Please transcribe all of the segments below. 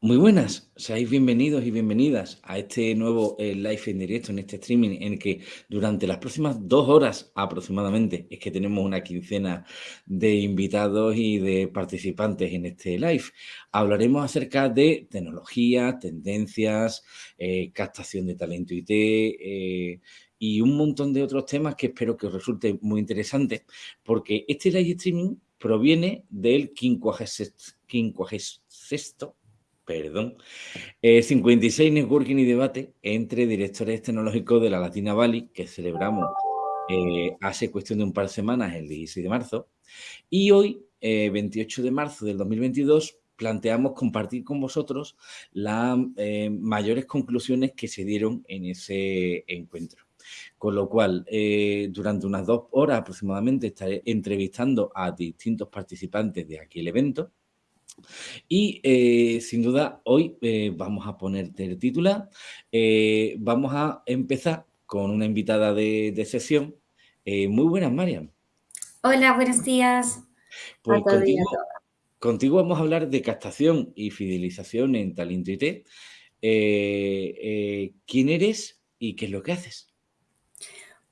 Muy buenas, seáis bienvenidos y bienvenidas a este nuevo eh, live en directo, en este streaming, en el que durante las próximas dos horas aproximadamente es que tenemos una quincena de invitados y de participantes en este live. Hablaremos acerca de tecnología, tendencias, eh, captación de talento IT eh, y un montón de otros temas que espero que os resulte muy interesante, porque este live streaming proviene del 56 perdón, 56 eh, Networking y Debate entre directores tecnológicos de la Latina Valley, que celebramos eh, hace cuestión de un par de semanas, el 16 de marzo. Y hoy, 28 eh, de marzo del 2022, planteamos compartir con vosotros las mayores conclusiones que se dieron en ese encuentro. Con lo cual, durante unas dos horas aproximadamente estaré entrevistando a distintos participantes de aquí el evento y eh, sin duda hoy eh, vamos a ponerte el título. Eh, vamos a empezar con una invitada de, sesión. muy buenas, Mariam. Hola, buenos días. Pues contigo, contigo, vamos a hablar de captación y fidelización en Talento IT. ¿Quién eres y qué es lo que haces?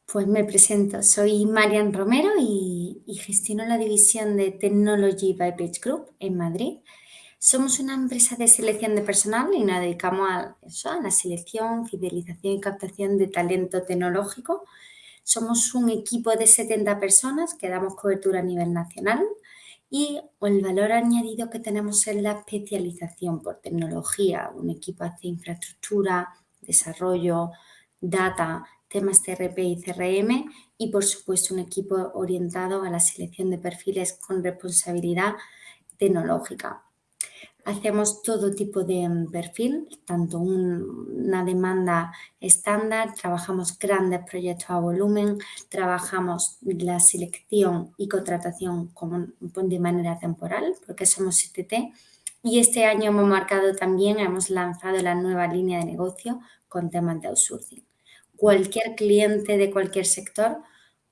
Pues me presento, soy Marian Romero y, gestiono la división de Technology by Page Group en Madrid. Somos una empresa de selección de personal y nos dedicamos a, a la selección, fidelización y captación de talento tecnológico. Somos un equipo de 70 personas que damos cobertura a nivel nacional y el valor añadido que tenemos es la especialización por tecnología. Un equipo hace infraestructura, desarrollo, data, temas TRP y CRM y por supuesto un equipo orientado a la selección de perfiles con responsabilidad tecnológica. Hacemos todo tipo de mm, perfil, tanto una demanda estándar, trabajamos grandes proyectos a volumen, trabajamos la selección y contratación como de manera temporal, porque somos ITT, y este año hemos marcado también, hemos lanzado la nueva línea de negocio con temas de outsourcing cualquier cliente de cualquier sector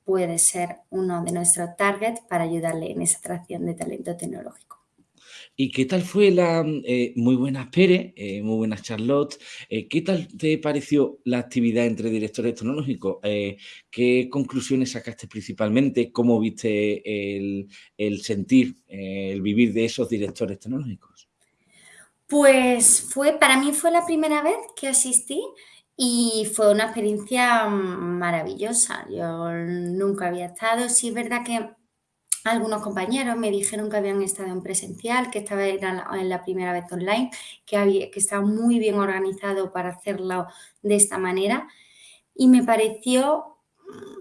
puede ser uno de nuestros targets para ayudarle en esa atracción de talento tecnológico. ¿Y qué tal fue la eh, muy buenas Pérez, eh, muy buenas Charlotte? Eh, ¿Qué tal te pareció la actividad entre directores tecnológicos? ¿Qué conclusiones sacaste principalmente? ¿Cómo viste el, el sentir, el vivir de esos directores tecnológicos? Pues fue, para mí fue la primera vez que asistí y fue una experiencia maravillosa. Yo nunca había estado. Sí es verdad que algunos compañeros me dijeron que habían estado en presencial, que estaba en la, primera vez online, que, había, que estaba muy bien organizado para hacerlo de esta manera. Y me pareció,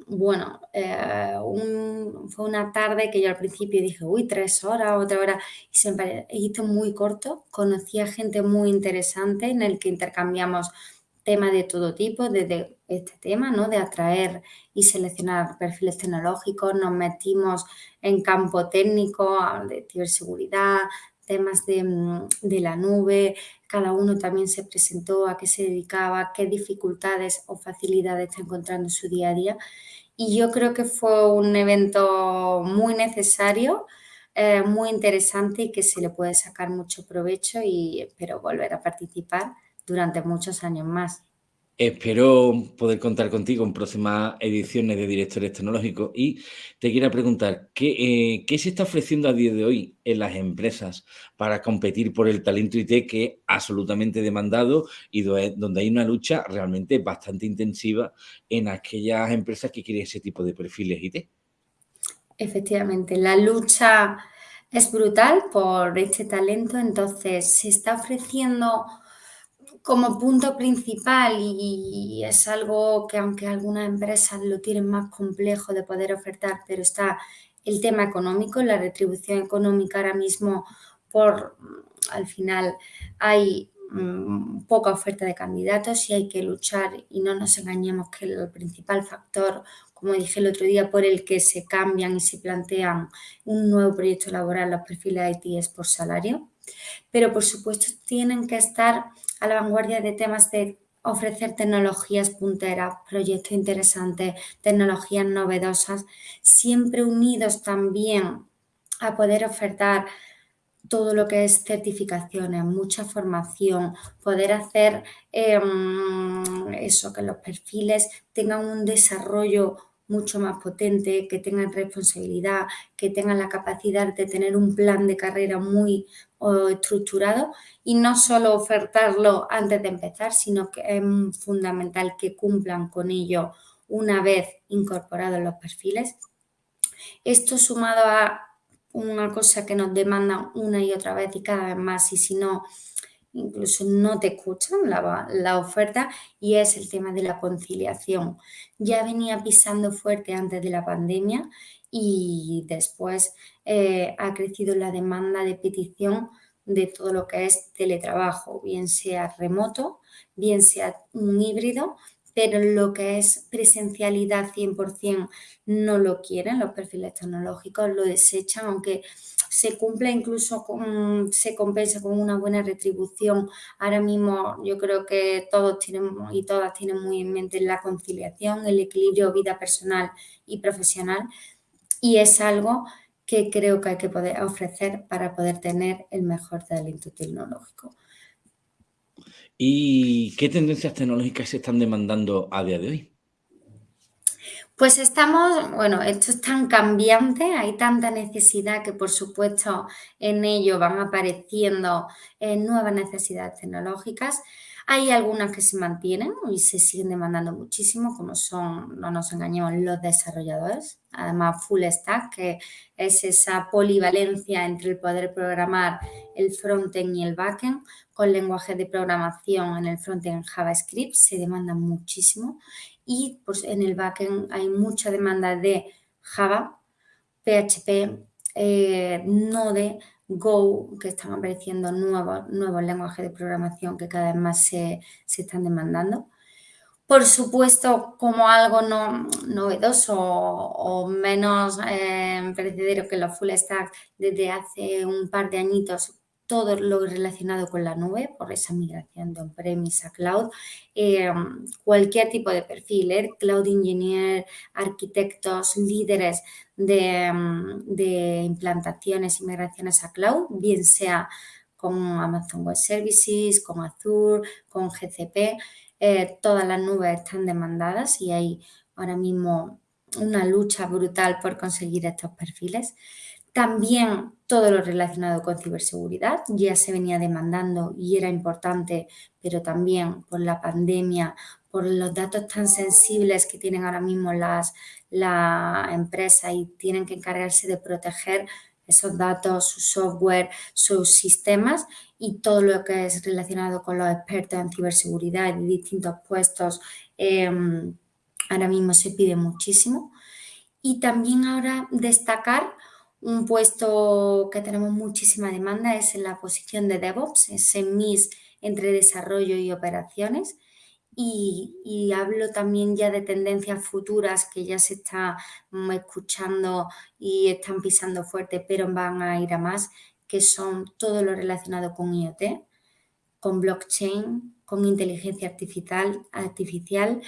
bueno, eh, fue una tarde que yo al principio dije, uy, tres horas, otra hora, y se me hizo muy corto. Conocí a gente muy interesante en el que intercambiamos temas de todo tipo, desde este tema, ¿no? De atraer y seleccionar perfiles tecnológicos, nos metimos en campo técnico, de ciberseguridad, temas de, mm, de, la nube, cada uno también se presentó a qué se dedicaba, qué dificultades o facilidades está encontrando en su día a día. Y yo creo que fue un evento muy necesario, eh, muy interesante y que se le puede sacar mucho provecho y espero volver a participar durante muchos años más. Espero poder contar contigo en próximas ediciones de Directores Tecnológicos y te quiero preguntar, ¿qué, eh, se está ofreciendo a día de hoy en las empresas para competir por el talento IT que es absolutamente demandado y donde hay una lucha realmente bastante intensiva en aquellas empresas que quieren ese tipo de perfiles IT? Efectivamente, la lucha es brutal por este talento, entonces se está ofreciendo como punto principal y es algo que aunque algunas empresas lo tienen más complejo de poder ofertar, pero está el tema económico, la retribución económica ahora mismo por, al final hay mm, poca oferta de candidatos y hay que luchar y no nos engañemos que el principal factor, como dije el otro día, por el que se cambian y se plantean un nuevo proyecto laboral los perfiles IT es por salario, pero por supuesto tienen que estar a la vanguardia de temas de ofrecer tecnologías punteras, proyectos interesantes, tecnologías novedosas, siempre unidos también a poder ofertar todo lo que es certificaciones, mucha formación, poder hacer em, eso, que los perfiles tengan un desarrollo mucho más potente, que tengan responsabilidad, que tengan la capacidad de tener un plan de carrera muy estructurado y no solo ofertarlo antes de empezar, sino que es fundamental que cumplan con ello una vez incorporados los perfiles. Esto sumado a una cosa que nos demandan una y otra vez y cada vez más y si no incluso no te escuchan la, oferta y es el tema de la conciliación. Ya venía pisando fuerte antes de la pandemia y después eh, ha crecido la demanda de petición de todo lo que es teletrabajo, bien sea remoto, bien sea un híbrido, pero lo que es presencialidad 100% no lo quieren, los perfiles tecnológicos lo desechan, aunque se cumple incluso, con, se compensa con una buena retribución. Ahora mismo yo creo que todos tienen y todas tienen muy en mente la conciliación, el equilibrio vida personal y profesional y es algo que creo que hay que poder ofrecer para poder tener el mejor talento tecnológico. ¿Y qué tendencias tecnológicas se están demandando a día de hoy? Pues estamos, bueno, esto es tan cambiante, hay tanta necesidad que por supuesto en ello van apareciendo eh, nuevas necesidades tecnológicas. Hay algunas que se mantienen y se siguen demandando muchísimo, como son, no nos engañemos, los desarrolladores. Además, full stack, que es esa polivalencia entre el poder programar el frontend y el backend, con lenguajes de programación en el frontend JavaScript, se demanda muchísimo. Y pues, en el backend hay mucha demanda de Java, PHP, eh, Node, Go, que están apareciendo nuevos, nuevos lenguajes de programación que cada vez más se, están demandando. Por supuesto, como algo no, novedoso o, menos eh, que los full stack, desde hace un par de añitos todo lo relacionado con la nube, por esa migración de on-premise a cloud, eh, cualquier tipo de perfil, ¿eh? cloud engineer, arquitectos, líderes mm, de, implantaciones y migraciones a cloud, bien sea con Amazon Web Services, con Azure, con GCP, eh, todas las nubes están demandadas y hay ahora mismo una lucha brutal por conseguir estos perfiles. También todo lo relacionado con ciberseguridad ya se venía demandando y era importante, pero también por la pandemia, por los datos tan sensibles que tienen ahora mismo las, la empresa y tienen que encargarse de proteger esos datos, su software, sus sistemas y todo lo que es relacionado con los expertos en ciberseguridad y distintos puestos, em, ahora mismo se pide muchísimo. Y también ahora destacar un puesto que tenemos muchísima demanda es en la posición de DevOps, ese MIS entre desarrollo y operaciones. Y, hablo también ya de tendencias futuras que ya se está mm, escuchando y están pisando fuerte, pero van a ir a más, que son todo lo relacionado con IoT, con blockchain, con inteligencia artificial, artificial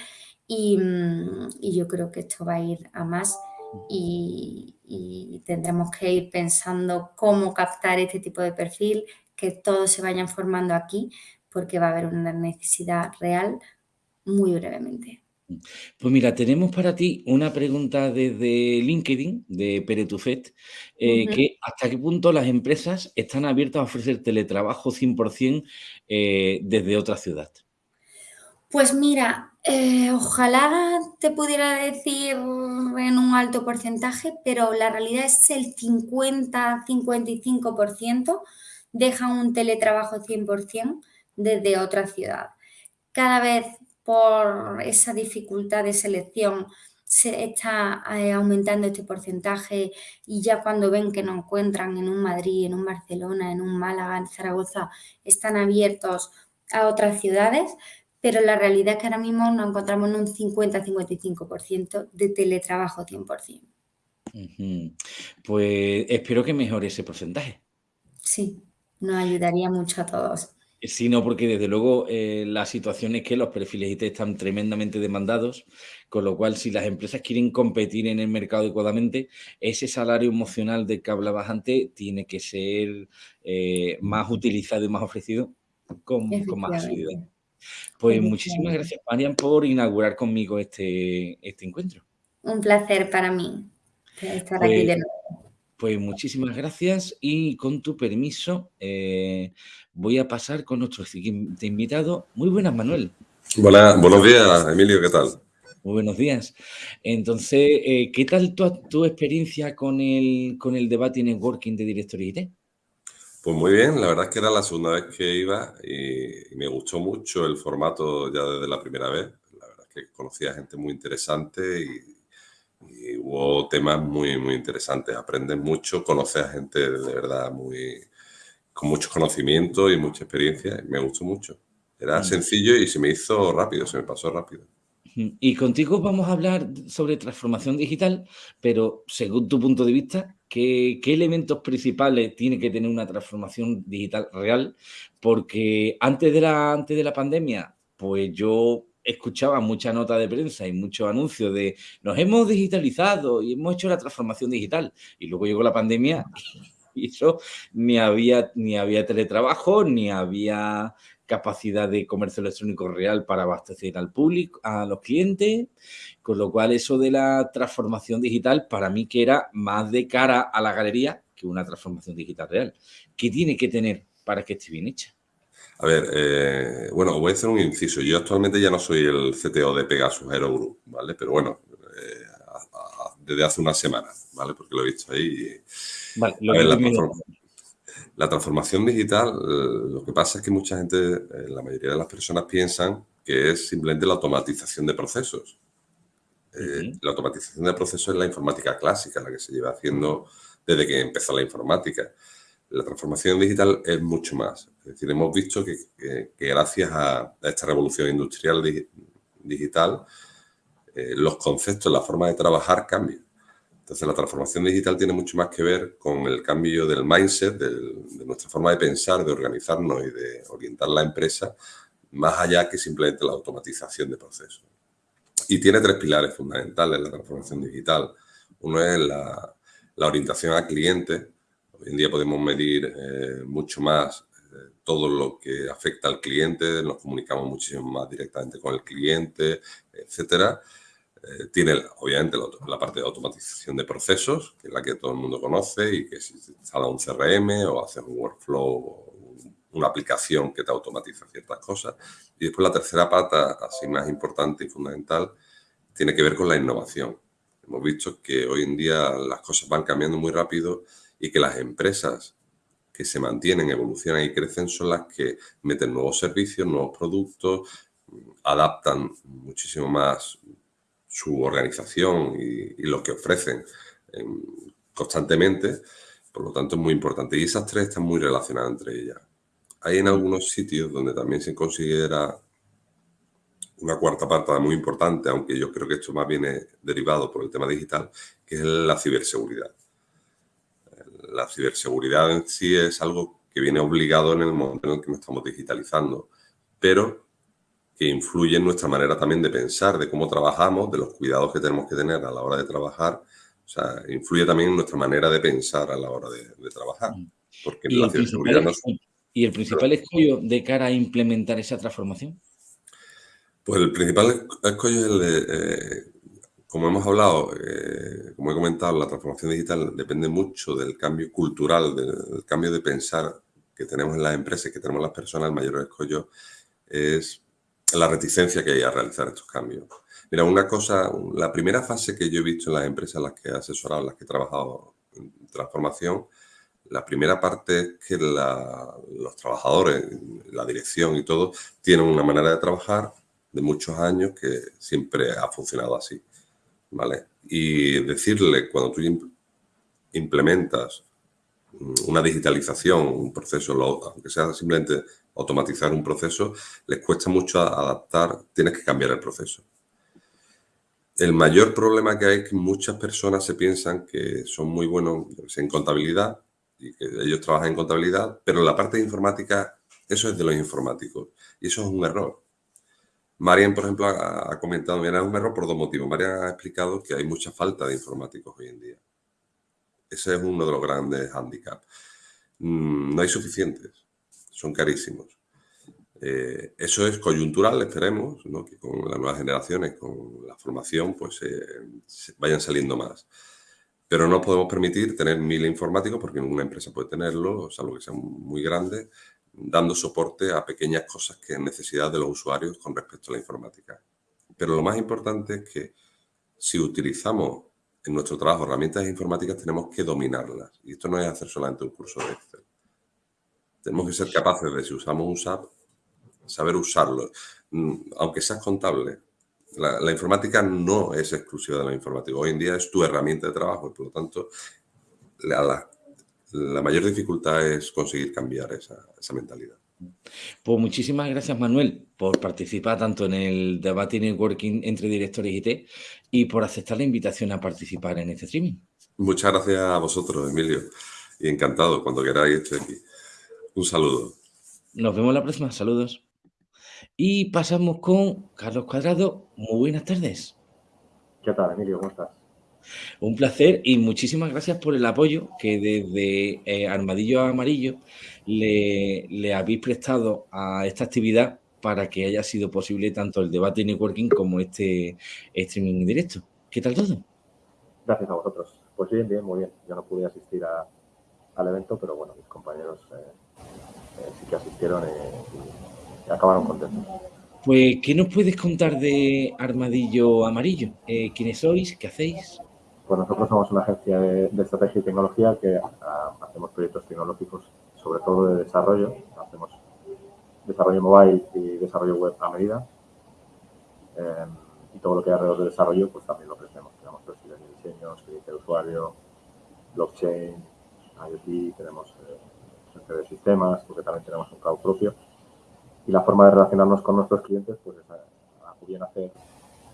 mm, y yo creo que esto va a ir a más y, tendremos que ir pensando cómo captar este tipo de perfil, que todos se vayan formando aquí, porque va a haber una necesidad real muy brevemente. Pues mira, tenemos para ti una pregunta desde LinkedIn, de Peretufet, eh, que hasta qué punto las empresas están abiertas a ofrecer teletrabajo 100% eh, desde otra ciudad. Pues mira, eh, ojalá te pudiera decir en un alto porcentaje, pero la realidad es el 50-55% dejan un teletrabajo 100% desde otra ciudad. Cada vez por esa dificultad de selección se está eh, aumentando este porcentaje y ya cuando ven que no encuentran en un Madrid, en un Barcelona, en un Málaga, en Zaragoza, están abiertos a otras ciudades, pero la realidad es que ahora mismo nos encontramos en un 50-55% de teletrabajo 100%. Pues espero que mejore ese porcentaje. Sí, nos ayudaría mucho a todos. Sino porque desde luego eh, la situación es que los perfiles IT están tremendamente demandados, con lo cual si las empresas quieren competir en el mercado adecuadamente, ese salario emocional del que hablabas antes tiene que ser eh, más utilizado y más ofrecido con, más asiduidad. Pues muchísimas gracias, Marian, por inaugurar conmigo este, este encuentro. Un placer para mí estar aquí Pues de nuevo. Pues muchísimas gracias y con tu permiso eh, voy a pasar con nuestro siguiente invitado. Muy buenas, Manuel. Buenas, buenos días, Emilio, ¿qué tal? Muy buenos días. Entonces, eh, ¿qué tal tu, tu experiencia con el, con el debate y networking de Directory IT? Pues muy bien, la verdad es que era la segunda vez que iba y, y me gustó mucho el formato ya desde la primera vez. La verdad es que conocí a gente muy interesante y y hubo temas muy, muy interesantes. Aprendes mucho, conoces a gente de verdad muy, con mucho conocimiento y mucha experiencia. me gustó mucho. Era sencillo y se me hizo rápido, se me pasó rápido. Y contigo vamos a hablar sobre transformación digital, pero según tu punto de vista, ¿qué, qué elementos principales tiene que tener una transformación digital real? Porque antes de la, antes de la pandemia, pues yo escuchaba mucha nota de prensa y muchos anuncios de nos hemos digitalizado y hemos hecho la transformación digital. Y luego llegó la pandemia y eso ni había, ni había teletrabajo, ni había capacidad de comercio electrónico real para abastecer al público, a los clientes, con lo cual eso de la transformación digital para mí que era más de cara a la galería que una transformación digital real. ¿Qué tiene que tener para que esté bien hecha? A ver, eh, bueno, voy a hacer un inciso. Yo actualmente ya no soy el CTO de Pegasus Aero Group, ¿vale? Pero bueno, eh, desde hace una semana, ¿vale? Porque lo he visto ahí. Vale, lo ver, la, la, transformación digital, eh, lo que pasa es que mucha gente, la mayoría de las personas piensan que es simplemente la automatización de procesos. La automatización de procesos es la informática clásica, la que se lleva haciendo desde que empezó la informática la transformación digital es mucho más. Es decir, hemos visto que, gracias a, esta revolución industrial digital, eh, los conceptos, la forma de trabajar cambian. Entonces, la transformación digital tiene mucho más que ver con el cambio del mindset, de nuestra forma de pensar, de organizarnos y de orientar la empresa, más allá que simplemente la automatización de procesos. Y tiene tres pilares fundamentales la transformación digital. Uno es la, la orientación al cliente, Hoy en día podemos medir eh, mucho más eh, todo lo que afecta al cliente, nos comunicamos muchísimo más directamente con el cliente, etcétera. Eh, tiene, obviamente, la, parte de automatización de procesos, que es la que todo el mundo conoce y que si instala un CRM o haces un workflow o una aplicación que te automatiza ciertas cosas. Y después la tercera pata, así más importante y fundamental, tiene que ver con la innovación. Hemos visto que hoy en día las cosas van cambiando muy rápido y que las empresas que se mantienen, evolucionan y crecen son las que meten nuevos servicios, nuevos productos, adaptan muchísimo más su organización y, lo que ofrecen em, constantemente. Por lo tanto, es muy importante. Y esas tres están muy relacionadas entre ellas. Hay en algunos sitios donde también se considera una cuarta parte muy importante, aunque yo creo que esto más viene derivado por el tema digital, que es la ciberseguridad la ciberseguridad en sí es algo que viene obligado en el momento en el que nos estamos digitalizando, pero que influye en nuestra manera también de pensar, de cómo trabajamos, de los cuidados que tenemos que tener a la hora de trabajar. O sea, influye también en nuestra manera de pensar a la hora de, trabajar. Porque ¿Y, la ciberseguridad no ¿Y el principal escollo de cara a implementar esa transformación? Pues el principal escollo es el de eh, como hemos hablado, eh, como he comentado, la transformación digital depende mucho del cambio cultural, del, cambio de pensar que tenemos en las empresas, que tenemos las personas, el mayor escollo es la reticencia que hay a realizar estos cambios. Mira, una cosa, la primera fase que yo he visto en las empresas en las que he asesorado, en las que he trabajado en transformación, la primera parte es que los trabajadores, la dirección y todo, tienen una manera de trabajar de muchos años que siempre ha funcionado así. ¿Vale? Y decirle cuando tú implementas una digitalización, un proceso, aunque sea simplemente automatizar un proceso, les cuesta mucho adaptar, tienes que cambiar el proceso. El mayor problema que hay es que muchas personas se piensan que son muy buenos en contabilidad y que ellos trabajan en contabilidad, pero en la parte de informática Eso es de los informáticos. Y eso es un error. Marian, por ejemplo, ha, comentado, mira, es un error por dos motivos. Marian ha explicado que hay mucha falta de informáticos hoy en día. Ese es uno de los grandes hándicaps. Mm, no hay suficientes, son carísimos. Eh, eso es coyuntural, esperemos, que con las nuevas generaciones, con la formación, pues eh, vayan saliendo más. Pero no podemos permitir tener mil informáticos porque ninguna empresa puede tenerlo, salvo que sean muy grandes, dando soporte a pequeñas cosas que es necesidad de los usuarios con respecto a la informática. Pero lo más importante es que si utilizamos en nuestro trabajo herramientas informáticas tenemos que dominarlas. Y esto no es hacer solamente un curso de Excel. Tenemos que ser capaces de, si usamos un SAP, saber usarlo. Mm, aunque seas contable, la, informática no es exclusiva de la informática. Hoy en día es tu herramienta de trabajo y por lo tanto la, la mayor dificultad es conseguir cambiar esa, esa, mentalidad. Pues muchísimas gracias Manuel por participar tanto en el debate y networking entre directores IT y por aceptar la invitación a participar en este streaming. Muchas gracias a vosotros, Emilio, y encantado cuando queráis estoy aquí. Un saludo. Nos vemos la próxima, saludos. Y pasamos con Carlos Cuadrado. Muy buenas tardes. ¿Qué tal, Emilio? ¿Cómo estás? Un placer y muchísimas gracias por el apoyo que desde eh, Armadillo Amarillo le, le, habéis prestado a esta actividad para que haya sido posible tanto el debate networking como este streaming en directo. ¿Qué tal todo? Gracias a vosotros. Pues bien, bien, muy bien. Yo no pude asistir al evento, pero bueno, mis compañeros eh, eh, sí que asistieron y acabaron contentos. Pues, ¿qué nos puedes contar de Armadillo Amarillo? ¿Quiénes sois? ¿Qué hacéis? Pues nosotros somos una agencia de, estrategia y tecnología que ah, hacemos proyectos tecnológicos, sobre todo de desarrollo. Hacemos desarrollo mobile y desarrollo web a medida. Em, y todo lo que hay alrededor del desarrollo, pues también lo ofrecemos. Tenemos perfiles de diseño, experiencia de usuario, blockchain, IoT, tenemos eh, de sistemas, porque también tenemos un cloud propio y la forma de relacionarnos con nuestros clientes pues es a, bien hacer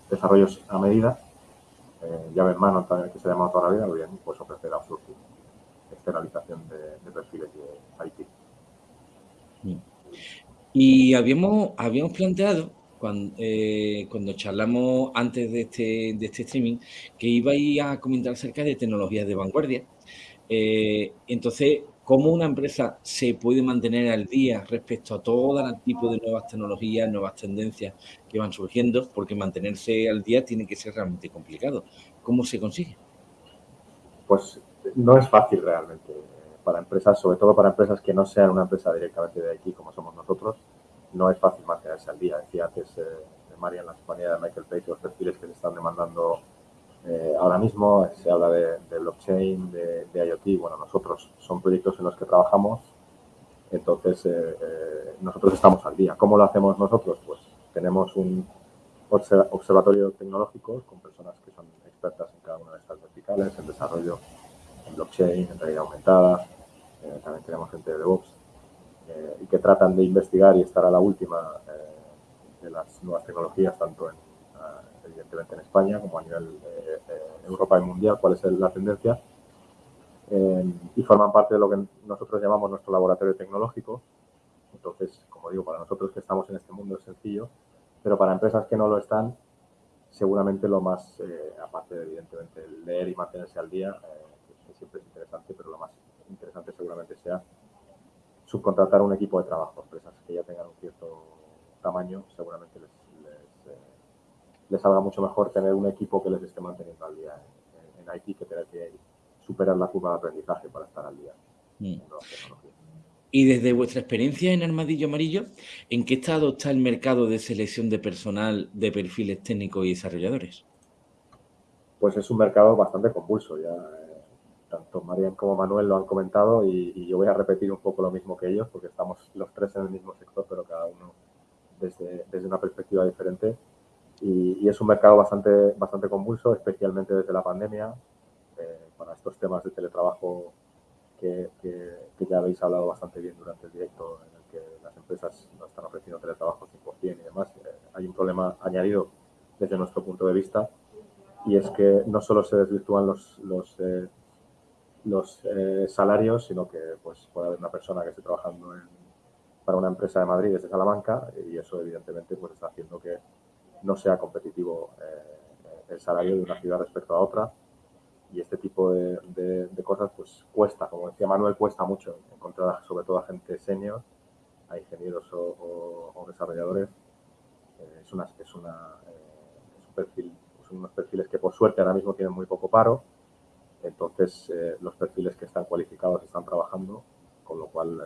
desarrollos a medida, eh, llave en mano también que se llama toda la vida, o bien pues ofrecer outsourcing, externalización de, perfiles de IT. Y habíamos, habíamos planteado cuando, eh, cuando charlamos antes de este, de este streaming que ibais a comentar acerca de tecnologías de vanguardia. Eh, entonces, cómo una empresa se puede mantener al día respecto a todo el tipo de nuevas tecnologías, nuevas tendencias que van surgiendo, porque mantenerse al día tiene que ser realmente complicado. ¿Cómo se consigue? Pues no es fácil realmente para empresas, sobre todo para empresas que no sean una empresa directamente de aquí como somos nosotros, no es fácil mantenerse al día. Decía antes eh, María en la compañía de Michael Page los perfiles que se están demandando eh, ahora mismo se habla de, blockchain, de, IoT. Bueno, nosotros son proyectos en los que trabajamos, entonces eh, eh, nosotros estamos al día. ¿Cómo lo hacemos nosotros? Pues tenemos un observatorio tecnológico con personas que son expertas en cada una de estas verticales, en desarrollo, en blockchain, en realidad aumentada. también tenemos gente de DevOps y que tratan de investigar y estar a la última de las nuevas tecnologías, tanto en evidentemente en España, como a nivel eh, eh, Europa y mundial, cuál es la tendencia. Eh, y forman parte de lo que nosotros llamamos nuestro laboratorio tecnológico. Entonces, como digo, para nosotros que estamos en este mundo es sencillo, pero para empresas que no lo están, seguramente lo más, aparte de evidentemente leer y mantenerse al día, que siempre es interesante, pero lo más interesante seguramente sea subcontratar un equipo de trabajo. Empresas que ya tengan un cierto tamaño, seguramente les les salga mucho mejor tener un equipo que les esté manteniendo al día en, en IT que tener que superar la curva de aprendizaje para estar al día. Mm. Y desde vuestra experiencia en Armadillo Amarillo, ¿en qué estado está el mercado de selección de personal de perfiles técnicos y desarrolladores? Pues es un mercado bastante convulso. Ya eh, tanto Marian como Manuel lo han comentado y, y, yo voy a repetir un poco lo mismo que ellos porque estamos los tres en el mismo sector, pero cada uno desde, desde una perspectiva diferente. Y, es un mercado bastante, bastante convulso, especialmente desde la pandemia, eh, para estos temas de teletrabajo que, que, ya habéis hablado bastante bien durante el directo, en el que las empresas no están ofreciendo teletrabajo 100% y demás. Eh, hay un problema añadido desde nuestro punto de vista y es que no solo se desvirtúan los, los, eh, los salarios, sino que pues, puede haber una persona que esté trabajando en para una empresa de Madrid desde Salamanca y eso evidentemente pues está haciendo que no sea competitivo eh, el salario de una ciudad respecto a otra y este tipo de, cosas pues cuesta, como decía Manuel, cuesta mucho encontrar sobre todo a gente senior, a ingenieros o, desarrolladores. Eh, es, una, es, una, eh, es un perfil, son unos perfiles que por suerte ahora mismo tienen muy poco paro, entonces los perfiles que están cualificados están trabajando, con lo cual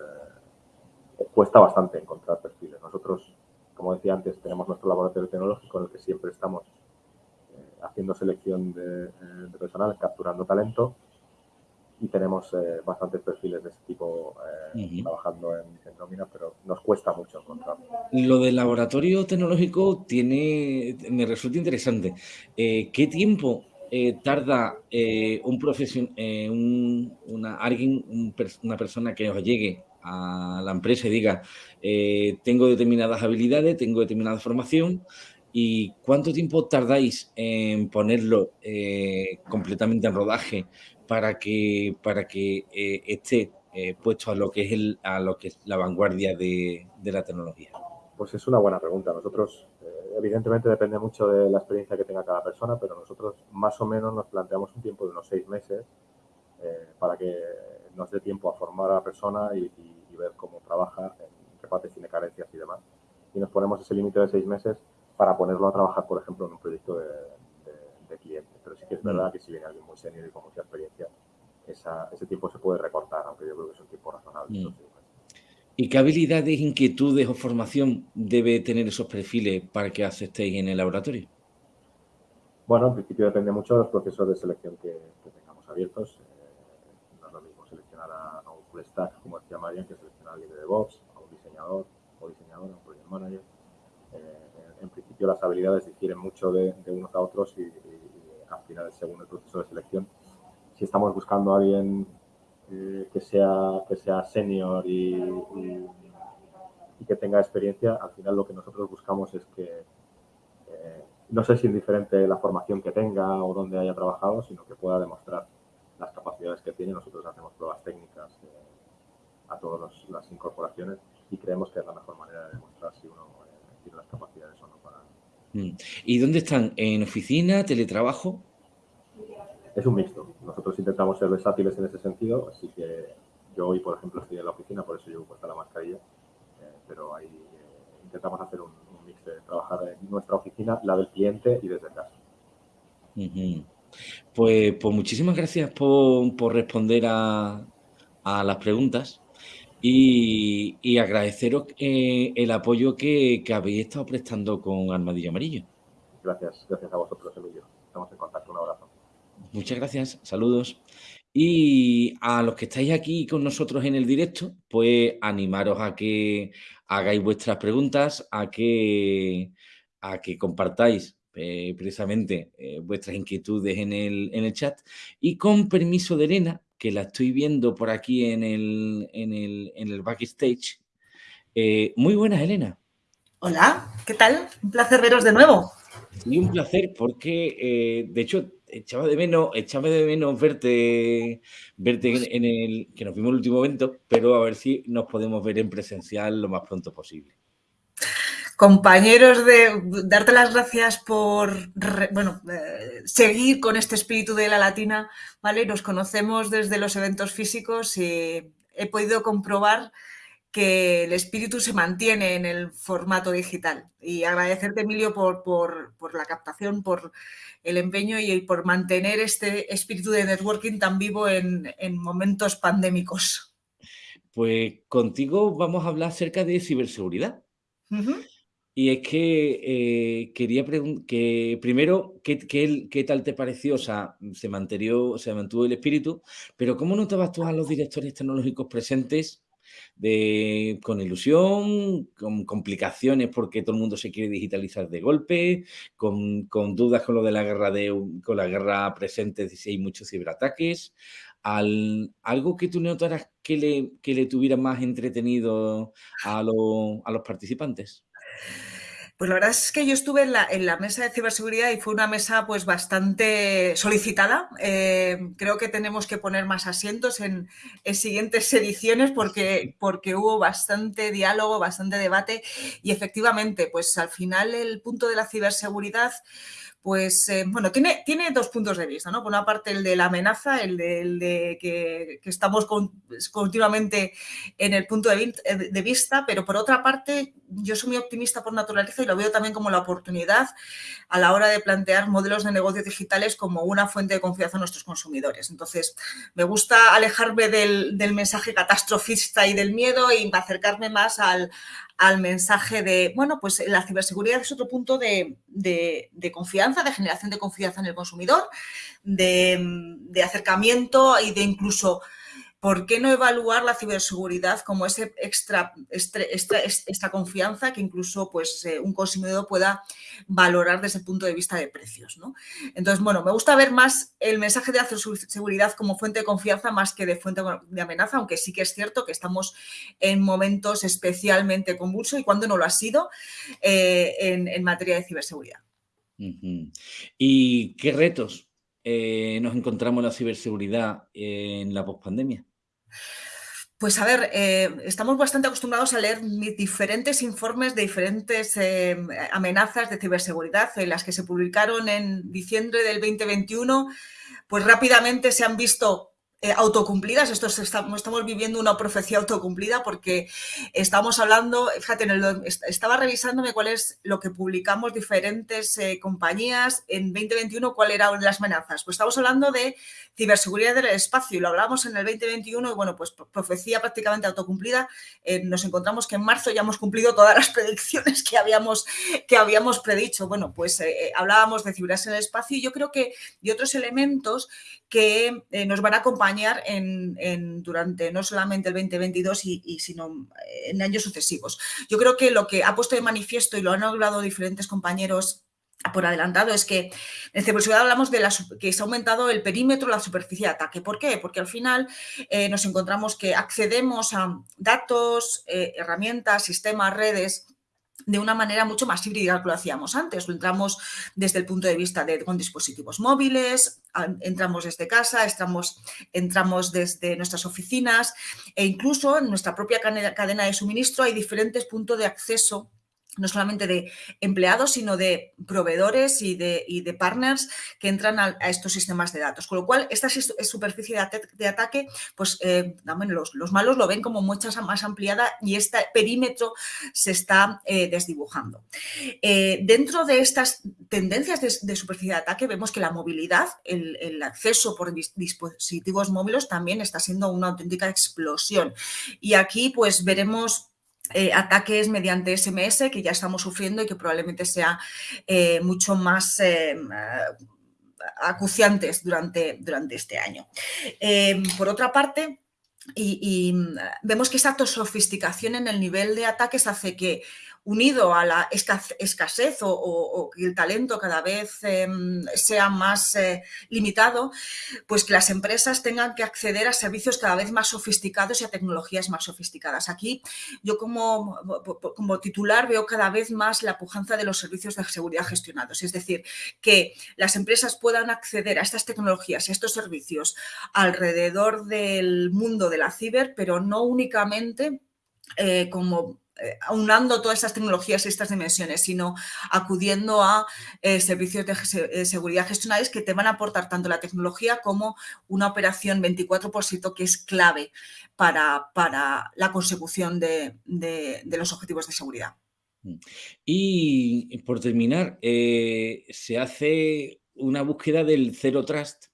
cuesta bastante encontrar perfiles. Nosotros, como decía antes, tenemos nuestro laboratorio tecnológico en el que siempre estamos eh, haciendo selección de, eh, personal, capturando talento y tenemos eh, bastantes perfiles de ese tipo trabajando en, nómina, pero nos cuesta mucho encontrar. Lo del laboratorio tecnológico tiene, me resulta interesante. ¿Qué tiempo tarda un profesión, una, alguien, una persona que os llegue a la empresa y diga, eh, tengo determinadas habilidades, tengo determinada formación, ¿y cuánto tiempo tardáis en ponerlo eh, completamente en rodaje para que, para que eh, esté puesto a lo que es el, a lo que es la vanguardia de, de la tecnología? Pues es una buena pregunta. Nosotros, evidentemente depende mucho de la experiencia que tenga cada persona, pero nosotros más o menos nos planteamos un tiempo de unos seis meses para que nos dé tiempo a formar a la persona y, ver cómo trabaja, en qué partes tiene carencias y demás. Y nos ponemos ese límite de seis meses para ponerlo a trabajar, por ejemplo, en un proyecto de, cliente. Pero sí que es verdad mm. que si viene alguien muy senior y con mucha experiencia, ese tiempo se puede recortar, aunque yo creo que es un tiempo razonable. Mm. ¿Y qué habilidades, inquietudes o formación debe tener esos perfiles para que aceptéis en el laboratorio? Bueno, en principio depende mucho de los procesos de selección que, tengamos abiertos stack, como decía Marian, que selecciona al líder de DevOps, a un diseñador o diseñadora, un project manager. Eh, en principio las habilidades difieren mucho de, unos a otros y, al final, según el proceso de selección, si estamos buscando a alguien eh, que, sea, que sea senior y, y, que tenga experiencia, al final lo que nosotros buscamos es que eh, no sé si indiferente la formación que tenga o dónde haya trabajado, sino que pueda demostrar las capacidades que tiene. Nosotros hacemos pruebas técnicas a todas las incorporaciones y creemos que es la mejor manera de demostrar si uno eh, tiene las capacidades o no para... Mm. ¿Y dónde están? ¿En oficina, teletrabajo? Es un mixto. Nosotros intentamos ser versátiles en ese sentido, así que yo hoy, por ejemplo, estoy en la oficina, por eso llevo puesta la mascarilla, eh, pero ahí eh, intentamos hacer un, mix de trabajar en nuestra oficina, la del cliente y desde casa. Pues, pues muchísimas gracias por, por responder a, a las preguntas y, agradeceros eh, el apoyo que, habéis estado prestando con Armadillo Amarillo. Gracias, gracias a vosotros, Emilio. Estamos en contacto, un abrazo. Muchas gracias, saludos. Y a los que estáis aquí con nosotros en el directo, pues animaros a que hagáis vuestras preguntas, a que, a que compartáis eh, precisamente eh, vuestras inquietudes en el, en el chat. Y con permiso de Elena, que la estoy viendo por aquí en el, en el, en el backstage. Eh, muy buenas, Elena. Hola, ¿qué tal? Un placer veros de nuevo. Sí, un placer porque, eh, de hecho, echaba de menos, echaba de menos verte, verte en, el, que nos vimos el último evento, pero a ver si nos podemos ver en presencial lo más pronto posible compañeros de darte las gracias por bueno, eh, seguir con este espíritu de la latina, ¿vale? Nos conocemos desde los eventos físicos y he podido comprobar que el espíritu se mantiene en el formato digital. Y agradecerte, Emilio, por, por, la captación, por el empeño y por mantener este espíritu de networking tan vivo en, momentos pandémicos. Pues contigo vamos a hablar acerca de ciberseguridad. Y es que eh, quería que primero, ¿qué, qué, tal te pareció? O sea, se, mantuvo, se mantuvo el espíritu, pero ¿cómo notabas tú a los directores tecnológicos presentes de, con ilusión, con complicaciones porque todo el mundo se quiere digitalizar de golpe, con, con dudas con lo de la guerra de con la guerra presente si hay muchos ciberataques? Al, ¿Algo que tú notaras que le, que tuviera más entretenido a, a los participantes? Pues la verdad es que yo estuve en la, mesa de ciberseguridad y fue una mesa pues bastante solicitada. Eh, creo que tenemos que poner más asientos en, siguientes ediciones porque, porque hubo bastante diálogo, bastante debate y efectivamente pues al final el punto de la ciberseguridad pues eh, bueno, tiene, tiene dos puntos de vista, ¿no? Por una parte el de la amenaza, el de, que, estamos continuamente en el punto de, vista, pero por otra parte yo soy muy optimista por naturaleza y lo veo también como la oportunidad a la hora de plantear modelos de negocios digitales como una fuente de confianza a nuestros consumidores. Entonces, me gusta alejarme del mensaje catastrofista y del miedo y acercarme más al, al mensaje de, bueno, pues la ciberseguridad es otro punto de, confianza, de generación de confianza en el consumidor, de, de acercamiento y de incluso ¿por qué no evaluar la ciberseguridad como ese extra, esta, confianza que incluso pues, eh, un consumidor pueda valorar desde el punto de vista de precios? ¿no? Entonces, bueno, me gusta ver más el mensaje de la ciberseguridad como fuente de confianza más que de fuente de amenaza, aunque sí que es cierto que estamos en momentos especialmente convulsos y cuando no lo ha sido eh, en, materia de ciberseguridad. ¿Y qué retos eh, nos encontramos en la ciberseguridad en la pospandemia? Pues a ver, eh, estamos bastante acostumbrados a leer diferentes informes de diferentes eh, amenazas de ciberseguridad, en las que se publicaron en diciembre del 2021, pues rápidamente se han visto eh, autocumplidas. Esto estamos, estamos viviendo una profecía autocumplida porque estamos hablando, fíjate, en el, estaba revisándome cuál es lo que publicamos diferentes eh, compañías en 2021, cuál eran las amenazas. Pues estamos hablando de ciberseguridad del espacio y lo hablamos en el 2021 y bueno, pues profecía prácticamente autocumplida. Eh, nos encontramos que en marzo ya hemos cumplido todas las predicciones que habíamos, que habíamos predicho. Bueno, pues hablábamos de ciberseguridad en el espacio y yo creo que y otros elementos que nos van a acompañar en, durante no solamente el 2022, y, sino en años sucesivos. Yo creo que lo que ha puesto de manifiesto y lo han hablado diferentes compañeros por adelantado es que en ciberseguridad hablamos de la, que se ha aumentado el perímetro, la superficie de ataque. ¿Por qué? Porque al final eh, nos encontramos que accedemos a datos, eh, herramientas, sistemas, redes de una manera mucho más híbrida que lo hacíamos antes. Entramos desde el punto de vista de con dispositivos móviles, entramos desde casa, entramos, entramos desde nuestras oficinas e incluso en nuestra propia cadena de suministro hay diferentes puntos de acceso no solamente de empleados, sino de proveedores y de, de partners que entran a, estos sistemas de datos. Con lo cual, esta superficie de, ataque, pues eh, los, malos lo ven como mucha más ampliada y este perímetro se está eh, desdibujando. Eh, dentro de estas tendencias de, superficie de ataque, vemos que la movilidad, el, el acceso por dispositivos móviles también está siendo una auténtica explosión. Y aquí, pues, veremos eh, ataques mediante SMS que ya estamos sufriendo y que probablemente sea eh, mucho más eh, acuciantes durante, durante este año. por otra parte, y, vemos que esa sofisticación en el nivel de ataques hace que unido a la escasez o, que el talento cada vez em, sea más eh, limitado, pues que las empresas tengan que acceder a servicios cada vez más sofisticados y a tecnologías más sofisticadas. Aquí yo como, como titular veo cada vez más la pujanza de los servicios de seguridad gestionados, es decir, que las empresas puedan acceder a estas tecnologías, a estos servicios alrededor del mundo de la ciber, pero no únicamente eh, como eh, aunando todas estas tecnologías y estas dimensiones, sino acudiendo a eh, servicios de seguridad gestionales que te van a aportar tanto la tecnología como una operación 24 por 7 que es clave para, para la consecución de, los objetivos de seguridad. Mm. Y por terminar, se hace una búsqueda del Zero Trust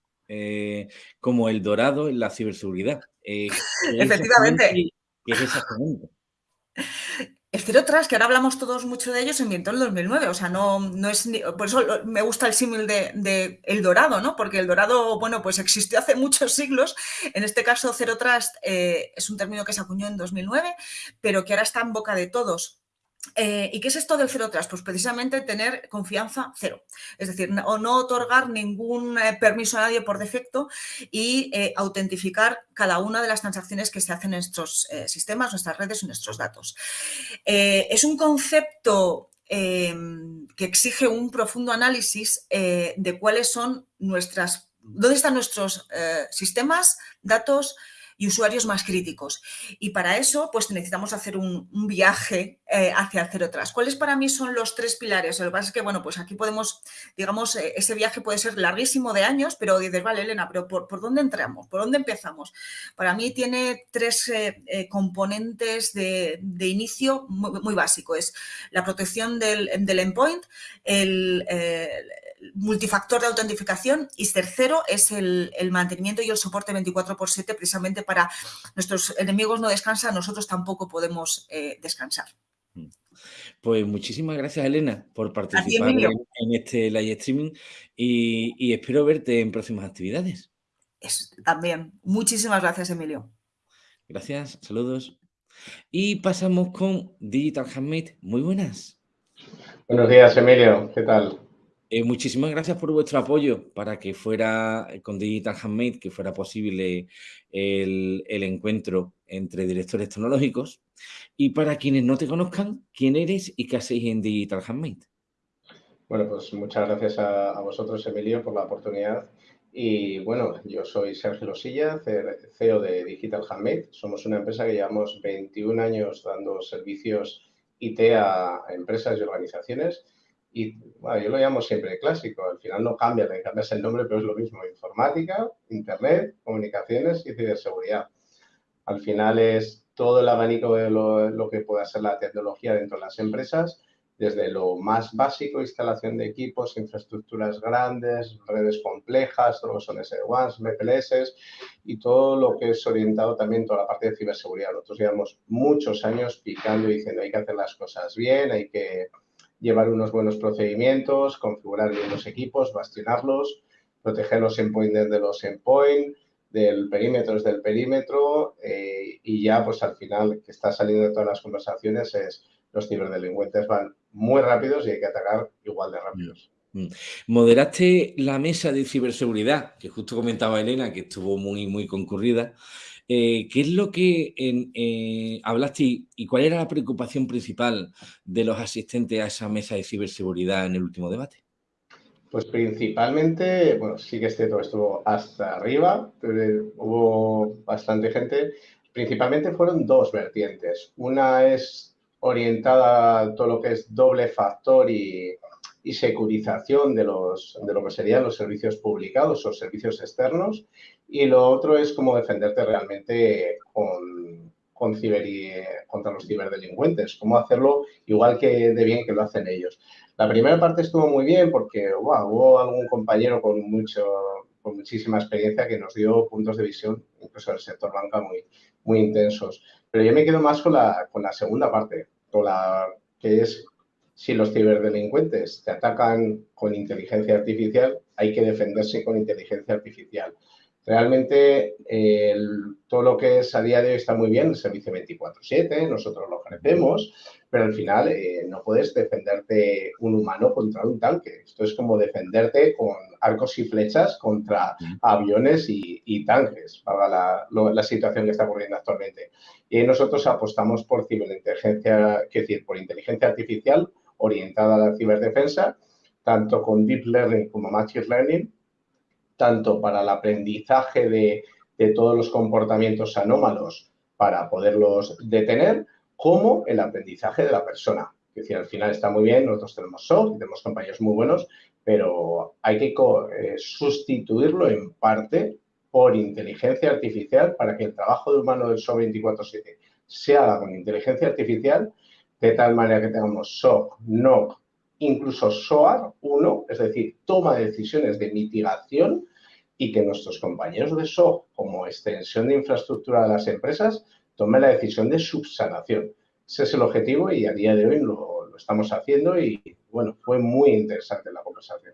como el dorado en la ciberseguridad. Efectivamente. ¿Qué es exactamente? El Zero Trust, que ahora hablamos todos mucho de ellos, se inventó en el 2009, o sea, no, no es, por eso me gusta el símil de, El Dorado, ¿no? Porque el Dorado, bueno, pues existió hace muchos siglos, en este caso Zero Trust eh, es un término que se acuñó en 2009, pero que ahora está en boca de todos eh, ¿Y qué es esto del cero trust? Pues precisamente tener confianza cero. Es decir, o no otorgar ningún eh, permiso a nadie por defecto y eh, autentificar cada una de las transacciones que se hacen en nuestros sistemas, nuestras redes y nuestros datos. es un concepto em, que exige un profundo análisis eh, de cuáles son nuestras, dónde están nuestros eh, sistemas, datos, y usuarios más críticos. Y para eso, pues necesitamos hacer un, viaje eh, hacia cero atrás. ¿Cuáles para mí son los tres pilares? Lo que pasa es que, bueno, pues aquí podemos, digamos, eh, ese viaje puede ser larguísimo de años, pero dices, vale, Elena, pero ¿por, dónde entramos? ¿Por dónde empezamos? Para mí tiene tres eh, componentes de, inicio muy, muy, básico. Es la protección del, del endpoint, el multifactor de autentificación y tercero es el, mantenimiento y el soporte 24 por 7 precisamente para nuestros enemigos no descansan, nosotros tampoco podemos eh, descansar. Mm. Pues muchísimas gracias, Elena, por participar en, este live streaming y, espero verte en próximas actividades. también. Muchísimas gracias, Emilio. Gracias, saludos. Y pasamos con Digital Handmade. Muy buenas. Buenos días, Emilio. ¿Qué tal? Eh, muchísimas gracias por vuestro apoyo para que fuera eh, con Digital Handmade, que fuera posible el, encuentro entre directores tecnológicos. Y para quienes no te conozcan, ¿quién eres y qué hacéis en Digital Handmade? Bueno, pues muchas gracias a, vosotros, Emilio, por la oportunidad. Y bueno, yo soy Sergio Losilla, CEO de Digital Handmade. Somos una empresa que llevamos 21 años dando servicios IT a empresas y organizaciones y bueno, yo lo llamo siempre clásico, al final no cambia, le cambias el nombre, pero es lo mismo, informática, internet, comunicaciones y ciberseguridad. Al final es todo el abanico de lo, que puede ser la tecnología dentro de las empresas, desde lo más básico, instalación de equipos, infraestructuras grandes, redes complejas, todo lo que son SD-WANs, MPLS y todo lo que es orientado también toda la parte de ciberseguridad. Nosotros llevamos muchos años picando y diciendo hay que hacer las cosas bien, hay que llevar unos buenos procedimientos, configurar bien los equipos, bastionarlos, proteger los endpoints desde los endpoints, del perímetro desde el perímetro eh, y ya pues al final que está saliendo de todas las conversaciones es los ciberdelincuentes van muy rápidos y hay que atacar igual de rápidos. Mm. Moderaste la mesa de ciberseguridad, que justo comentaba Elena, que estuvo muy, muy concurrida. Eh, ¿Qué es lo que eh, hablaste y, cuál era la preocupación principal de los asistentes a esa mesa de ciberseguridad en el último debate? Pues principalmente, bueno, sí que este todo estuvo hasta arriba, hubo bastante gente. Principalmente fueron dos vertientes. Una es orientada a todo lo que es doble factor y, y securización de, los, de lo que serían los servicios publicados o servicios externos y lo otro es cómo defenderte realmente con, con contra los ciberdelincuentes, cómo hacerlo igual que de bien que lo hacen ellos. La primera parte estuvo muy bien porque hubo algún compañero con, mucho, con muchísima experiencia que nos dio puntos de visión, incluso del sector banca, muy, muy intensos. Pero yo me quedo más con la, con la segunda parte, con la que es si los ciberdelincuentes te atacan con inteligencia artificial, hay que defenderse con inteligencia artificial. Realmente todo lo que es a día de hoy está muy bien, el servicio 24-7, nosotros lo ofrecemos, pero al final eh, no puedes defenderte un humano contra un tanque. Esto es como defenderte con arcos y flechas contra aviones y, tanques, para la, la, situación que está ocurriendo actualmente. Y nosotros apostamos por ciberinteligencia, es decir, por inteligencia artificial orientada a la ciberdefensa, tanto con Deep Learning como Machine Learning, tanto para el aprendizaje de, todos los comportamientos anómalos para poderlos detener, como el aprendizaje de la persona. Es decir, al final está muy bien, nosotros tenemos SOC, tenemos compañeros muy buenos, pero hay que eh, sustituirlo en parte por inteligencia artificial para que el trabajo de humano del SOC 24-7 se haga con inteligencia artificial, de tal manera que tengamos SOC, NOC, incluso SOAR 1, es decir, toma de decisiones de mitigación y que nuestros compañeros de SOC, como extensión de infraestructura de las empresas, tomen la decisión de subsanación. Ese es el objetivo y a día de hoy lo, estamos haciendo y, bueno, fue muy interesante la conversación.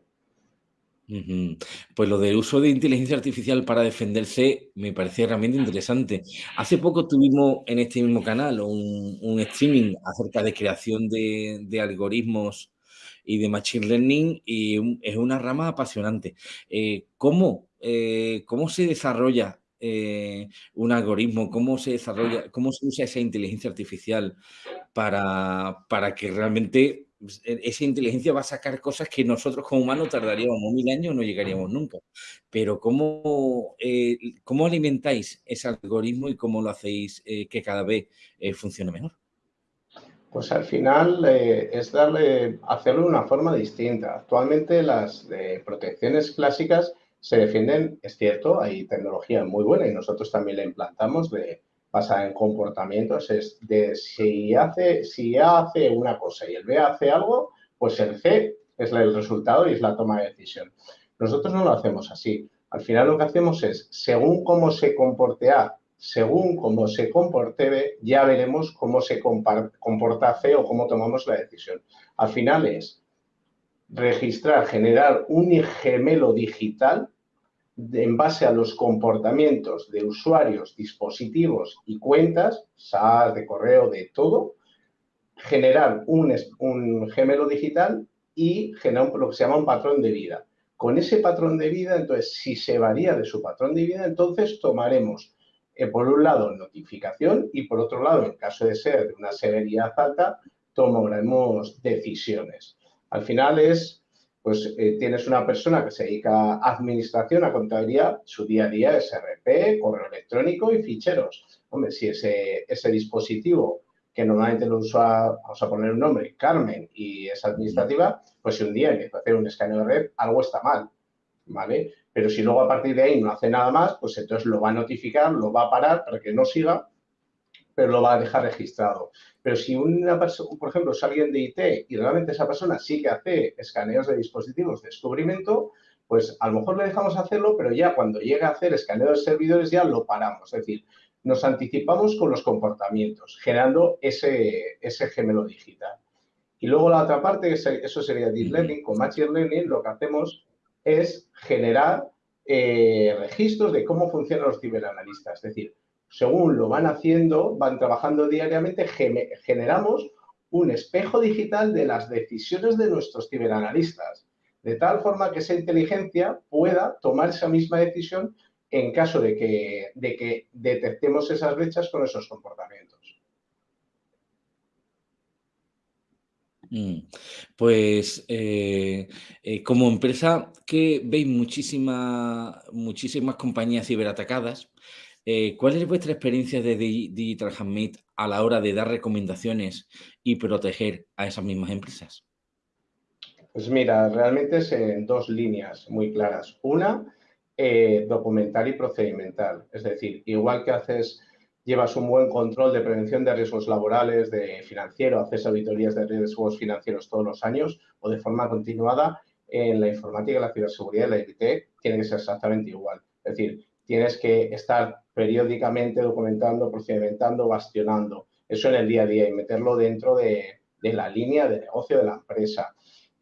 Pues lo del uso de inteligencia artificial para defenderse me parece realmente interesante. Hace poco tuvimos en este mismo canal un, streaming acerca de creación de, algoritmos y de Machine Learning y es una rama apasionante. Eh, ¿cómo, eh, ¿Cómo se desarrolla eh, un algoritmo? ¿Cómo se desarrolla, cómo se usa esa inteligencia artificial para, para que realmente pues, e, esa inteligencia va a sacar cosas que nosotros como humanos tardaríamos mil años no llegaríamos nunca. Pero ¿cómo, eh, ¿cómo alimentáis ese algoritmo y cómo lo hacéis eh, que cada vez eh, funcione mejor? Pues al final es darle, hacerlo de una forma distinta. Actualmente las protecciones clásicas se defienden, es cierto, hay tecnología muy buena y nosotros también la implantamos de basada en comportamientos, es de si hace, si A hace una cosa y el B hace algo, pues el C es el resultado y es la toma de decisión. Nosotros no lo hacemos así. Al final lo que hacemos es, según cómo se comporte A, según cómo se comporte B, ya veremos cómo se comporta C o cómo tomamos la decisión. Al final es registrar, generar un gemelo digital en base a los comportamientos de usuarios, dispositivos y cuentas, SaaS, de correo, de todo, generar un, un gemelo digital y generar lo que se llama un patrón de vida. Con ese patrón de vida, entonces, si se varía de su patrón de vida, entonces tomaremos, eh, por un lado, notificación y, por otro lado, en caso de ser de una severidad alta, tomaremos decisiones. Al final es pues eh, tienes una persona que se dedica a administración, a contabilidad, su día a día es correo electrónico y ficheros. Hombre, si ese, ese dispositivo que normalmente lo usa, vamos a poner un nombre, Carmen, y es administrativa, pues si un día empieza a hacer un escaneo de red, algo está mal, ¿vale? Pero si luego a partir de ahí no hace nada más, pues entonces lo va a notificar, lo va a parar para que no siga pero lo va a dejar registrado. Pero si una persona, por ejemplo, es alguien de IT y realmente esa persona sí que hace escaneos de dispositivos de descubrimiento, pues a lo mejor le dejamos hacerlo, pero ya cuando llega a hacer escaneo de servidores ya lo paramos. Es decir, nos anticipamos con los comportamientos, generando ese, ese gemelo digital. Y luego la otra parte, eso sería Deep Learning. Con Machine Learning lo que hacemos es generar eh, registros de cómo funcionan los ciberanalistas. Es decir, según lo van haciendo, van trabajando diariamente, generamos un espejo digital de las decisiones de nuestros ciberanalistas, de tal forma que esa inteligencia pueda tomar esa misma decisión en caso de que, de que detectemos esas brechas con esos comportamientos. Mm. Pues eh, eh, como empresa que veis muchísimas compañías ciberatacadas, eh, ¿Cuál es vuestra experiencia de Digital Handmade a la hora de dar recomendaciones y proteger a esas mismas empresas? Pues mira, realmente es en dos líneas muy claras. Una, eh, documental y procedimental. Es decir, igual que haces, llevas un buen control de prevención de riesgos laborales, de financiero, haces auditorías de riesgos financieros todos los años o de forma continuada, en la informática, la ciberseguridad y la IT tiene que ser exactamente igual. Es decir, tienes que estar periódicamente documentando, procedimentando, bastionando. Eso en el día a día y meterlo dentro de, la línea de negocio de la empresa.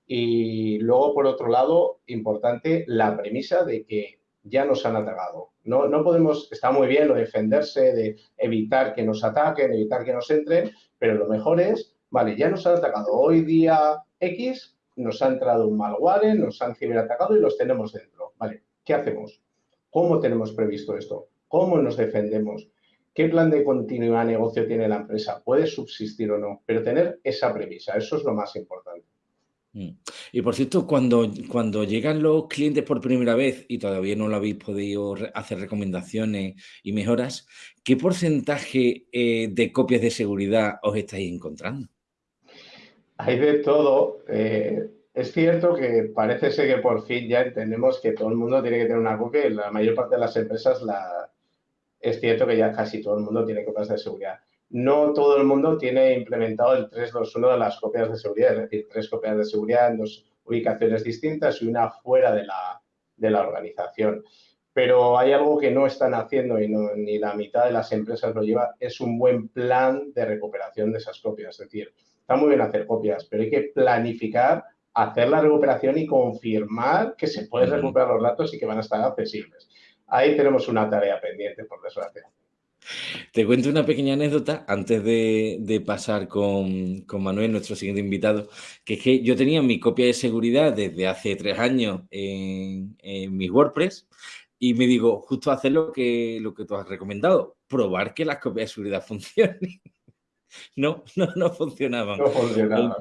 Y luego, por otro lado, importante la premisa de que ya nos han atacado. No, no podemos, está muy bien lo de defenderse, de evitar que nos ataquen, evitar que nos entren, pero lo mejor es, vale, ya nos han atacado. Hoy día X nos ha entrado un malware, nos han ciberatacado y los tenemos dentro. Vale, ¿qué hacemos? ¿Cómo tenemos previsto esto? ¿Cómo nos defendemos? ¿Qué plan de continuidad de negocio tiene la empresa? ¿Puede subsistir o no? Pero tener esa premisa, eso es lo más importante. Mm. Y por cierto, cuando, cuando llegan los clientes por primera vez y todavía no lo habéis podido hacer recomendaciones y mejoras, ¿qué porcentaje eh, de copias de seguridad os estáis encontrando? Hay de todo. Eh, es cierto que parece ser que por fin ya entendemos que todo el mundo tiene que tener una copia y la mayor parte de las empresas la... es cierto que ya casi todo el mundo tiene copias de seguridad. No todo el mundo tiene implementado el 321 de las copias de seguridad, es decir, tres copias de seguridad en dos ubicaciones distintas y una fuera de la, de la organización. Pero hay algo que no están haciendo y no, ni la mitad de las empresas lo lleva, es un buen plan de recuperación de esas copias. Es decir, está muy bien hacer copias, pero hay que planificar hacer la recuperación y confirmar que se pueden recuperar los datos y que van a estar accesibles. Ahí tenemos una tarea pendiente, por desgracia. Te cuento una pequeña anécdota antes de, pasar con, Manuel, nuestro siguiente invitado, que es que yo tenía mi copia de seguridad desde hace tres años en, en mi WordPress y me digo, justo hacer lo que, lo que tú has recomendado, probar que las copias de seguridad funcionen. no, no, no funcionaban. No funcionaban.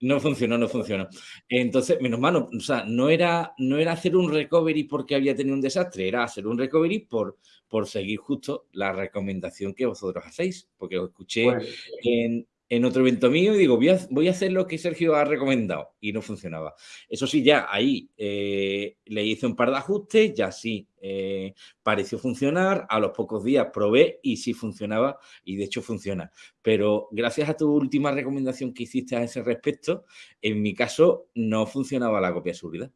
No funcionó, no funcionó. Entonces, menos mal, o sea, no era, no era hacer un recovery porque había tenido un desastre, era hacer un recovery por, por seguir justo la recomendación que vosotros hacéis, porque os escuché Pues, en, en otro evento mío y digo, voy a, voy a hacer lo que Sergio ha recomendado y no funcionaba. Eso sí, ya ahí eh, le hice un par de ajustes, ya sí eh, pareció funcionar, a los pocos días probé y sí funcionaba y de hecho funciona. Pero gracias a tu última recomendación que hiciste a ese respecto, en mi caso no funcionaba la copia de seguridad.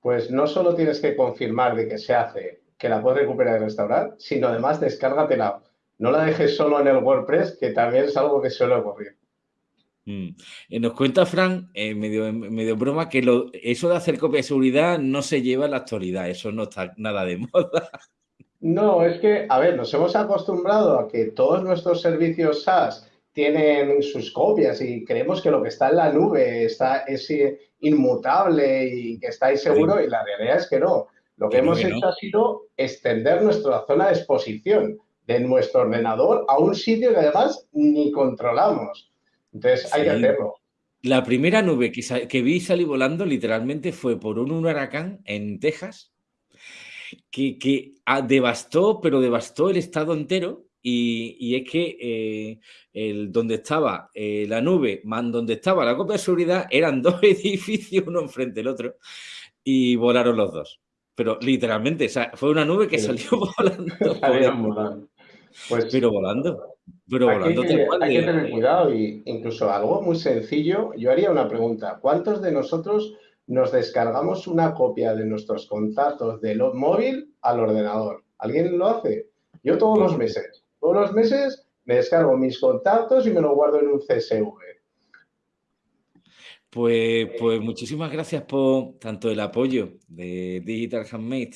Pues no solo tienes que confirmar de que se hace, que la puedes recuperar y restaurar, sino además descárgatela. No la dejes solo en el WordPress, que también es algo que suele ocurrir. Mm. Eh, Nos cuenta Fran, eh, medio, medio broma, que lo, eso de hacer copia de seguridad no se lleva en la actualidad, eso no está nada de moda. No, es que, a ver, nos hemos acostumbrado a que todos nuestros servicios SaaS tienen sus copias y creemos que lo que está en la nube está, es inmutable y que está ahí seguro y la realidad es que no. Lo que hemos hecho no. ha sido extender nuestra zona de exposición de nuestro ordenador a un sitio que además ni controlamos. Entonces hay que hacerlo. La primera nube que, que vi salir volando literalmente fue por un huracán en Texas que, que ah, devastó, pero devastó el estado entero. Y, y es que eh, el, donde estaba eh, la nube, más donde estaba la copia de seguridad, eran dos edificios uno enfrente del otro y volaron los dos. Pero literalmente, o sea, fue una nube que Sí. salió volando. Pues Pero volando. Pero volando hay tal que, cual. hay que de- tener cuidado y incluso algo muy sencillo. Yo haría una pregunta. ¿Cuántos de nosotros nos descargamos una copia de nuestros contactos del móvil al ordenador? ¿Alguien lo hace? Yo todos los meses. Todos los meses me descargo mis contactos y me lo guardo en un CSV. Pues, pues muchísimas gracias por tanto el apoyo de Digital Handmade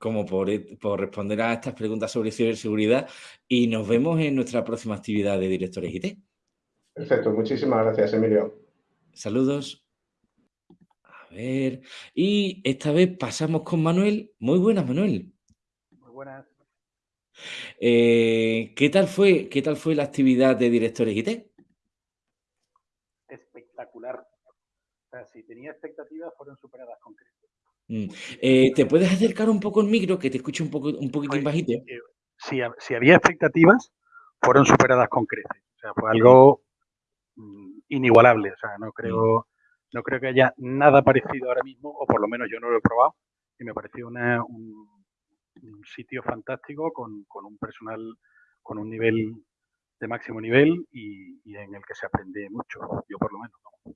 como por, por responder a estas preguntas sobre ciberseguridad y nos vemos en nuestra próxima actividad de Directores IT. Perfecto. Muchísimas gracias, Emilio. Saludos. A ver, y esta vez pasamos con Manuel. Muy buenas, Manuel. Muy buenas. Eh, ¿qué tal fue, qué tal fue la actividad de Directores IT? Espectacular. O sea, si tenía expectativas, fueron superadas con creces. Mm, eh, ¿te puedes acercar un poco el micro que te escucho un poco un poquitín Fue- bajito? eh, si, ha- si había expectativas, fueron superadas con creces. O sea, fue algo mm, inigualable. O sea, no creo, no creo que haya nada parecido ahora mismo, o por lo menos yo no lo he probado, y me pareció una- un, un sitio fantástico con, con un personal con un nivel de máximo nivel y, y en el que se aprende mucho, yo por lo menos. ¿no?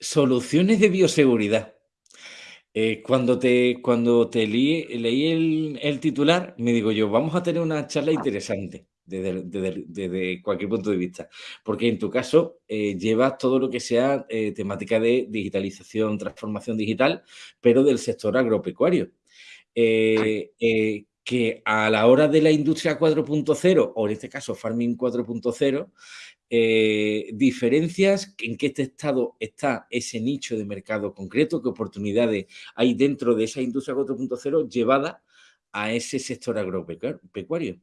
Soluciones de bioseguridad. Eh, cuando te, cuando te leí, leí el, el titular, me digo yo, vamos a tener una charla interesante desde, desde- desde cualquier punto de vista, porque en tu caso eh, llevas todo lo que sea eh, temática de digitalización, transformación digital, pero del sector agropecuario. Que a la hora de la industria 4.0, o en este caso Farming 4.0, eh, diferencias en qué este estado está ese nicho de mercado concreto, qué oportunidades hay dentro de esa industria 4.0 llevada a ese sector agropecuario.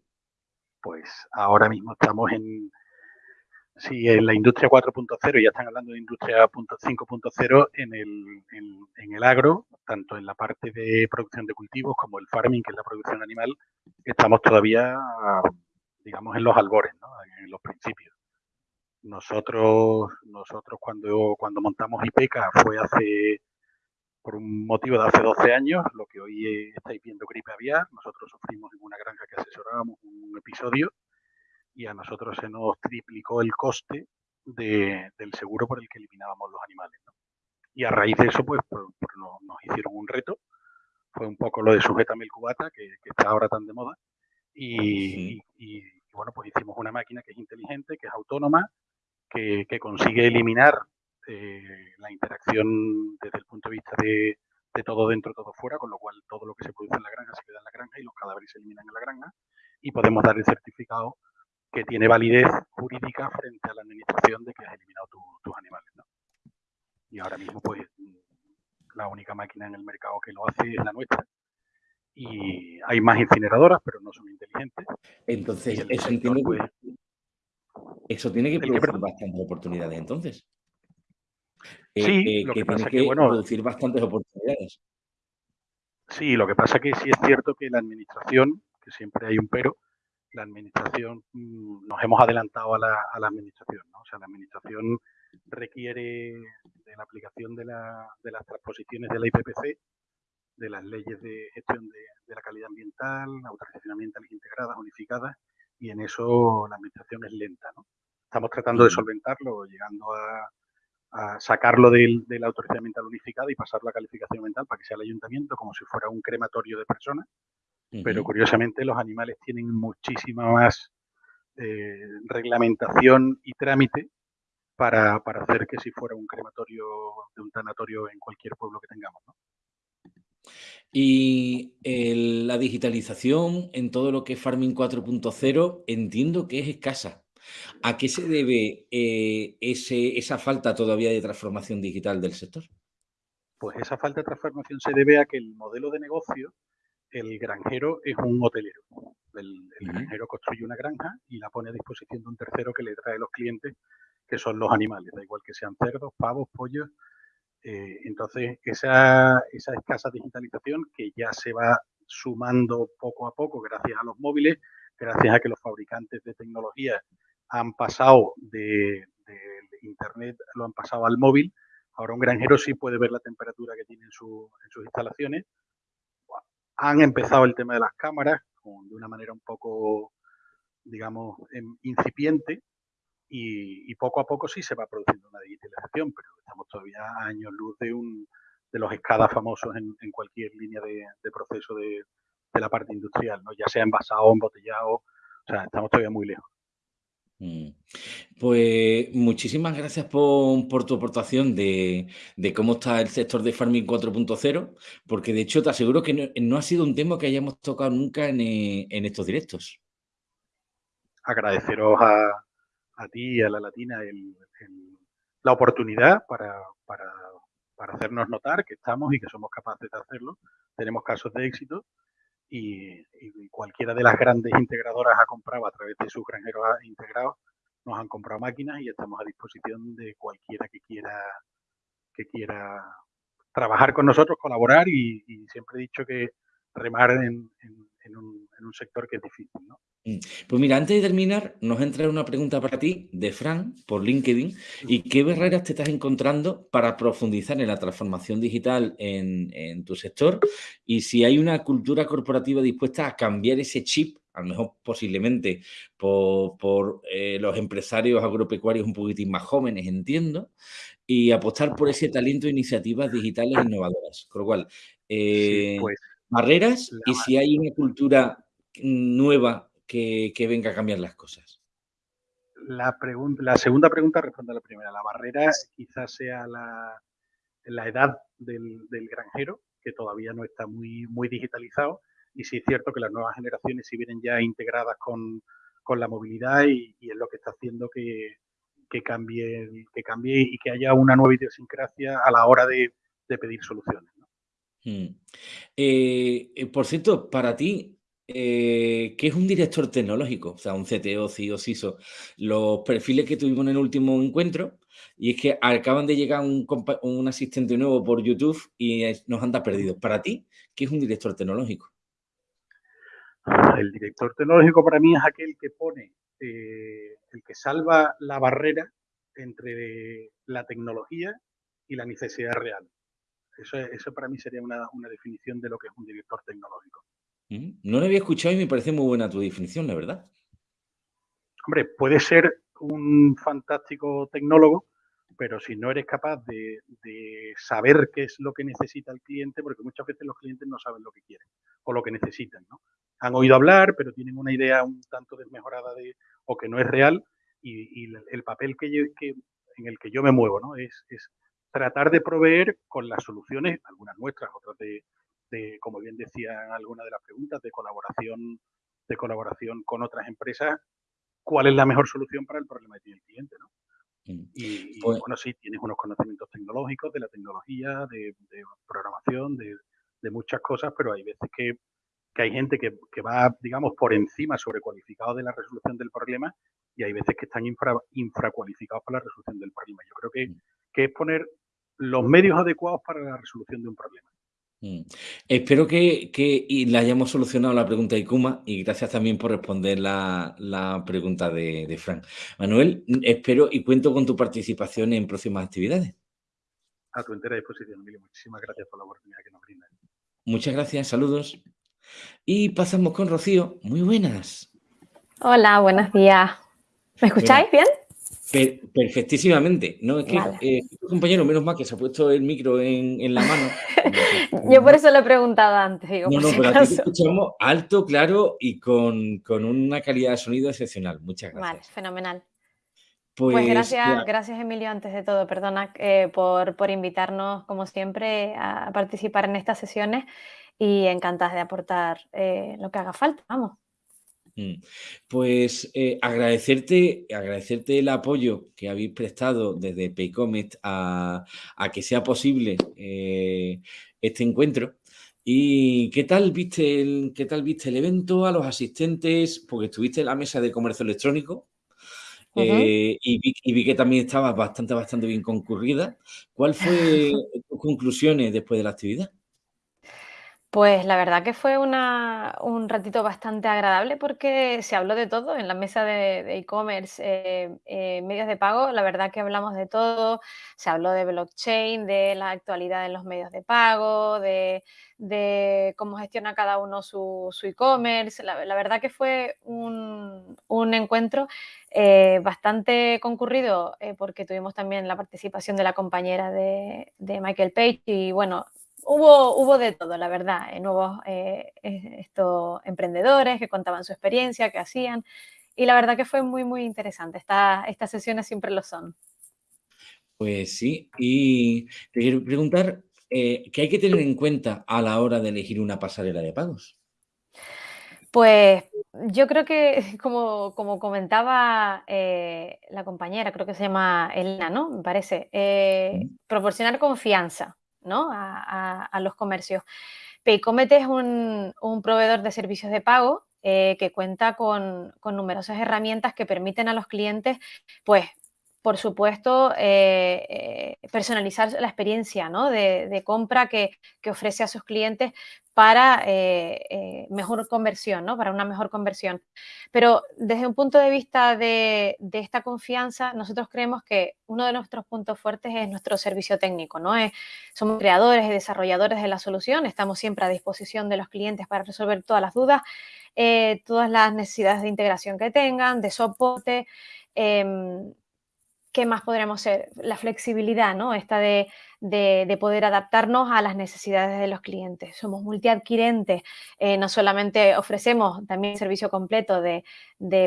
Pues ahora mismo estamos en, si en la industria 4.0 ya están hablando de industria punto- 5.0 en el, en, en el agro, tanto en la parte de producción de cultivos como el farming, que es la producción animal, estamos todavía, digamos, en los albores, ¿no? en los principios. Nosotros, nosotros cuando, cuando montamos IPECA fue hace, por un motivo de hace 12 años, lo que hoy estáis viendo gripe aviar, nosotros sufrimos en una granja que asesorábamos un episodio y a nosotros se nos triplicó el coste de- del seguro por el que eliminábamos los animales. ¿no? Y a raíz de eso, pues, pues, pues nos, nos hicieron un reto. Fue un poco lo de sujétame el cubata, que, que está ahora tan de moda. Y, y- y, bueno, pues hicimos una máquina que es inteligente, que es autónoma, que, que consigue eliminar eh, la interacción desde el punto de vista de, de todo dentro, todo fuera, con lo cual todo lo que se produce en la granja se queda en la granja y los cadáveres se eliminan en la granja y podemos dar el certificado que tiene validez jurídica frente a la administración de que has eliminado tu- tus animales. ¿no? Y ahora mismo, pues, la única máquina en el mercado que lo hace es la nuestra. Y hay más incineradoras, pero no son inteligentes. Entonces, eso entiendo pues, eso tiene que ¿El qué, producir bastantes oportunidades entonces. Eh, Sí, eh, lo que que tiene pasa que que, bueno, producir bastantes oportunidades. Sí, lo que pasa que sí es cierto que la administración, que siempre hay un pero, la administración, mm, nos hemos adelantado a la, a la administración, ¿no? O sea, la administración requiere de la aplicación de, la- de las transposiciones de la IPPC, de las leyes de gestión de, de la calidad ambiental, autorizaciones ambientales integradas, unificadas, y en eso la administración es lenta, ¿no? Estamos tratando de solventarlo, llegando a, a sacarlo del- de la autorización ambiental unificada y pasarlo a calificación ambiental para que sea el ayuntamiento como si fuera un crematorio de personas pero curiosamente los animales tienen muchísima más eh, reglamentación y trámite para, para hacer que si fuera un crematorio de un tanatorio en cualquier pueblo que tengamos. ¿no? Y el- la digitalización en todo lo que es Farming 4.0 entiendo que es escasa. ¿A qué se debe eh, ese, esa falta todavía de transformación digital del sector? Pues esa falta de transformación se debe a que el modelo de negocio, el granjero es un hotelero. El, granjero construye una granja y la pone a disposición de un tercero que le trae los clientes, que son los animales, da igual que sean cerdos, pavos, pollos. Eh, entonces, esa, esa escasa digitalización que ya se va sumando poco a poco gracias a los móviles, gracias a que los fabricantes de tecnología han pasado de, de Internet, lo han pasado al móvil. Ahora un granjero sí puede ver la temperatura que tiene en, su- en sus instalaciones. Han empezado el tema de las cámaras con- de una manera un poco, digamos, em, incipiente y, y poco a poco sí se va produciendo una digitalización, pero estamos todavía a años luz de, un, de los escadas famosos en, en cualquier línea de, de proceso de, de la parte industrial, ¿no? ya sea envasado embotellado, o sea, estamos todavía muy lejos. Mm. Pues muchísimas gracias por, por tu aportación de, de cómo está el sector de Farming 4.0, porque de hecho te aseguro que no, no ha sido un tema que hayamos tocado nunca en, en estos directos. agradeceros a, a ti y a la Latina el- la oportunidad para, para, para hacernos notar que estamos y que somos capaces de hacerlo. Tenemos casos de éxito y, cualquiera de las grandes integradoras ha comprado a través de sus granjeros integrados, nos han comprado máquinas y estamos a disposición de cualquiera que quiera que quiera trabajar con nosotros, colaborar y, siempre he dicho que remar en, en- en un, en un sector que es difícil, ¿no? Pues mira, antes de terminar, nos entra una pregunta para ti de Fran por LinkedIn. ¿Y qué barreras te estás encontrando para profundizar en la transformación digital en, en tu sector? Y si hay una cultura corporativa dispuesta a cambiar ese chip, a lo mejor posiblemente por, por, eh, los empresarios agropecuarios un poquitín más jóvenes, entiendo, y apostar por ese talento e iniciativas digitales innovadoras. Con lo cual, Sí, eh, pues barreras y si hay una cultura nueva que, que venga a cambiar las cosas. La, pregunta, la segunda pregunta responde a la primera. La barrera quizás sea la, la edad del, del granjero, que todavía no está muy, muy digitalizado. Y sí es cierto que las nuevas generaciones sí vienen ya integradas con, con la movilidad y, y es lo que está haciendo que, que, cambie, que cambie y que haya una nueva idiosincrasia a la hora de, de pedir soluciones. ¿no? Mm. Eh, eh, por cierto, para ti, eh, ¿qué es un director tecnológico? O sea, un CTO, CIO, CISO. Los perfiles que tuvimos en el último encuentro, y es que acaban de llegar un, asistente nuevo por YouTube y nos anda perdidos. Para ti, ¿qué es un director tecnológico? El director tecnológico para mí es aquel que pone, eh, el que salva la barrera entre la tecnología y la necesidad real. Eso, eso para mí sería una definición de lo que es un director tecnológico. Mm, No lo había escuchado y me parece muy buena tu definición, la verdad. Hombre, puede ser un fantástico tecnólogo, pero si no eres capaz de, saber qué es lo que necesita el cliente, porque muchas veces los clientes no saben lo que quieren o lo que necesitan, ¿no? Han oído hablar, pero tienen una idea un tanto desmejorada de, o que no es real, y, y el papel que, yo- que- en el que yo me muevo, ¿no? Es, es tratar de proveer con las soluciones, algunas nuestras, otras de, de, como bien decían algunas de las preguntas, de colaboración, de colaboración con otras empresas, cuál es la mejor solución para el problema que tiene el cliente, ¿no? Mm. Y, y, Pues- bueno, sí, tienes unos conocimientos tecnológicos, de la tecnología, de, de programación, de, de muchas cosas, pero hay veces que, que hay gente que, que va, digamos, por encima sobrecualificado de la resolución del problema y hay veces que están infra, infracualificados para la resolución del problema. Yo creo que, que es poner los medios adecuados para la resolución de un problema. Mm. Espero que, le hayamos solucionado la pregunta de Ikuma y gracias también por responder la, pregunta de, de, Frank. Manuel, espero y cuento con tu participación en próximas actividades. A tu entera disposición, Emilio. Muchísimas gracias por la oportunidad que nos brindas. Muchas gracias, saludos. Y pasamos con Rocío. Muy buenas. Hola, buenos días. ¿Me escucháis bien? Perfectísimamente. No, es que eh, compañero, menos mal que se ha puesto el micro en, la mano. Yo por eso lo he preguado antes. Digo, no, no, pero aquí escuchamos alto, claro y con, una calidad de sonido excepcional. Muchas gracias. Vale, fenomenal. Pues, pues gracias, gracias Emilio, antes de todo, perdona eh, por, por, invitarnos, como siempre, a participar en estas sesiones y encantadas de aportar eh, lo que haga falta, vamos. Mm. Pues eh, agradecerte, agradecerte el apoyo que habéis prestado desde Paycomet a, que sea posible eh, este encuentro. ¿Y qué tal, viste el, qué tal viste el evento, a los asistentes? Porque estuviste en la mesa de comercio electrónico eh, y, vi, que también estaba bastante, bastante bien concurrida. ¿Cuál fue tus conclusiones después de la actividad? Pues la verdad que fue un ratito bastante agradable porque se habló de todo en la mesa de e-commerce, eh, eh, medios de pago, la verdad que hablamos de todo, se habló de blockchain, de la actualidad en los medios de pago, de, cómo gestiona cada uno su e-commerce, la, verdad que fue un, encuentro eh, bastante concurrido porque tuvimos también la participación de la compañera de, de Michael Page y bueno, Hubo, hubo de todo, la verdad, eh, nuevos eh, eh, estos emprendedores que contaban su experiencia, que hacían, y la verdad que fue muy, muy interesante. estas sesiones siempre lo son. Pues sí, y te quiero preguntar, ¿qué hay que tener en cuenta a la hora de elegir una pasarela de pagos? Pues yo creo que, como, como comentaba la compañera, creo que se llama Elena, ¿no? Me parece, proporcionar confianza a, los comercios. Paycomet es un, proveedor de servicios de pago eh, que cuenta con, numerosas herramientas que permiten a los clientes pues, por supuesto, eh, eh, personalizar la experiencia de, compra que, ofrece a sus clientes para eh, mejor conversión, ¿no? para una mejor conversión. Pero desde un punto de vista de, esta confianza, nosotros creemos que uno de nuestros puntos fuertes es nuestro servicio técnico. ¿no? somos creadores y desarrolladores de la solución, estamos siempre a disposición de los clientes para resolver todas las dudas, todas las necesidades de integración que tengan, de soporte. ¿Qué más podríamos ser? La flexibilidad, ¿no? Esta de, poder adaptarnos a las necesidades de los clientes. Somos multiadquirentes, eh, no solamente ofrecemos también servicio completo de,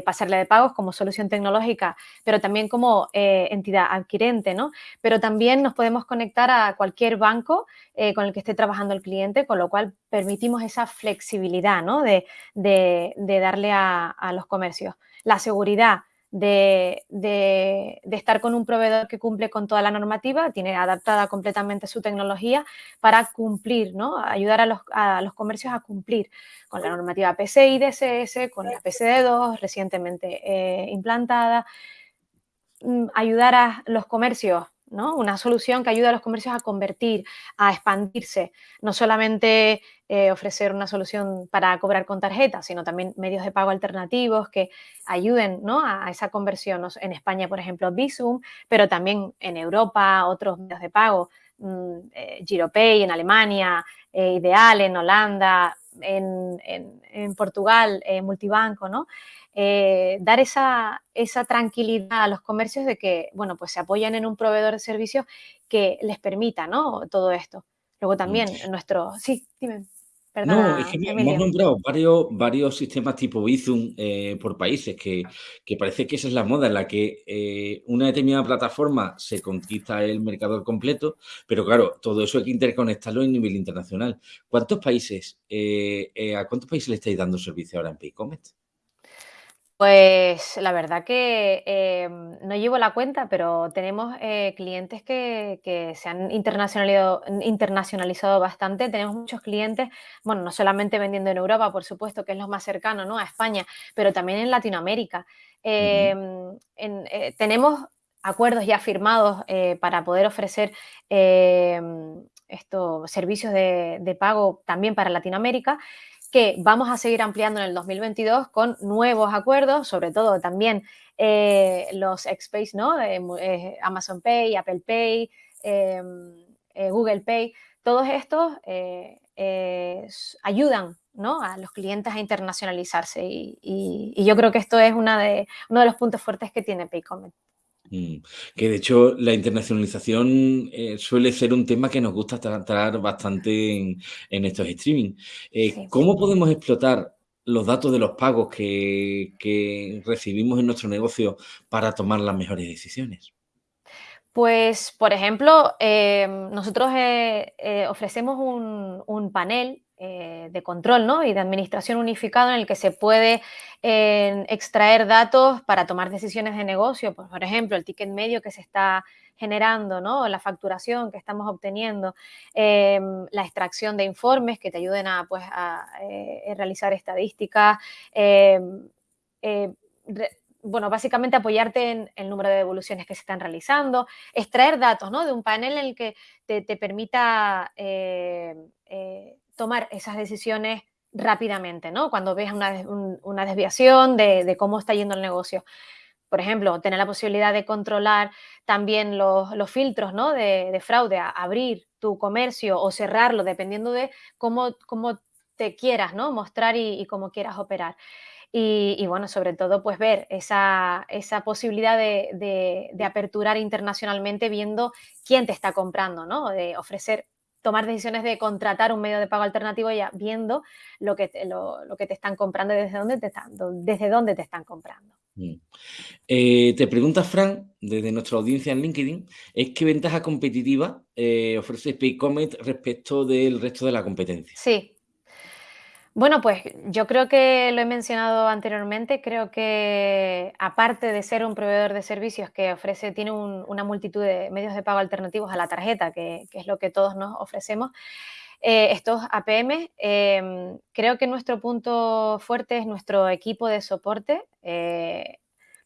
pasarle de pagos como solución tecnológica, pero también como eh, entidad adquirente, ¿no? Pero también nos podemos conectar a cualquier banco eh, con el que esté trabajando el cliente, con lo cual permitimos esa flexibilidad, ¿no? De, darle a los comercios. La seguridad, de, estar con un proveedor que cumple con toda la normativa, tiene adaptada completamente su tecnología para cumplir, ¿no? ayudar a los, a los comercios a cumplir con la normativa PCI DSS, con la PSD2 recientemente eh, implantada, mm, ayudar a los comercios una solución que ayuda a los comercios a convertir, a expandirse, no solamente eh, ofrecer una solución para cobrar con tarjeta, sino también medios de pago alternativos que ayuden a, esa conversión. En España, por ejemplo, Visum, pero también en Europa, otros medios de pago, mm, eh, Giropay en Alemania, eh, Ideal en Holanda, en, en Portugal, Multibanco, ¿no? Eh, dar esa, esa, tranquilidad a los comercios de que, bueno, pues se apoyan en un proveedor de servicios que les permita, ¿no? Todo esto. Luego también nuestro... Sí, dime. no, es que hemos nombrado varios, varios sistemas tipo Bizum eh, por países que, parece que esa es la moda en la que eh, una determinada plataforma se conquista el mercado completo, pero claro, todo eso hay que interconectarlo a nivel internacional. ¿Cuántos países, a cuántos países le estáis dando servicio ahora en Paycomet? Pues la verdad que em, no llevo la cuenta, pero tenemos eh, clientes que, se han internacionalizado, internacionalizado bastante. Tenemos muchos clientes, bueno, no solamente vendiendo en Europa, por supuesto, que es lo más cercano ¿no? a España, pero también en Latinoamérica. Em, eh, tenemos acuerdos ya firmados para poder ofrecer estos servicios de, pago también para Latinoamérica que vamos a seguir ampliando en el 2022 con nuevos acuerdos, sobre todo también eh, los Xpace, ¿no? Eh, Amazon Pay, Apple Pay, em, eh, Google Pay, todos estos ayudan ¿no? a los clientes a internacionalizarse y, yo creo que esto es una de, uno de los puntos fuertes que tiene Paycomet. Mm. Que de hecho la internacionalización eh, suele ser un tema que nos gusta tratar bastante en, estos streaming. Eh, ¿Cómo podemos explotar los datos de los pagos que, recibimos en nuestro negocio para tomar las mejores decisiones? Pues, por ejemplo, eh, nosotros ofrecemos un, un panel eh, de control ¿no? y de administración unificado en el que se puede eh, extraer datos para tomar decisiones de negocio, pues, por ejemplo, el ticket medio que se está generando, ¿no? la facturación que estamos obteniendo, em, la extracción de informes que te ayuden a, pues, a eh, realizar estadísticas, bueno, básicamente apoyarte en el número de devoluciones que se están realizando, extraer datos ¿no? de un panel en el que te permita tomar esas decisiones rápidamente, ¿no? Cuando ves una, desviación de, cómo está yendo el negocio. Por ejemplo, tener la posibilidad de controlar también los, filtros ¿no? de, fraude, abrir tu comercio o cerrarlo, dependiendo de cómo, cómo te quieras ¿no? mostrar y, cómo quieras operar. Y, bueno, sobre todo, pues ver esa, posibilidad de, de, aperturar internacionalmente viendo quién te está comprando, ¿no? De ofrecer tomar decisiones de contratar un medio de pago alternativo ya viendo lo que te, lo, que te están comprando y desde dónde te están, desde dónde te están comprando. Mm. Eh, te pregunta Fran, desde nuestra audiencia en LinkedIn, ¿es qué ventaja competitiva eh, ofrece Paycomet respecto del resto de la competencia? Sí, bueno, pues yo creo que lo he mencionado anteriormente, creo que aparte de ser un proveedor de servicios que ofrece, tiene una multitud de medios de pago alternativos a la tarjeta, que, es lo que todos nos ofrecemos, eh, estos APM, em, creo que nuestro punto fuerte es nuestro equipo de soporte. Eh,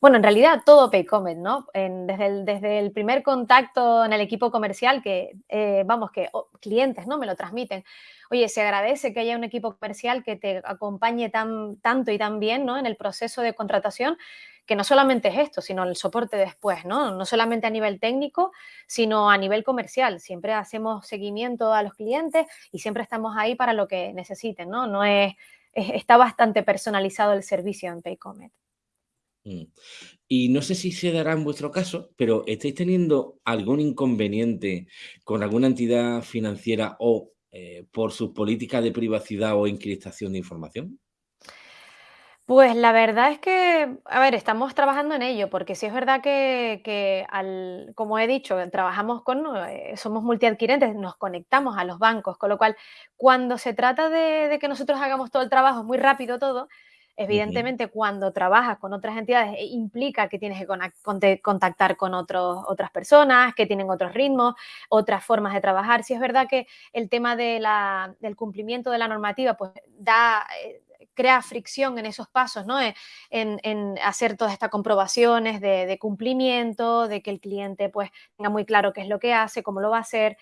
bueno, en realidad todo Paycomet, ¿no? desde, el, desde el primer contacto en el equipo comercial, que eh, vamos, que clientes, ¿no? Me lo transmiten. Oye, se agradece que haya un equipo comercial que te acompañe tan, tanto y tan bien, ¿no? En el proceso de contratación, que no solamente es esto, sino el soporte después, ¿no? No solamente a nivel técnico, sino a nivel comercial. Siempre hacemos seguimiento a los clientes y siempre estamos ahí para lo que necesiten, ¿no? No es, está bastante personalizado el servicio en Paycomet. Mm. Y no sé si se dará en vuestro caso, pero ¿estáis teniendo algún inconveniente con alguna entidad financiera o eh, por sus políticas de privacidad o encriptación de información? Pues la verdad es que, a ver, estamos trabajando en ello, porque sí es verdad que, al, como he dicho, trabajamos con, eh, somos multiadquirentes, nos conectamos a los bancos, con lo cual, cuando se trata de que nosotros hagamos todo el trabajo muy rápido todo, Evidentemente, cuando trabajas con otras entidades eh, implica que tienes que contactar con otras personas, que tienen otros ritmos, otras formas de trabajar. Si es verdad que el tema del cumplimiento de la normativa pues da, eh, crea fricción en esos pasos, ¿no? Eh, en, hacer todas estas comprobaciones de, de, cumplimiento, de que el cliente pues tenga muy claro qué es lo que hace, cómo lo va a hacer.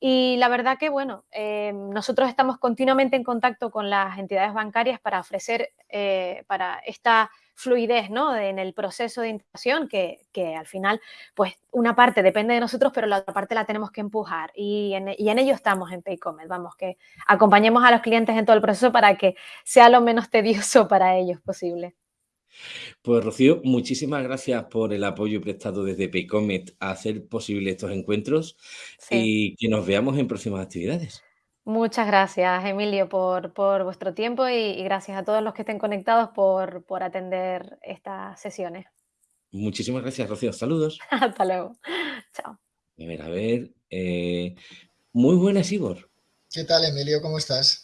Y la verdad que, bueno, eh, nosotros estamos continuamente en contacto con las entidades bancarias para ofrecer eh, para esta fluidez ¿no? en el proceso de integración que, al final, pues una parte depende de nosotros, pero la otra parte la tenemos que empujar y en, y en ello estamos en Paycomet, vamos, que acompañemos a los clientes en todo el proceso para que sea lo menos tedioso para ellos posible. Pues Rocío, muchísimas gracias por el apoyo prestado desde Paycomet a hacer posible estos encuentros y que nos veamos en próximas actividades. Muchas gracias, Emilio, por, vuestro tiempo y, gracias a todos los que estén conectados por, atender estas sesiones. Muchísimas gracias, Rocío. Saludos. Hasta luego. Chao. A ver, a ver. Eh, muy buenas, Igor. ¿Qué tal, Emilio? ¿Cómo estás?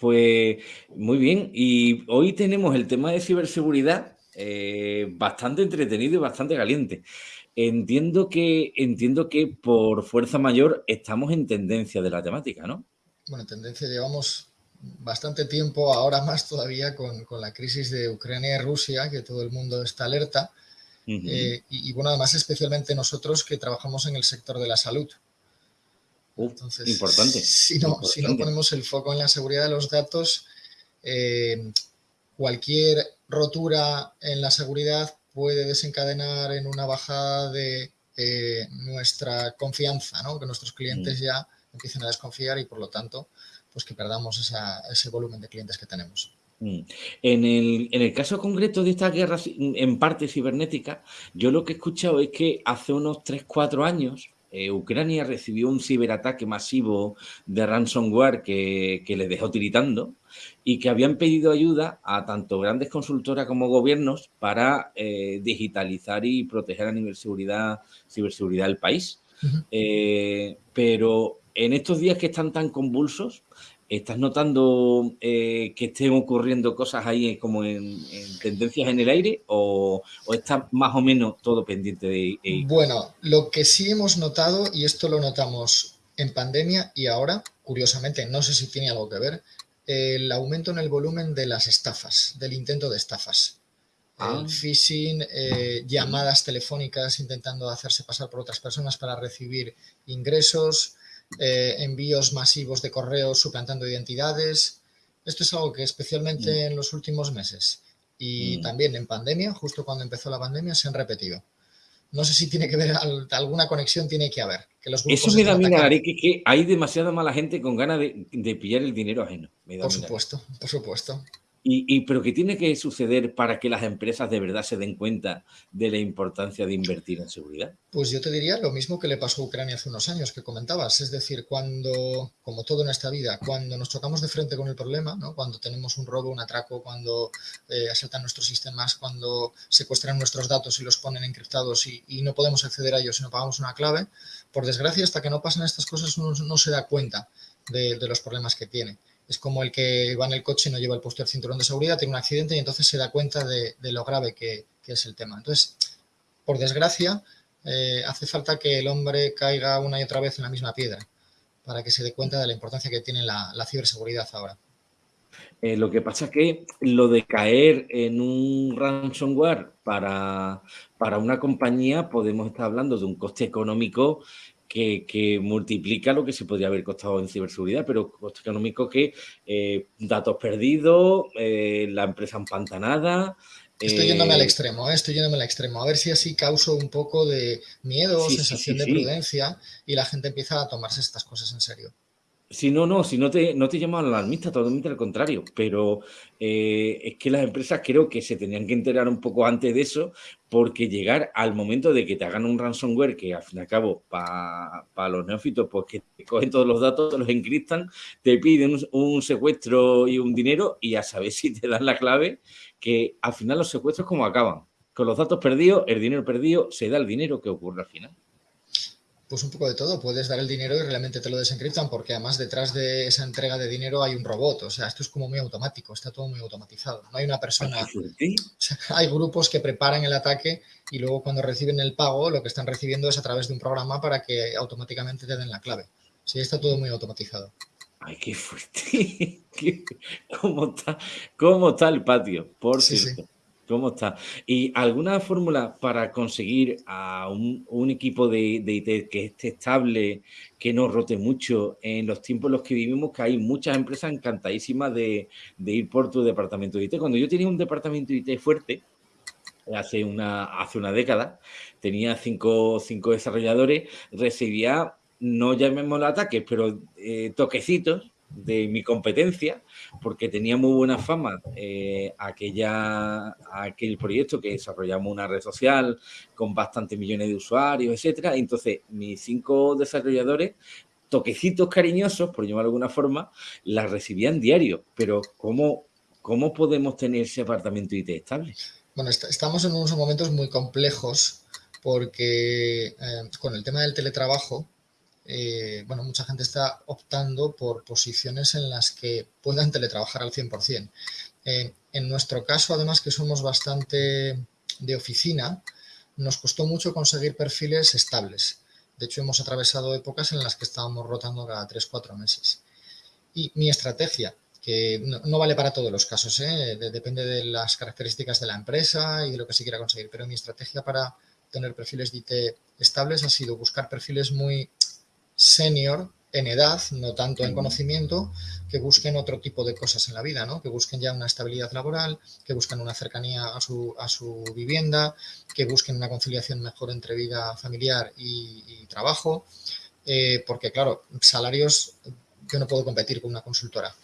Pues muy bien, y hoy tenemos el tema de ciberseguridad eh, bastante entretenido y bastante caliente. Entiendo que, entiendo que por fuerza mayor estamos en tendencia de la temática, ¿no? Bueno, tendencia llevamos bastante tiempo, ahora más todavía con, la crisis de Ucrania y Rusia, que todo el mundo está alerta. y, y, bueno, además especialmente nosotros que trabajamos en el sector de la salud. Entonces, importante. Si no, si no ponemos el foco en la seguridad de los datos, eh, cualquier rotura en la seguridad puede desencadenar en una bajada de eh, nuestra confianza, ¿no? que nuestros clientes mm. ya empiecen a desconfiar y por lo tanto pues que perdamos ese volumen de clientes que tenemos. Mm. En el, en el, caso concreto de esta guerra en parte cibernética, yo lo que he escuchado es que hace unos 3-4 años eh, Ucrania recibió un ciberataque masivo de ransomware que, que le dejó tiritando y que habían pedido ayuda a tanto grandes consultoras como gobiernos para eh, digitalizar y proteger a nivel seguridad, ciberseguridad del país. Eh, pero en estos días que están tan convulsos, ¿Estás notando eh, que estén ocurriendo cosas ahí como en, tendencias en el aire o, o, está más o menos todo pendiente de Bueno, lo que sí hemos notado, y esto lo notamos en pandemia y ahora, curiosamente, no sé si tiene algo que ver, el aumento en el volumen de las estafas, del intento de estafas. El ah. phishing, eh, llamadas telefónicas intentando hacerse pasar por otras personas para recibir ingresos, eh, envíos masivos de correos suplantando identidades. Esto es algo que especialmente mm. en los últimos meses y mm. también en pandemia, justo cuando empezó la pandemia, se han repetido. No sé si tiene que ver, alguna conexión tiene que haber. Que los Eso me da miedo, que, que hay demasiada mala gente con ganas de, de pillar el dinero ajeno. por supuesto, por supuesto. Y, pero ¿qué tiene que suceder para que las empresas de verdad se den cuenta de la importancia de invertir en seguridad? Pues yo te diría lo mismo que le pasó a Ucrania hace unos años que comentabas. Es decir, cuando, como todo en esta vida, cuando nos tocamos de frente con el problema, ¿no? cuando tenemos un robo, un atraco, cuando eh, asaltan nuestros sistemas, cuando secuestran nuestros datos y los ponen encriptados y, no podemos acceder a ellos si no pagamos una clave, por desgracia, hasta que no pasan estas cosas uno no se da cuenta de los problemas que tiene es como el que va en el coche y no lleva el puesto cinturón de seguridad, tiene un accidente y entonces se da cuenta de, lo grave que, es el tema. Entonces, por desgracia, eh, hace falta que el hombre caiga una y otra vez en la misma piedra para que se dé cuenta de la importancia que tiene la, ciberseguridad ahora. Eh, lo que pasa es que lo de caer en un ransomware para, para una compañía, podemos estar hablando de un coste económico que, multiplica lo que se podría haber costado en ciberseguridad, pero coste económico que eh, datos perdidos, eh, la empresa empantanada. Estoy yéndome al eh, extremo, estoy yéndome al extremo. A ver si así causo un poco de miedo, sensación de prudencia y la gente empieza a tomarse estas cosas en serio. Sí, no, no, si no te, no te llaman alarmista, totalmente al contrario, pero eh, es que las empresas creo que se tenían que enterar un poco antes de eso, porque llegar al momento de que te hagan un ransomware, que al fin y al cabo, para los neófitos, pues que te cogen todos los datos, los encriptan, te piden un, secuestro y un dinero, y a saber si te dan la clave, que al final los secuestros como acaban, con los datos perdidos, el dinero perdido, se da el dinero que ocurre al final. Pues un poco de todo, puedes dar el dinero y realmente te lo desencriptan porque además detrás de esa entrega de dinero hay un robot, o sea, esto es como muy automático, está todo muy automatizado, no hay una persona, hay grupos que preparan el ataque y luego cuando reciben el pago lo que están recibiendo es a través de un programa para que automáticamente te den la clave, sí, está todo muy automatizado. Ay, qué fuerte, ¿Cómo está, cómo está el patio? Por cierto. ¿Cómo está? ¿Y alguna fórmula para conseguir a un, equipo de, IT que esté estable, que no rote mucho en los tiempos en los que vivimos, que hay muchas empresas encantadísimas de, ir por tu departamento de IT? Cuando yo tenía un departamento de IT fuerte, hace una, hace una década, tenía cinco, cinco desarrolladores, recibía, no llamémoslo ataques, pero eh, toquecitos de mi competencia, porque tenía muy buena fama eh, aquella, aquel proyecto que desarrollamos una red social con bastantes millones de usuarios, etcétera. Entonces, mis cinco desarrolladores, toquecitos cariñosos, por llamarlo de alguna forma, las recibían diario. Pero, ¿cómo, cómo podemos tener ese apartamento IT estable? Bueno, estamos en unos momentos muy complejos porque eh, con el tema del teletrabajo, eh, bueno, mucha gente está optando por posiciones en las que puedan teletrabajar al 100%. Eh, en nuestro caso, además que somos bastante de oficina, nos costó mucho conseguir perfiles estables. De hecho, hemos atravesado épocas en las que estábamos rotando cada 3-4 meses. Y mi estrategia, que no, vale para todos los casos, ¿eh? depende de las características de la empresa y de lo que se quiera conseguir, pero mi estrategia para tener perfiles de estables ha sido buscar perfiles muy senior en edad, no tanto en conocimiento, que busquen otro tipo de cosas en la vida, ¿no? que busquen ya una estabilidad laboral, que busquen una cercanía a su, a su vivienda, que busquen una conciliación mejor entre vida familiar y, trabajo, eh, porque claro, salarios yo no puedo competir con una consultora.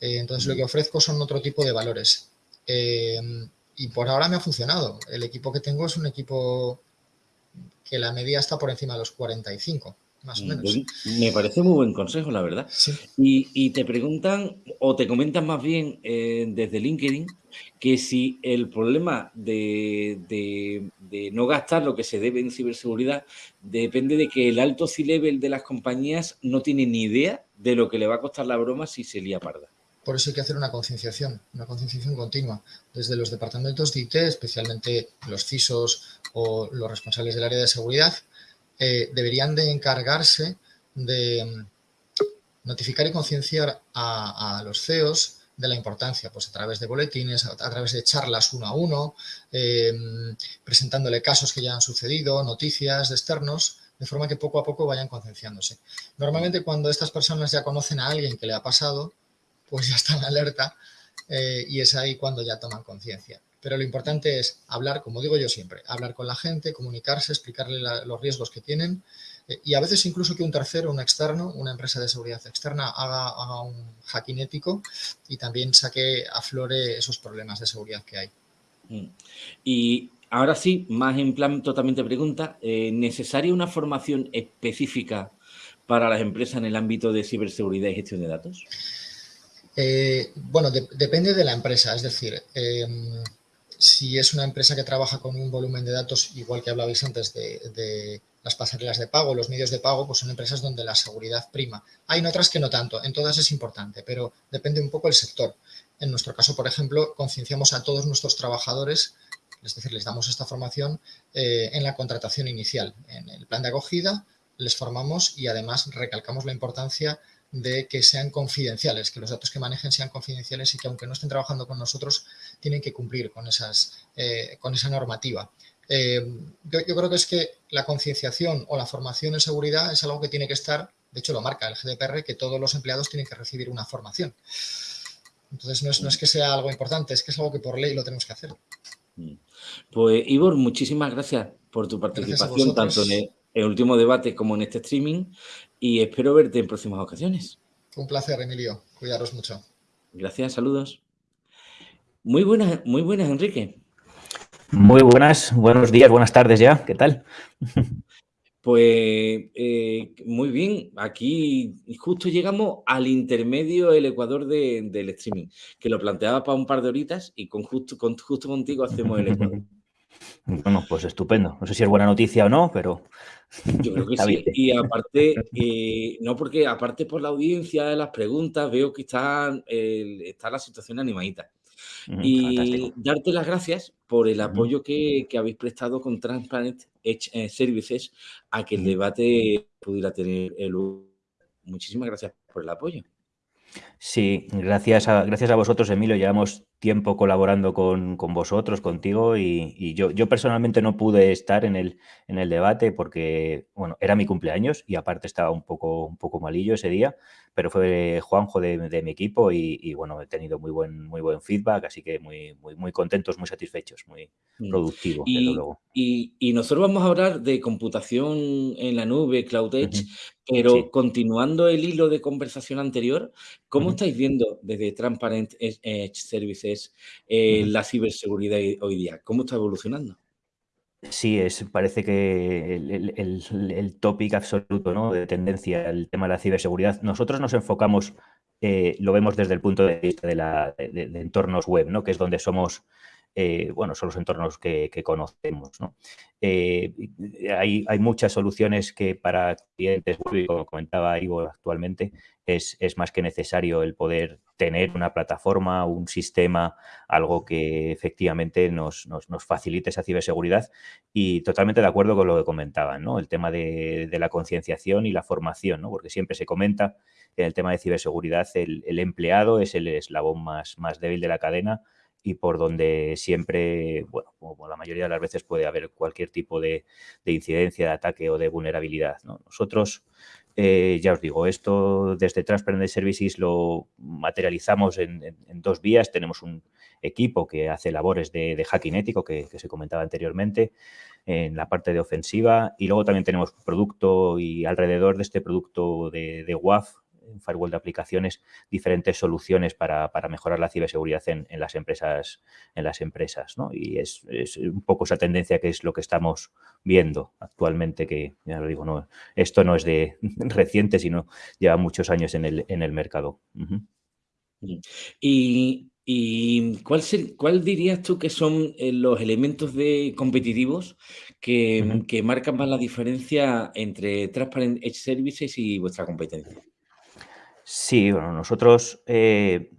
Eh, entonces lo que ofrezco son otro tipo de valores. Eh, y por ahora me ha funcionado. El equipo que tengo es un equipo que la media está por encima de los 45 más o menos. Me parece muy buen consejo, la verdad. Y, te preguntan, o te comentan más bien eh, desde LinkedIn, que si el problema de, no gastar lo que se debe en ciberseguridad depende de que el alto C-level de las compañías no tiene ni idea de lo que le va a costar la broma si se lía parda. Por eso hay que hacer una concienciación, una concienciación continua, desde los departamentos de IT, especialmente los CISOs o los responsables del área de seguridad, eh, deberían de encargarse de mm, notificar y concienciar a, los CEOs de la importancia, pues a través de boletines, a, través de charlas uno a uno, eh, presentándole casos que ya han sucedido, noticias de externos, de forma que poco a poco vayan concienciándose. Normalmente cuando estas personas ya conocen a alguien que le ha pasado, pues ya están alerta eh, y es ahí cuando ya toman conciencia. Pero lo importante es hablar, como digo yo siempre, hablar con la gente, comunicarse, explicarle los riesgos que tienen eh, y a veces incluso que un tercero, un externo, una empresa de seguridad externa haga, un hacking ético y también saque, aflore esos problemas de seguridad que hay. Mm. Y ahora sí, más en plan totalmente pregunta, eh, ¿necesaria una formación específica para las empresas en el ámbito de ciberseguridad y gestión de datos? Eh, bueno, depende de la empresa, es decir, em, si es una empresa que trabaja con un volumen de datos, igual que hablabais antes de, las pasarelas de pago, los medios de pago, pues son empresas donde la seguridad prima. Hay en otras que no tanto, en todas es importante, pero depende un poco del sector. En nuestro caso, por ejemplo, concienciamos a todos nuestros trabajadores, es decir, les damos esta formación eh, en la contratación inicial. En el plan de acogida les formamos y además recalcamos la importancia de que sean confidenciales, que los datos que manejen sean confidenciales y que aunque no estén trabajando con nosotros, tienen que cumplir con, esas, eh, con esa normativa. Eh, yo, creo que es que la concienciación o la formación en seguridad es algo que tiene que estar, de hecho lo marca el GDPR, que todos los empleados tienen que recibir una formación. Entonces no es, no es que sea algo importante, es que es algo que por ley lo tenemos que hacer. Mm. Pues Ivor, muchísimas gracias por tu participación, tanto en el último debate como en este streaming y espero verte en próximas ocasiones. Un placer, Emilio. Cuidaros mucho. Gracias, saludos. Muy buenas, muy buenas, Enrique. Muy buenas, buenos días, buenas tardes ya. ¿Qué tal? Pues eh, muy bien, aquí justo llegamos al intermedio del Ecuador del streaming, que lo planteaba para un par de horitas y con justo, con, justo contigo hacemos el Ecuador. Bueno, pues estupendo. No sé si es buena noticia o no, pero... Yo creo que sí. Y aparte, eh, no porque aparte por la audiencia de las preguntas, veo que está, está la situación animadita. Y darte las gracias por el apoyo que, habéis prestado con Transparent Edge eh, Services a que el debate pudiera tener el... Muchísimas gracias por el apoyo. Sí, gracias a, gracias a vosotros, Emilio. Llevamos tiempo colaborando con, vosotros, contigo, y, yo, yo, personalmente no pude estar en el, en el debate porque, bueno, era mi cumpleaños y aparte estaba un poco, un poco malillo ese día, pero fue Juanjo de, mi equipo y, bueno, he tenido muy buen, muy buen feedback, así que muy, muy, muy contentos, muy satisfechos, muy mm. productivo, y, luego. Y, nosotros vamos a hablar de computación en la nube, Cloud Edge, pero continuando el hilo de conversación anterior, ¿cómo estáis viendo desde Transparent Edge Services eh, la ciberseguridad hoy día? ¿Cómo está evolucionando? Sí, es, parece que el, el, topic absoluto ¿no? de tendencia, el tema de la ciberseguridad. Nosotros nos enfocamos, eh, lo vemos desde el punto de vista de, la, de, entornos web, ¿no? que es donde somos eh, bueno, son los entornos que, conocemos. Eh, hay, muchas soluciones que para clientes, como comentaba Ivo actualmente, es, más que necesario el poder tener una plataforma, un sistema, algo que efectivamente nos, facilite esa ciberseguridad y totalmente de acuerdo con lo que comentaban, ¿no? el tema de, la concienciación y la formación, ¿no? porque siempre se comenta en el tema de ciberseguridad el, empleado es el eslabón más débil de la cadena y por donde siempre, bueno, como la mayoría de las veces puede haber cualquier tipo de, incidencia, de ataque o de vulnerabilidad. Nosotros, eh, ya os digo, esto desde Transparent Services lo materializamos en, dos vías. Tenemos un equipo que hace labores de, hacking ético, que, se comentaba anteriormente, en la parte de ofensiva. Y luego también tenemos producto y alrededor de este producto de WAF, en firewall de aplicaciones diferentes soluciones para, mejorar la ciberseguridad en, las empresas, en las empresas ¿no? Y es, un poco esa tendencia que es lo que estamos viendo actualmente, que ya lo digo, no, esto no es de reciente, sino lleva muchos años en el, en el mercado. Y, cuál, cuál, dirías tú que son eh, los elementos de competitivos que, que, marcan más la diferencia entre Transparent Edge Services y vuestra competencia? Sí, bueno, nosotros eh,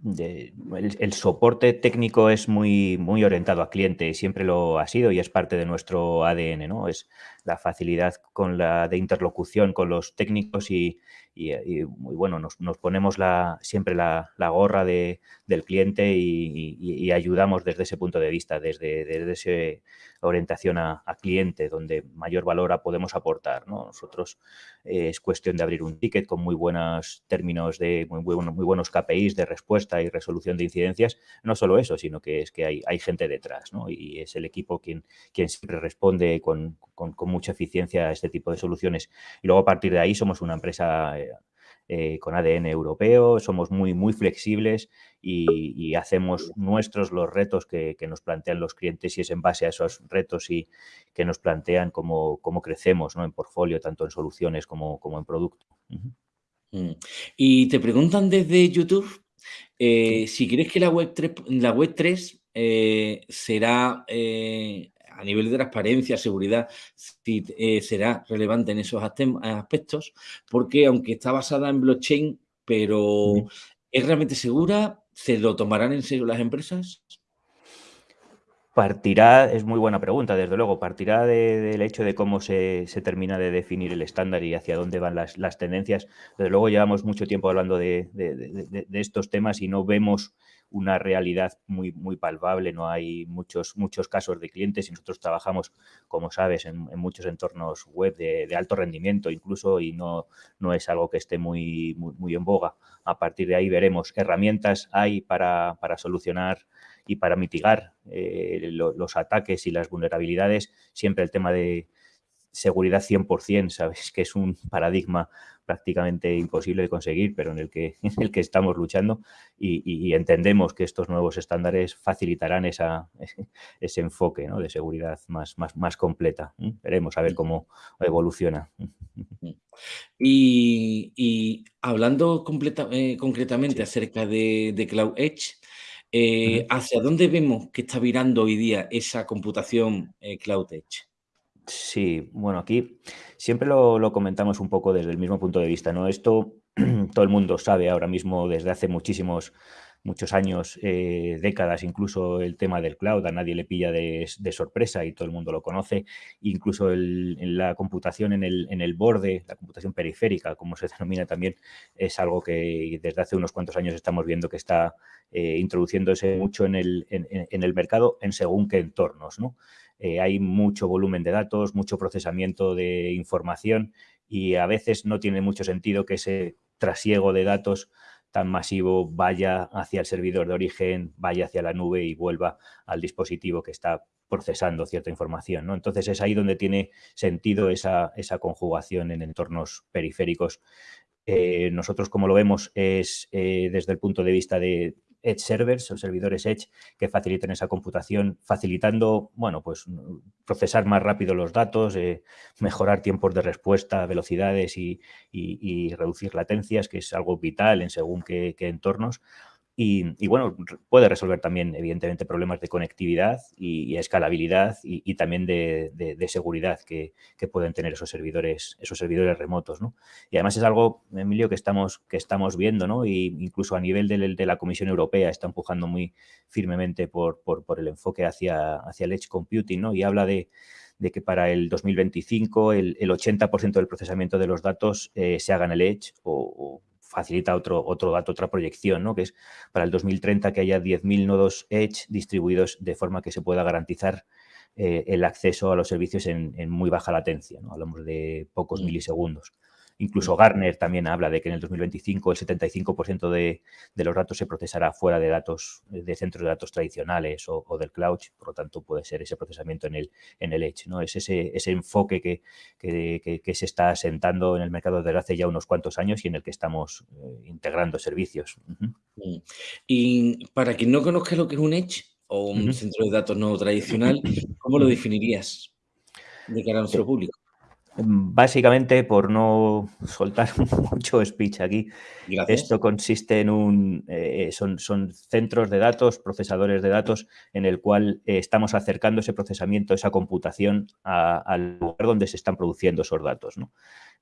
el, soporte técnico es muy, muy orientado a cliente, siempre lo ha sido y es parte de nuestro ADN, ¿no? Es la facilidad con la de interlocución con los técnicos y, muy bueno, nos, ponemos la, siempre la, gorra de, del cliente y, ayudamos desde ese punto de vista, desde, desde esa orientación a, cliente, donde mayor valor podemos aportar. Nosotros eh, es cuestión de abrir un ticket con muy buenos términos de muy, muy, buenos KPIs de respuesta y resolución de incidencias. No solo eso, sino que es que hay, hay gente detrás y es el equipo quien, quien siempre responde con, con, con mucha eficiencia a este tipo de soluciones. Y luego a partir de ahí somos una empresa eh, eh, con ADN europeo, somos muy, muy flexibles y, hacemos nuestros los retos que, nos plantean los clientes y es en base a esos retos y que nos plantean cómo, cómo crecemos ¿no? en portfolio, tanto en soluciones como, como en producto. Mm. Y te preguntan desde YouTube eh, si crees que la web 3, la web 3 será a nivel de transparencia, seguridad, eh, será relevante en esos aspectos, porque aunque está basada en blockchain, pero ¿es realmente segura? ¿Se lo tomarán en serio las empresas? Partirá, es muy buena pregunta, desde luego, partirá del hecho de cómo se, termina de definir el estándar y hacia dónde van las, tendencias. Desde luego llevamos mucho tiempo hablando de, estos temas y no vemos una realidad muy, muy palpable, no hay muchos, muchos casos de clientes y nosotros trabajamos, como sabes, en, muchos entornos web de, alto rendimiento incluso y no, no es algo que esté muy, muy, en boga. A partir de ahí veremos herramientas hay para, para solucionar y para mitigar eh, los ataques y las vulnerabilidades. Siempre el tema de seguridad 100%, sabes que es un paradigma prácticamente imposible de conseguir, pero en el que, en el que estamos luchando y, entendemos que estos nuevos estándares facilitarán esa, ese enfoque de seguridad más, más, más completa. Veremos a ver cómo evoluciona. Y, hablando eh, concretamente acerca de, Cloud Edge, eh, ¿hacia dónde vemos que está virando hoy día esa computación eh, Cloud Edge? Sí, bueno, aquí siempre lo, comentamos un poco desde el mismo punto de vista, ¿no? Esto todo el mundo sabe ahora mismo desde hace muchísimos, muchos años, eh, décadas, incluso el tema del cloud, a nadie le pilla de, sorpresa y todo el mundo lo conoce, incluso en la computación en el, en el borde, la computación periférica, como se denomina también, es algo que desde hace unos cuantos años estamos viendo que está eh, introduciéndose mucho en el, en el mercado en según qué entornos, ¿no? Eh, hay mucho volumen de datos, mucho procesamiento de información y a veces no tiene mucho sentido que ese trasiego de datos tan masivo vaya hacia el servidor de origen, vaya hacia la nube y vuelva al dispositivo que está procesando cierta información. ¿no? Entonces es ahí donde tiene sentido esa, conjugación en entornos periféricos. Eh, nosotros, como lo vemos, es eh, desde el punto de vista de Edge servers o servidores Edge que faciliten esa computación, facilitando, bueno, pues procesar más rápido los datos, eh, mejorar tiempos de respuesta, velocidades y, reducir latencias, que es algo vital en según qué, entornos. Y, bueno, puede resolver también, evidentemente, problemas de conectividad y, escalabilidad y, también de, seguridad que, pueden tener esos servidores, esos servidores remotos. ¿no? Y además es algo, Emilio, que estamos, que estamos viendo, ¿no? Y incluso a nivel de, la Comisión Europea está empujando muy firmemente por, por, el enfoque hacia, hacia el edge computing, ¿no? Y habla de, que para el 2025 el, 80% del procesamiento de los datos eh, se haga en el edge o facilita otro, otro dato, otra proyección, ¿no? que es para el 2030 que haya 10.000 nodos Edge distribuidos de forma que se pueda garantizar eh, el acceso a los servicios en, muy baja latencia. ¿no? Hablamos de pocos mm. milisegundos. Incluso Gartner también habla de que en el 2025 el 75% de, los datos se procesará fuera de datos de centros de datos tradicionales o, del cloud, por lo tanto puede ser ese procesamiento en el, en el Edge. ¿no? Es ese, ese enfoque que, que, se está asentando en el mercado desde hace ya unos cuantos años y en el que estamos eh, integrando servicios. Y para quien no conozca lo que es un Edge o un centro de datos no tradicional, ¿cómo lo definirías de cara a nuestro público? Básicamente, por no soltar mucho speech aquí, esto consiste en un, eh, son, son, centros de datos, procesadores de datos, en el cual eh, estamos acercando ese procesamiento, esa computación al lugar donde se están produciendo esos datos.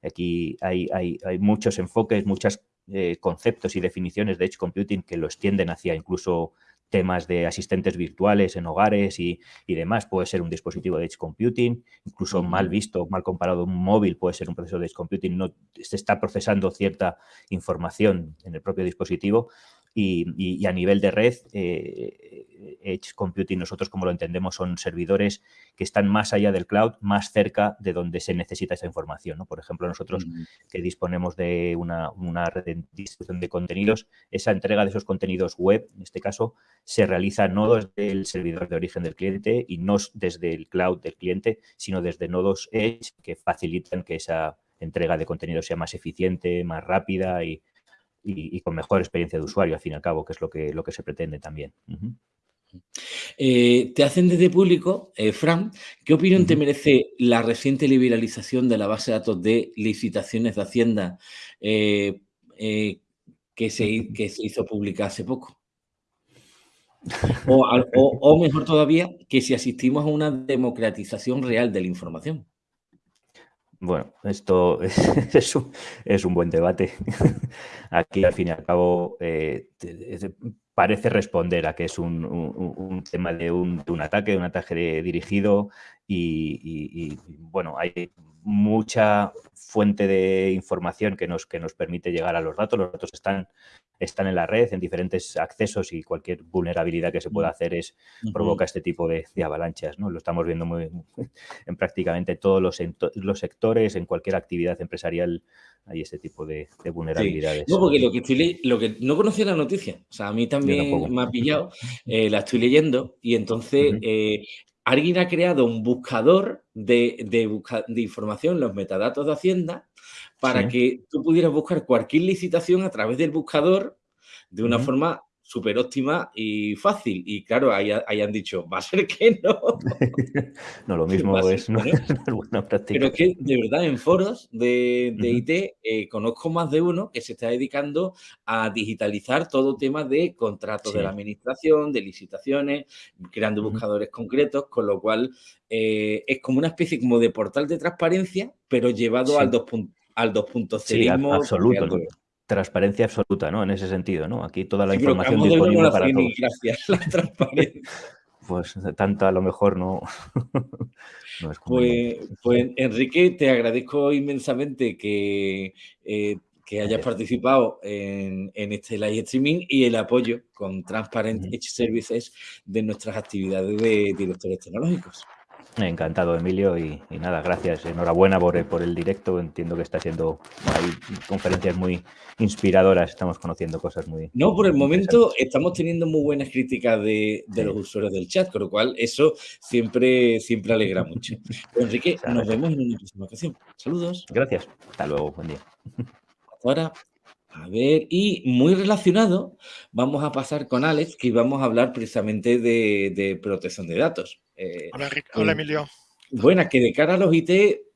Aquí hay, hay, hay, muchos enfoques, muchos eh, conceptos y definiciones de Edge Computing que lo extienden hacia incluso temas de asistentes virtuales en hogares y, demás. Puede ser un dispositivo de Edge Computing, incluso mal visto, mal comparado, un móvil puede ser un proceso de Edge Computing. No, se está procesando cierta información en el propio dispositivo y, a nivel de red, eh, Edge Computing, nosotros como lo entendemos, son servidores que están más allá del cloud, más cerca de donde se necesita esa información. ¿no? Por ejemplo, nosotros mm. que disponemos de una, red de distribución de contenidos, esa entrega de esos contenidos web, en este caso, se realiza no desde el servidor de origen del cliente y no desde el cloud del cliente, sino desde nodos Edge que facilitan que esa entrega de contenido sea más eficiente, más rápida y, y, con mejor experiencia de usuario, al fin y al cabo, que es lo que, lo que se pretende también. Eh, te hacen desde público, eh, Fran, ¿qué opinión te merece la reciente liberalización de la base de datos de licitaciones de Hacienda eh, que, se, que se hizo pública hace poco? o, mejor todavía, que si asistimos a una democratización real de la información. Bueno, esto es, un, buen debate. Aquí, al fin y al cabo, eh, parece responder a que es un, tema de un, ataque, de un ataque dirigido y, bueno, hay mucha fuente de información que nos, que nos permite llegar a los datos. Los datos están están en la red, en diferentes accesos y cualquier vulnerabilidad que se pueda mm. hacer es provoca este tipo de, avalanchas. ¿no? Lo estamos viendo muy, en prácticamente todos los, los, sectores, en cualquier actividad empresarial hay este tipo de, vulnerabilidades. No, porque lo que, estoy lo que no conocía la noticia, o sea, a mí también me ha pillado, eh, la estoy leyendo y entonces eh, alguien ha creado un buscador de, de información, los metadatos de Hacienda, para que tú pudieras buscar cualquier licitación a través del buscador de una forma súper óptima y fácil. Y claro, ahí, han dicho, va a ser que no. no, lo mismo es, no, buena práctica. Pero es que de verdad en foros de, IT eh, conozco más de uno que se está dedicando a digitalizar todo tema de contratos de la administración, de licitaciones, creando buscadores concretos, con lo cual eh, es como una especie como de portal de transparencia, pero llevado al 2.0 al 2.0. Sí, absoluto. Transparencia absoluta, ¿no? En ese sentido, ¿no? Aquí toda la información disponible para todos. Gracias, la transparencia. pues tanta a lo mejor no, no es pues, pues, Enrique, te agradezco inmensamente que, eh, que hayas participado en, en, este live streaming y el apoyo con Transparent Edge Services de nuestras actividades de directores tecnológicos. Encantado, Emilio, y, nada, gracias. Enhorabuena por el, por el directo. Entiendo que está siendo hay conferencias muy inspiradoras. Estamos conociendo cosas muy. No, por el momento estamos teniendo muy buenas críticas de, los usuarios del chat, con lo cual eso siempre, siempre alegra mucho. Enrique, nos vemos en una próxima ocasión. Saludos. Gracias. Hasta luego. Buen día. Hasta ahora. A ver, y muy relacionado, vamos a pasar con Alex, que vamos a hablar precisamente de protección de datos. Eh, hola, Emilio. Buena, que de cara a los IT,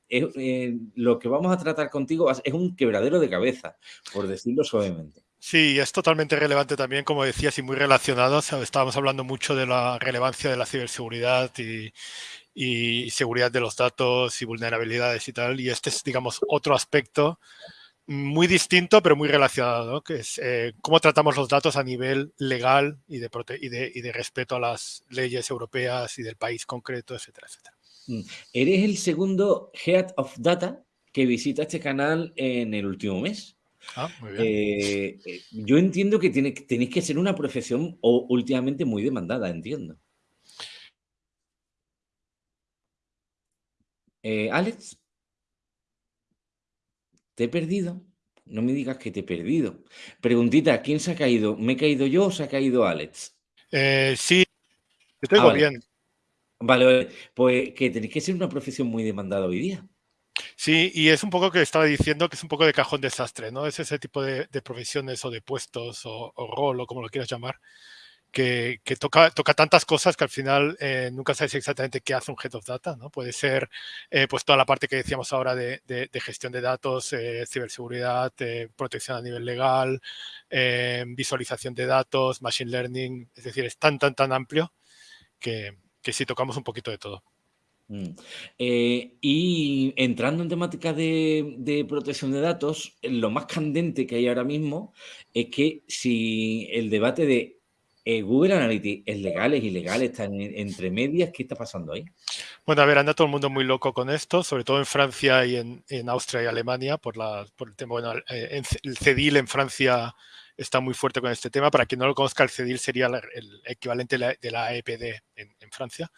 eh, lo que vamos a tratar contigo es un quebradero de cabeza, por decirlo suavemente. Sí, es totalmente relevante también, como decías, y muy relacionado. Estábamos hablando mucho de la relevancia de la ciberseguridad y, y seguridad de los datos y vulnerabilidades y tal. Y este es, digamos, otro aspecto muy distinto, pero muy relacionado, que es eh, cómo tratamos los datos a nivel legal y de, y, de, y de, respeto a las leyes europeas y del país concreto, etcétera, etcétera. Mm. Eres el segundo Head of Data que visita este canal en el último mes. Ah, muy bien. Eh, eh, yo entiendo que tiene, tenéis que ser una profesión o, últimamente muy demandada, entiendo. Eh, Alex, ¿te he perdido? No me digas que te he perdido. Preguntita, ¿quién se ha caído? ¿Me he caído yo o se ha caído Alex? sí, te ah, bien. Vale, pues que tenéis que ser una profesión muy demandada hoy día. Sí, y es un poco que estaba diciendo que es un poco de cajón desastre, ¿no? Es ese tipo de, profesiones o de puestos o, rol o como lo quieras llamar, que, toca, toca tantas cosas que al final eh, nunca sabes exactamente qué hace un Head of Data, ¿no? Puede ser eh, pues toda la parte que decíamos ahora de, gestión de datos, eh, ciberseguridad, protección a nivel legal, visualización de datos, machine learning, es decir, es tan, tan, tan amplio que, que sí tocamos un poquito de todo. Mm. Y entrando en temática de, protección de datos, lo más candente que hay ahora mismo es que si el debate de eh, Google Analytics es legal, es ilegal, está entre medias, ¿qué está pasando ahí? Bueno, a ver, anda todo el mundo muy loco con esto, sobre todo en Francia y en, Austria y Alemania, por, la, por el tema, bueno, eh, el CEDIL en Francia está muy fuerte con este tema. Para quien no lo conozca, el CEDIL sería el equivalente de la EPD en Francia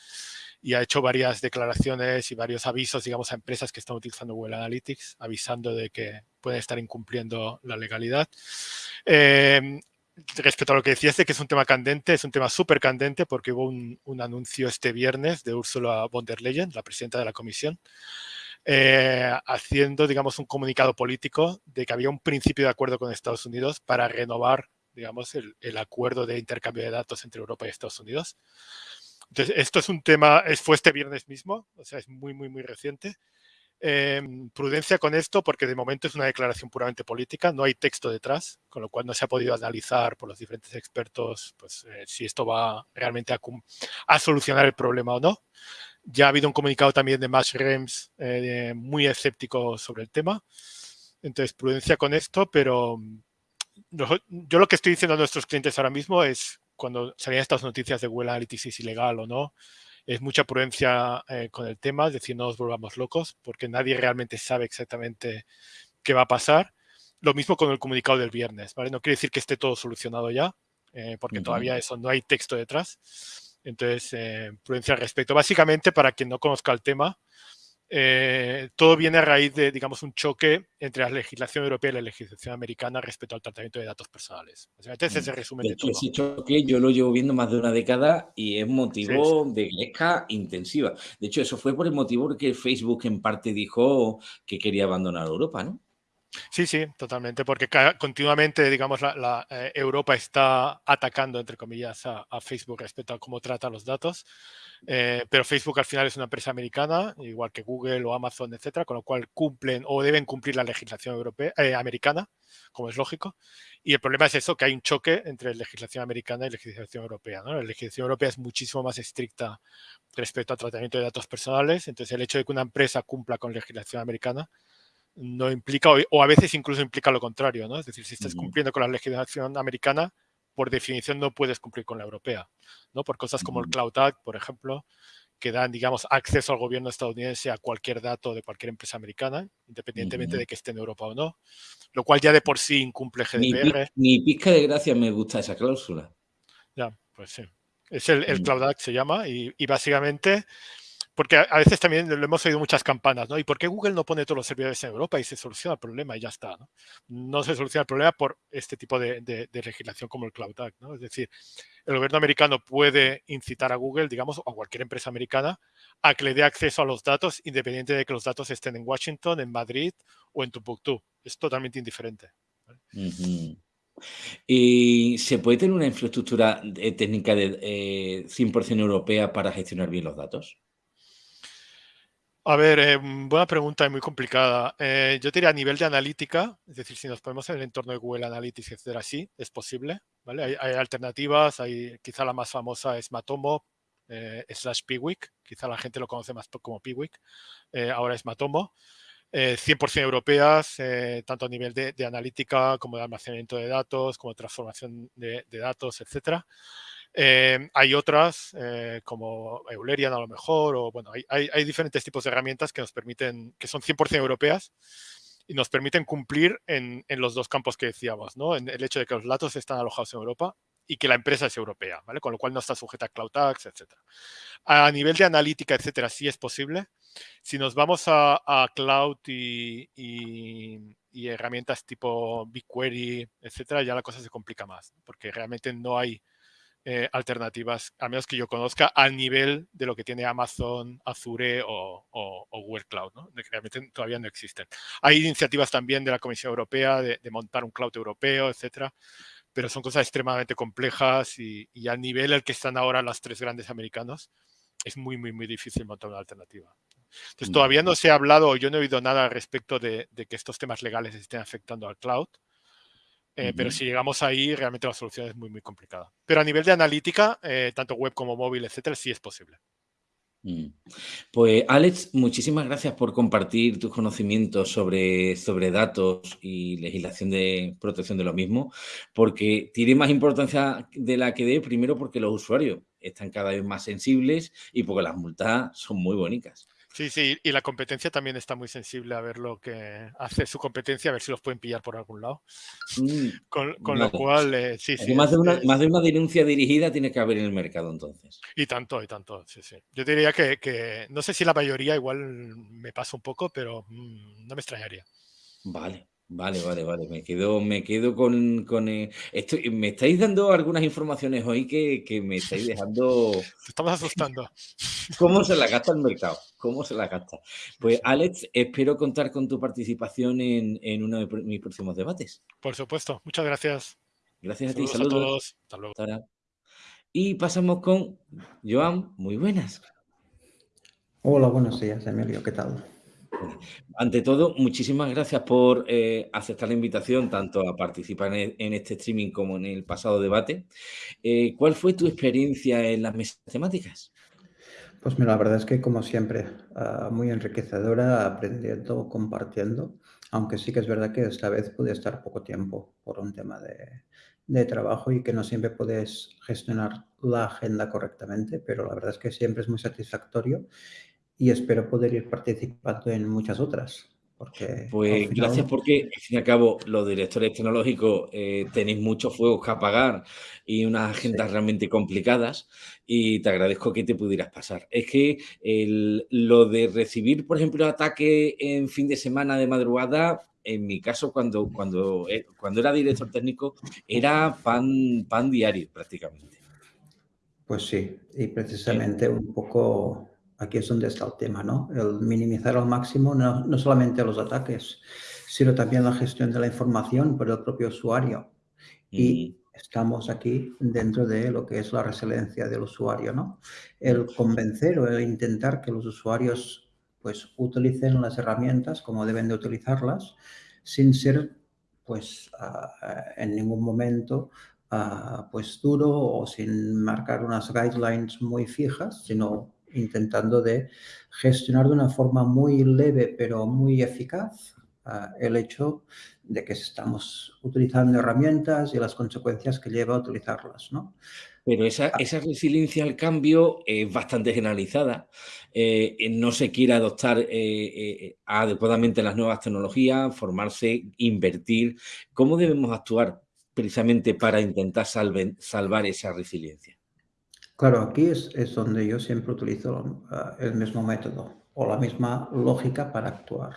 y ha hecho varias declaraciones y varios avisos, digamos, a empresas que están utilizando Google Analytics, avisando de que pueden estar incumpliendo la legalidad. Eh, respecto a lo que decías de que es un tema candente, es un tema súper candente porque hubo un, anuncio este viernes de Ursula von der Leyen, la presidenta de la comisión, eh, haciendo, digamos, un comunicado político de que había un principio de acuerdo con Estados Unidos para renovar, digamos, el, el acuerdo de intercambio de datos entre Europa y Estados Unidos. Entonces, esto es un tema, fue este viernes mismo, o sea, es muy, muy, muy reciente. Em, prudencia con esto porque de momento es una declaración puramente política, no hay texto detrás, con lo cual no se ha podido analizar por los diferentes expertos pues, eh, si esto va realmente a, solucionar el problema o no. Ya ha habido un comunicado también de Mash Rems eh, muy escéptico sobre el tema. Entonces, prudencia con esto, pero mm, yo lo que estoy diciendo a nuestros clientes ahora mismo es cuando salían estas noticias de Google Analytics si ilegal o no, es mucha prudencia eh, con el tema, es decir, no nos volvamos locos, porque nadie realmente sabe exactamente qué va a pasar. Lo mismo con el comunicado del viernes, ¿vale? No quiere decir que esté todo solucionado ya, eh, porque todavía eso no hay texto detrás. Entonces, eh, prudencia al respecto. Básicamente, para quien no conozca el tema, eh, todo viene a raíz de, digamos, un choque entre la legislación europea y la legislación americana respecto al tratamiento de datos personales. Ese resumen de, todo. Ese choque yo lo llevo viendo más de una década y es motivo de gresca intensiva. De hecho, eso fue por el motivo que Facebook en parte dijo que quería abandonar Europa, ¿no? Sí, sí, totalmente, porque continuamente, digamos, la, eh, Europa está atacando, entre comillas, a, Facebook respecto a cómo trata los datos, eh, pero Facebook al final es una empresa americana, igual que Google o Amazon, etcétera, con lo cual cumplen o deben cumplir la legislación europea, eh, americana, como es lógico, y el problema es eso, que hay un choque entre legislación americana y legislación europea. La legislación europea es muchísimo más estricta respecto al tratamiento de datos personales, entonces el hecho de que una empresa cumpla con legislación americana no implica, o a veces incluso implica lo contrario, ¿no? Es decir, si estás cumpliendo con la legislación americana, por definición no puedes cumplir con la europea, ¿no? Por cosas como el Cloud Act, por ejemplo, que dan, digamos, acceso al gobierno estadounidense a cualquier dato de cualquier empresa americana, independientemente de que esté en Europa o no, lo cual ya de por sí incumple GDPR. Ni, pizca de gracia me gusta esa cláusula. Ya, pues sí. Es el, el Cloud Act se llama y, y básicamente porque a, veces también lo hemos oído muchas campanas, ¿no? ¿Y por qué Google no pone todos los servidores en Europa y se soluciona el problema y ya está, ¿no? No se soluciona el problema por este tipo de, legislación como el Cloud Act, ¿no? Es decir, el gobierno americano puede incitar a Google, digamos, o a cualquier empresa americana, a que le dé acceso a los datos independiente de que los datos estén en Washington, en Madrid o en Tumbuktu. Es totalmente indiferente. ¿Y se puede tener una infraestructura eh, técnica de 100% eh, europea para gestionar bien los datos? A ver, eh, buena pregunta y muy complicada. Eh, yo diría a nivel de analítica, es decir, si nos ponemos en el entorno de Google Analytics, etcétera, sí, es posible. ¿vale? Hay, alternativas, hay, quizá la más famosa es Matomo eh, slash Piwik, quizá la gente lo conoce más como Piwik, ahora es Matomo. 100% europeas, tanto a nivel de, analítica como de almacenamiento de datos, como transformación de, de datos, etcétera. Eh, hay otras, eh, como Eulerian a lo mejor, o bueno, hay, diferentes tipos de herramientas que nos permiten, que son 100% europeas y nos permiten cumplir en, los dos campos que decíamos, ¿no? En el hecho de que los datos están alojados en Europa y que la empresa es europea, ¿vale? Con lo cual no está sujeta a Cloud Tax, etc. A nivel de analítica, etcétera, sí es posible. Si nos vamos a, Cloud y, y, herramientas tipo BigQuery, etcétera, ya la cosa se complica más, porque realmente no hay eh, alternativas, a menos que yo conozca, al nivel de lo que tiene Amazon, Azure o, Google Cloud, ¿no? que realmente todavía no existen. Hay iniciativas también de la Comisión Europea de, montar un cloud europeo, etcétera, pero son cosas extremadamente complejas y, al nivel al que están ahora las tres grandes americanos, es muy, muy, muy difícil montar una alternativa. Entonces, todavía no se ha hablado, yo no he oído nada al respecto de, de que estos temas legales estén afectando al cloud. Eh, pero si llegamos ahí, realmente la solución es muy, muy complicada. Pero a nivel de analítica, eh, tanto web como móvil, etcétera, sí es posible. Mm. Pues Alex, muchísimas gracias por compartir tus conocimientos sobre, sobre datos y legislación de protección de lo mismo, porque tiene más importancia de la que dé, primero porque los usuarios están cada vez más sensibles y porque las multas son muy bonitas. Sí, sí, y la competencia también está muy sensible a ver lo que hace su competencia, a ver si los pueden pillar por algún lado. Mm, con, lo cual, eh, sí, sí. Más de, una, más de una denuncia dirigida tiene que haber en el mercado entonces. Y tanto, y tanto, sí, sí. Yo diría que, no sé si la mayoría igual me pasa un poco, pero mm, no me extrañaría. Vale. Vale, vale, vale. Me quedo, me quedo con, con eh, esto. Me estáis dando algunas informaciones hoy que, que me estáis dejando. Te estamos asustando. ¿Cómo se la gasta el mercado? ¿Cómo se la gasta? Pues, Alex, espero contar con tu participación en, en uno de mis próximos debates. Por supuesto. Muchas gracias. Gracias a ti. Saludos. A todos. Hasta luego. Y pasamos con Joan. Muy buenas. Hola, buenos días, Emilio. ¿Qué tal? Ante todo, muchísimas gracias por eh, aceptar la invitación tanto a participar en, este streaming como en el pasado debate. Eh, ¿Cuál fue tu experiencia en las mesas temáticas? Pues mira, la verdad es que como siempre, ah, muy enriquecedora, aprendiendo, compartiendo, aunque sí que es verdad que esta vez pude estar poco tiempo por un tema de, de trabajo y que no siempre puedes gestionar la agenda correctamente, pero la verdad es que siempre es muy satisfactorio y espero poder ir participando en muchas otras. Porque pues gracias porque, al fin y al cabo, los directores tecnológicos eh, tenéis muchos fuegos que apagar y unas agendas realmente complicadas y te agradezco que te pudieras pasar. Es que lo de recibir, por ejemplo, ataque en fin de semana de madrugada, en mi caso, cuando, cuando, eh, cuando era director técnico, era pan, pan diario prácticamente. Pues sí, y precisamente un poco aquí es donde está el tema, ¿no? El minimizar al máximo no, solamente los ataques, sino también la gestión de la información por el propio usuario. Y estamos aquí dentro de lo que es la resiliencia del usuario, ¿no? El convencer o el intentar que los usuarios pues utilicen las herramientas como deben de utilizarlas sin ser pues en ningún momento pues duro o sin marcar unas guidelines muy fijas, sino intentando de gestionar de una forma muy leve pero muy eficaz ah, el hecho de que estamos utilizando herramientas y las consecuencias que lleva a utilizarlas, ¿no? Pero esa, ah. esa resiliencia al cambio es bastante generalizada. Eh, no se quiere adoptar eh, eh, adecuadamente las nuevas tecnologías, formarse, invertir. ¿Cómo debemos actuar precisamente para intentar salvar esa resiliencia? Claro, aquí es, donde yo siempre utilizo ah, el mismo método o la misma lógica para actuar.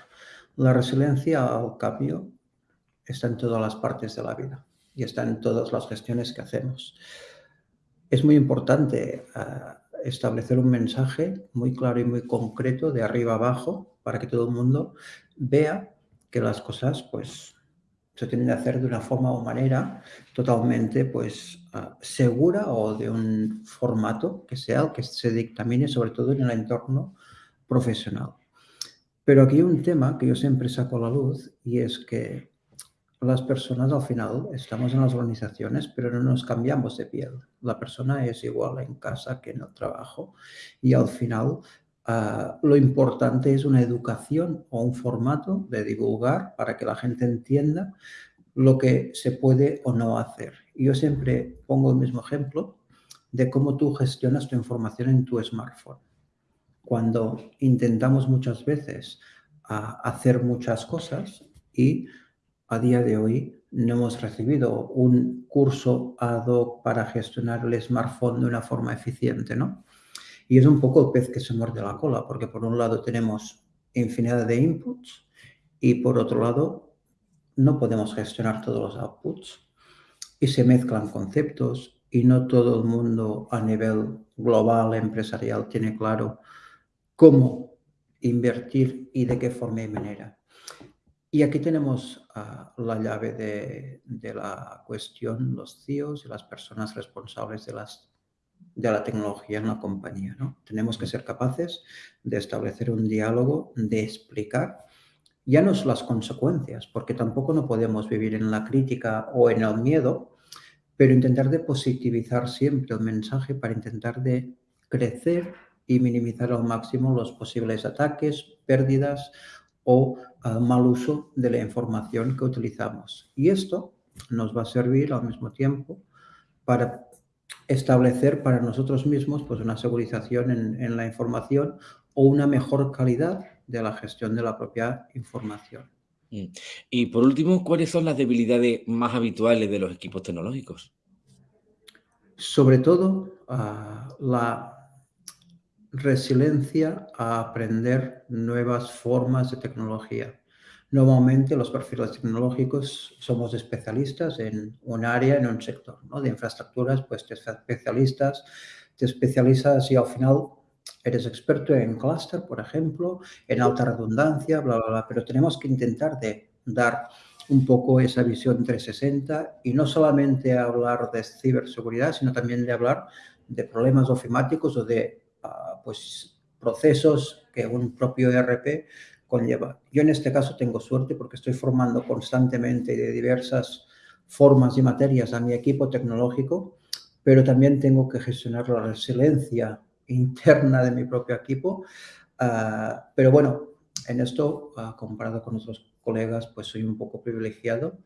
La resiliencia al cambio está en todas las partes de la vida y está en todas las gestiones que hacemos. Es muy importante ah, establecer un mensaje muy claro y muy concreto de arriba abajo para que todo el mundo vea que las cosas pues se tienen que hacer de una forma o manera totalmente pues, ah, segura o de un formato que sea el que se dictamine sobre todo en el entorno profesional. Pero aquí hay un tema que yo siempre saco a la luz y es que las personas al final estamos en las organizaciones, pero no nos cambiamos de piel. La persona es igual en casa que en el trabajo y al final ah, lo importante es una educación o un formato de divulgar para que la gente entienda lo que se puede o no hacer. Yo siempre pongo el mismo ejemplo de cómo tú gestionas tu información en tu smartphone. Cuando intentamos muchas veces ah, hacer muchas cosas y a día de hoy no hemos recibido un curso ad hoc para gestionar el smartphone de una forma eficiente, ¿no? Y es un poco el pez que se muerde la cola, porque por un lado tenemos infinidad de inputs y por otro lado no podemos gestionar todos los outputs y se mezclan conceptos y no todo el mundo a nivel global, empresarial, tiene claro cómo invertir y de qué forma y manera. Y aquí tenemos uh, la llave de, de, la cuestión, los CIOs y las personas responsables de, las, de la tecnología en la compañía. ¿no? Tenemos que ser capaces de establecer un diálogo, de explicar ya no es las consecuencias, porque tampoco no podemos vivir en la crítica o en el miedo, pero intentar de positivizar siempre el mensaje para intentar de crecer y minimizar al máximo los posibles ataques, pérdidas o uh, mal uso de la información que utilizamos. Y esto nos va a servir al mismo tiempo para establecer para nosotros mismos pues, una segurización en, en la información o una mejor calidad de la gestión de la propia información. Mm. Y por último, ¿cuáles son las debilidades más habituales de los equipos tecnológicos? Sobre todo, uh, la resiliencia a aprender nuevas formas de tecnología. Normalmente los perfiles tecnológicos somos especialistas en un área, en un sector, ¿no? De infraestructuras, pues te especialistas, te especializas y al final eres experto en clúster, por ejemplo, en alta redundancia, bla, bla, bla, pero tenemos que intentar de dar un poco esa visión 360 y no solamente hablar de ciberseguridad, sino también de hablar de problemas ofimáticos o de pues, procesos que un propio ERP conlleva. Yo en este caso tengo suerte porque estoy formando constantemente de diversas formas y materias a mi equipo tecnológico, pero también tengo que gestionar la resiliencia interna de mi propio equipo. Uh, pero bueno, en esto, uh, comparado con otros colegas, pues soy un poco privilegiado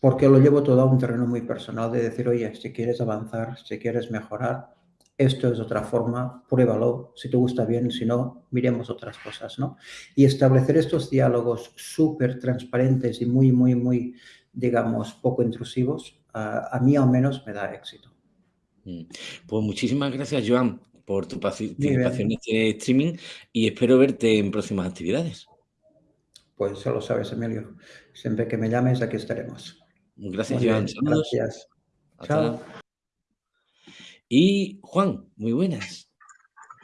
porque lo llevo todo a un terreno muy personal de decir, oye, si quieres avanzar, si quieres mejorar, esto es otra forma, pruébalo, si te gusta bien, si no, miremos otras cosas, ¿no? Y establecer estos diálogos súper transparentes y muy, muy, muy, digamos, poco intrusivos, a, a mí al menos me da éxito. Mm. Pues muchísimas gracias, Joan, por tu participación en este streaming y espero verte en próximas actividades. Pues ya lo sabes, Emilio. Siempre que me llames, aquí estaremos. Gracias, Joan. Gracias. Chao. Y Juan, muy buenas.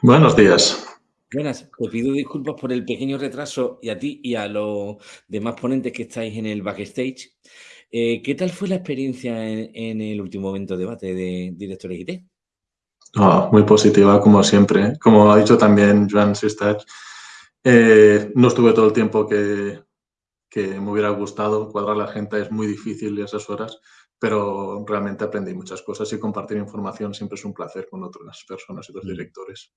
Buenos días. Buenas, te pido disculpas por el pequeño retraso y a ti y a los demás ponentes que estáis en el backstage. Eh, ¿Qué tal fue la experiencia en, en, el último evento de debate de directores IT? Oh, muy positiva, como siempre. Como ha dicho también Joan Sistach, eh, no estuve todo el tiempo que, que me hubiera gustado. Cuadrar la gente es muy difícil esas horas, pero realmente aprendí muchas cosas y compartir información siempre es un placer con otras personas y otros Mm. directores.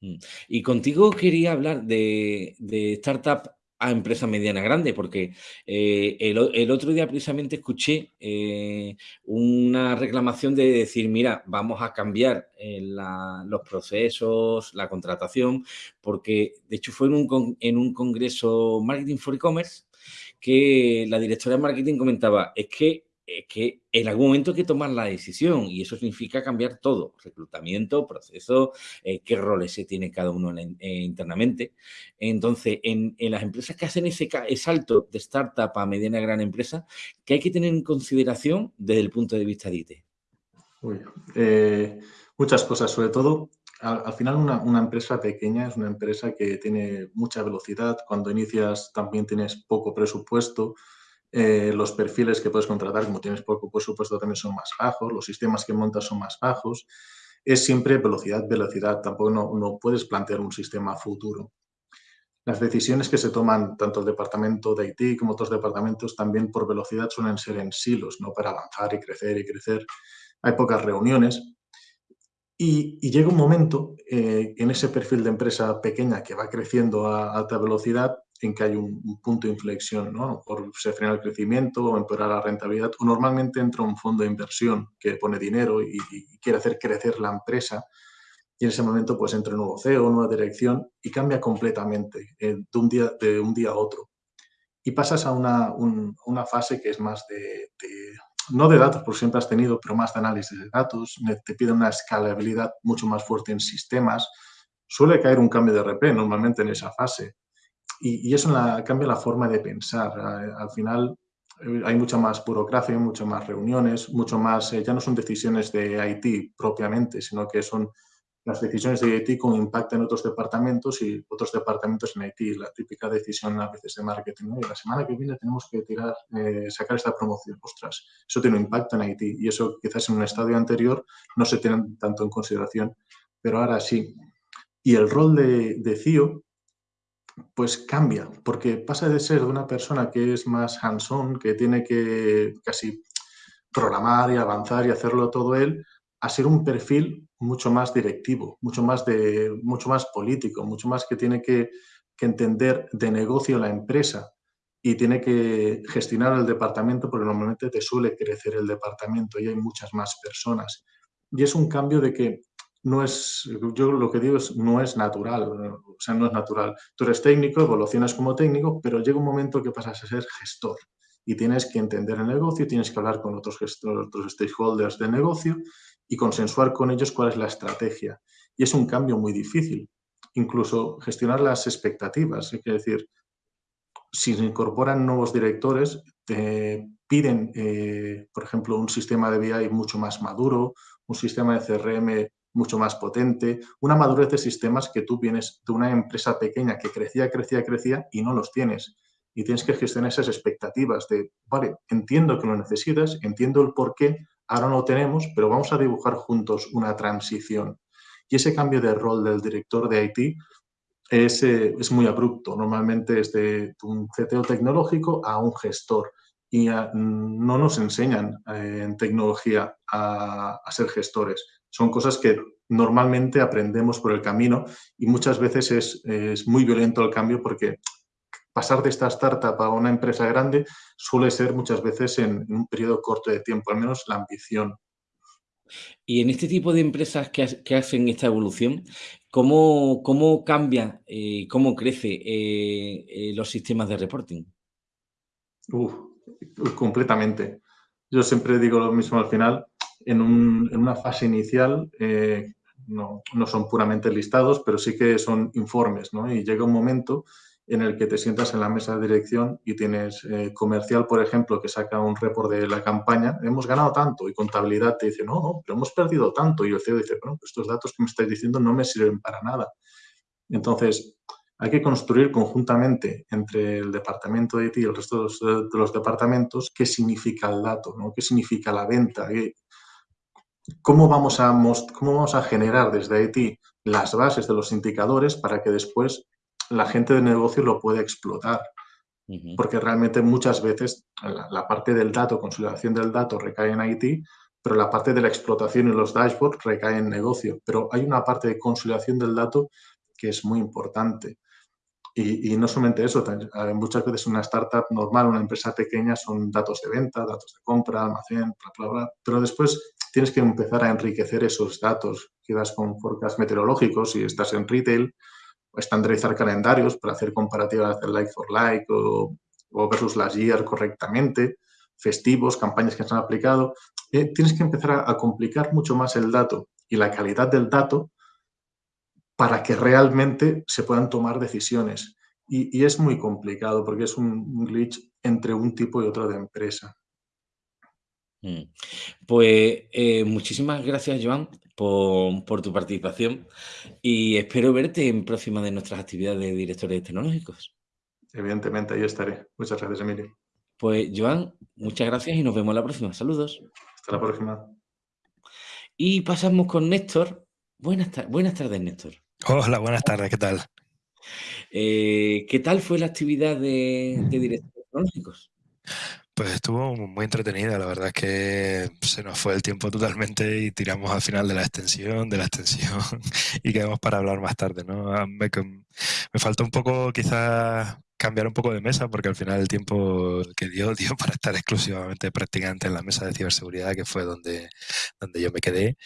Mm. Y contigo quería hablar de, de startup a empresa mediana grande, porque eh, el, otro día precisamente escuché eh, una reclamación de decir, mira, vamos a cambiar eh, la- los procesos, la contratación, porque de hecho fue en un, con- en un congreso Marketing for E-Commerce que la directora de marketing comentaba, es que, es que en algún momento hay que tomar la decisión y eso significa cambiar todo, reclutamiento, proceso, eh, qué roles se tiene cada uno en eh, internamente. Entonces, en, en las empresas que hacen ese, salto de startup a mediana gran empresa, ¿qué hay que tener en consideración desde el punto de vista de IT? Uy, eh, muchas cosas, sobre todo, al, al final una, una empresa pequeña es una empresa que tiene mucha velocidad. Cuando inicias también tienes poco presupuesto. Eh, los perfiles que puedes contratar, como tienes poco presupuesto, también son más bajos. Los sistemas que montas son más bajos. Es siempre velocidad, velocidad. Tampoco no, puedes plantear un sistema futuro. las decisiones que se toman tanto el departamento de IT como otros departamentos también por velocidad suelen ser en silos, ¿no? Para avanzar y crecer y crecer. Hay pocas reuniones. Y, llega un momento eh, en ese perfil de empresa pequeña que va creciendo a alta velocidad en que hay un, punto de inflexión, ¿no? Por se frena el crecimiento o empeorar la rentabilidad, o normalmente entra un fondo de inversión que pone dinero y, y quiere hacer crecer la empresa y en ese momento pues entra un nuevo CEO, nueva dirección y cambia completamente eh, de, un día, de un día a otro. Y pasas a una, una fase que es más de, no de datos, por siempre has tenido, pero más de análisis de datos, te pide una escalabilidad mucho más fuerte en sistemas, suele caer un cambio de RP normalmente en esa fase. Y, eso cambia la forma de pensar. Al final eh, hay mucha más burocracia, muchas más reuniones, mucho más, eh, ya no son decisiones de IT propiamente, sino que son las decisiones de IT con impacto en otros departamentos y otros departamentos en IT. La típica decisión a veces de marketing. La semana que viene tenemos que tirar, eh, sacar esta promoción. Ostras, eso tiene un impacto en IT y eso quizás en un estadio anterior no se tiene tanto en consideración, pero ahora sí. Y el rol de, de CIO pues cambia, porque pasa de ser de una persona que es más hands-on, que tiene que casi programar y avanzar y hacerlo todo él, a ser un perfil mucho más directivo, mucho más, de, mucho más político, mucho más que tiene que, entender de negocio la empresa y tiene que gestionar el departamento porque normalmente te suele crecer el departamento y hay muchas más personas. Y es un cambio de que no es, yo lo que digo es, no es natural, o sea, no es natural. Tú eres técnico, evolucionas como técnico, pero llega un momento que pasas a ser gestor y tienes que entender el negocio, tienes que hablar con otros, gestores, otros stakeholders del negocio y consensuar con ellos cuál es la estrategia. Y es un cambio muy difícil. Incluso gestionar las expectativas. Es decir, si se incorporan nuevos directores, te piden, eh, por ejemplo, un sistema de BI mucho más maduro, un sistema de CRM mucho más potente, una madurez de sistemas que tú vienes de una empresa pequeña que crecía, crecía, crecía y no los tienes. Y tienes que gestionar esas expectativas de, vale, entiendo que lo necesitas, entiendo el por qué, ahora no lo tenemos, pero vamos a dibujar juntos una transición. Y ese cambio de rol del director de IT es, eh, es muy abrupto. Normalmente es de un CTO tecnológico a un gestor. Y no nos enseñan eh, en tecnología a, ser gestores. Son cosas que normalmente aprendemos por el camino y muchas veces es, es muy violento el cambio porque pasar de esta startup a una empresa grande suele ser muchas veces en, un periodo corto de tiempo, al menos la ambición. Y en este tipo de empresas que, hacen esta evolución, ¿cómo, cómo cambia, eh, cómo crece eh, eh, los sistemas de reporting? completamente. Yo siempre digo lo mismo al final. En, una fase inicial no, no, son puramente listados, pero sí que son informes. Y llega un momento en el que te sientas en la mesa de dirección y tienes eh, comercial, por ejemplo, que saca un report de la campaña, hemos ganado tanto, y contabilidad te dice, no, no, pero hemos perdido tanto, y el CEO dice, bueno, pues estos datos que me estáis diciendo no me sirven para nada. Entonces, hay que construir conjuntamente entre el departamento de IT y el resto de los, departamentos qué significa el dato, qué significa la venta, cómo vamos, a cómo vamos a generar desde IT las bases de los indicadores para que después la gente de negocio lo puede explotar. Porque realmente muchas veces la, parte del dato, consolidación del dato recae en IT, pero la parte de la explotación y los dashboards recae en negocio. Pero hay una parte de consolidación del dato que es muy importante. Y, no solamente eso, muchas veces una startup normal, una empresa pequeña, son datos de venta, datos de compra, almacén, bla, bla, bla. Pero después tienes que empezar a enriquecer esos datos. Quedas con forecasts meteorológicos si estás en retail, estandarizar calendarios para hacer comparativas de like for like o, versus las year correctamente, festivos, campañas que se han aplicado. Eh, tienes que empezar a, complicar mucho más el dato y la calidad del dato para que realmente se puedan tomar decisiones. Y, es muy complicado porque es un, glitch entre un tipo y otro de empresa. Mm. Pues eh, muchísimas gracias, Joan por, tu participación y espero verte en próxima de nuestras actividades de directores tecnológicos. Evidentemente, ahí estaré. Muchas gracias, Emilio. Pues, Joan, muchas gracias y nos vemos la próxima. Saludos. Hasta la próxima. Y pasamos con Néstor. Buenas, buenas tardes, Néstor. Hola, buenas tardes, ¿qué tal? Eh, ¿Qué tal fue la actividad de, de directores tecnológicos? Pues estuvo muy entretenida, la verdad es que se nos fue el tiempo totalmente y tiramos al final de la extensión, de la extensión y quedamos para hablar más tarde, ¿no? Ah, me, me falta un poco quizás cambiar un poco de mesa porque al final el tiempo que dio dio para estar exclusivamente prácticamente en la mesa de ciberseguridad que fue donde, donde yo me quedé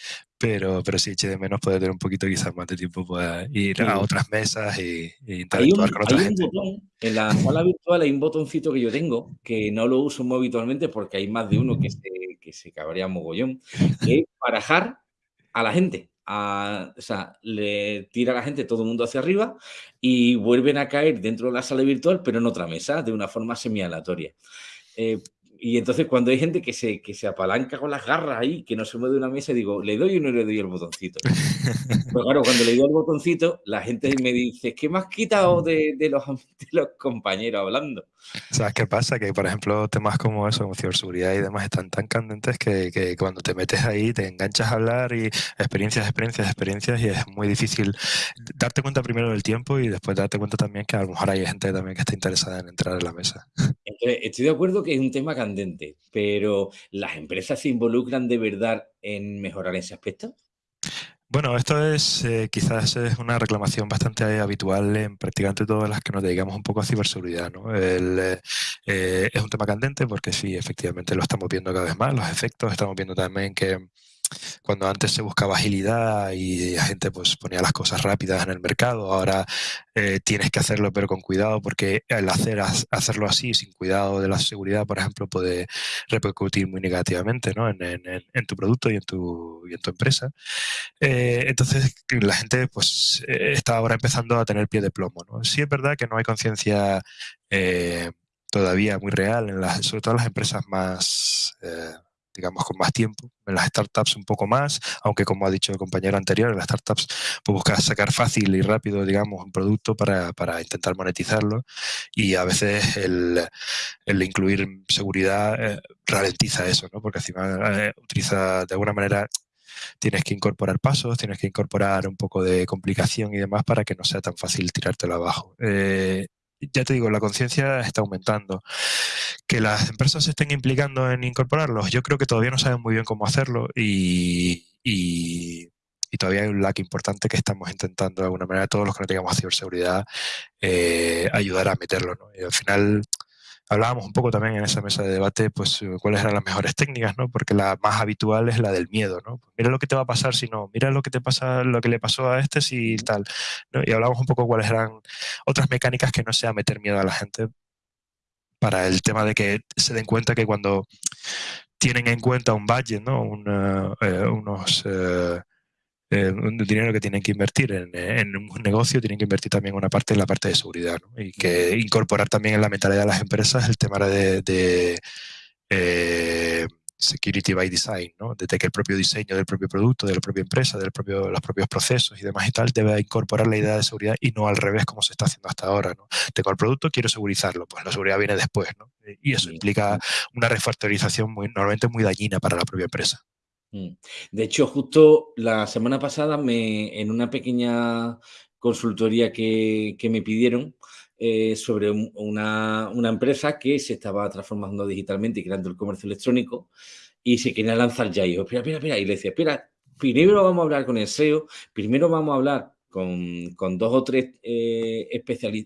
pero, pero sí eché de menos poder tener un poquito quizás más de tiempo para ir a otras mesas y, interactuar con otra gente. en la sala virtual hay un botoncito que yo tengo que no lo uso muy habitualmente porque hay más de uno que se, que se cabrea mogollón que es barajar a la gente o sea, le tira a la gente todo el mundo hacia arriba y vuelven a caer dentro de la sala virtual, pero en otra mesa, de una forma semi-aleatoria. Eh, y entonces cuando hay gente que se, que se apalanca con las garras ahí, que no se mueve de una mesa, digo, ¿le doy o no le doy el botoncito? Pues claro, cuando le doy el botoncito, la gente me dice, ¿qué me has quitado de, de, los, de los compañeros hablando? ¿Sabes qué pasa? Que, por ejemplo, temas como eso, como ciberseguridad y demás, están tan candentes que, que, cuando te metes ahí te enganchas a hablar y experiencias, experiencias, experiencias y es muy difícil darte cuenta primero del tiempo y después darte cuenta también que a lo mejor hay gente también que está interesada en entrar en la mesa. estoy de acuerdo que es un tema candente, pero ¿las empresas se involucran de verdad en mejorar ese aspecto? Bueno, esto es eh, quizás es una reclamación bastante habitual en prácticamente todas las que nos dedicamos un poco a ciberseguridad. ¿no? El, eh, es un tema candente porque sí, efectivamente lo estamos viendo cada vez más, los efectos, estamos viendo también que cuando antes se buscaba agilidad y la gente pues ponía las cosas rápidas en el mercado, ahora eh, tienes que hacerlo pero con cuidado porque el hacer, hacerlo así sin cuidado de la seguridad, por ejemplo, puede repercutir muy negativamente ¿no? en, en, en, tu producto y en tu, y en tu empresa. Eh, entonces la gente pues eh, está ahora empezando a tener pie de plomo. ¿no? Sí es verdad que no hay conciencia todavía muy real, en las, sobre todo en las empresas más digamos, con más tiempo. En las startups un poco más, aunque como ha dicho el compañero anterior, en las startups pues buscas sacar fácil y rápido, digamos, un producto para, para intentar monetizarlo y a veces el, el incluir seguridad eh, ralentiza eso, ¿no? Porque encima eh, utiliza de alguna manera tienes que incorporar pasos, tienes que incorporar un poco de complicación y demás para que no sea tan fácil tirártelo abajo. Eh, ya te digo, la conciencia está aumentando. Que las empresas se estén implicando en incorporarlos, yo creo que todavía no saben muy bien cómo hacerlo y, todavía hay un lag importante que estamos intentando de alguna manera, todos los que no tengamos ciberseguridad, eh, ayudar a meterlo. Y al final hablábamos un poco también en esa mesa de debate, pues eh, cuáles eran las mejores técnicas, ¿no? Porque la más habitual es la del miedo, ¿no? Pues, mira lo que te va a pasar si no, mira lo que te pasa, lo que le pasó a este si tal. Y hablábamos un poco cuáles eran otras mecánicas que no sea meter miedo a la gente para el tema de que se den cuenta que cuando tienen en cuenta un budget, ¿no? Eh, unos eh, eh, un dinero que tienen que invertir en, un negocio, tienen que invertir también una parte en la parte de seguridad. ¿no? Y que incorporar también en la mentalidad de las empresas el tema de, eh, security by design, ¿no? Desde que el propio diseño del propio producto, de la propia empresa, de propio, los propios procesos y demás y tal, debe incorporar la idea de seguridad y no al revés como se está haciendo hasta ahora, ¿no? Tengo el producto, quiero segurizarlo, pues la seguridad viene después, ¿no? Y eso implica una refactorización muy, normalmente muy dañina para la propia empresa. Mm. De hecho, justo la semana pasada, me, en una pequeña consultoría que, que me pidieron eh, sobre una, una, empresa que se estaba transformando digitalmente y creando el comercio electrónico y se quería lanzar ya. Y yo, espera, espera, espera. Y le decía, espera, primero vamos a hablar con el SEO, primero vamos a hablar con, con dos o tres eh,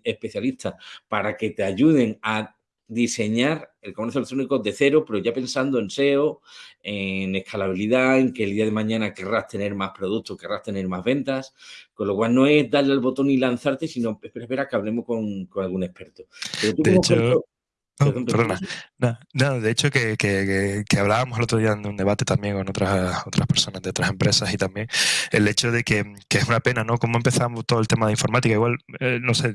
especialistas para que te ayuden a diseñar el comercio electrónico de cero, pero ya pensando en SEO, en escalabilidad, en que el día de mañana querrás tener más productos, querrás tener más ventas, con lo cual no es darle al botón y lanzarte, sino espera, espera que hablemos con, con algún experto. de hecho, no, de hecho que, que, que, hablábamos el otro día en un debate también con otras, otras personas de otras empresas y también el hecho de que, que es una pena, ¿no? Cómo empezamos todo el tema de informática, igual, eh, no sé,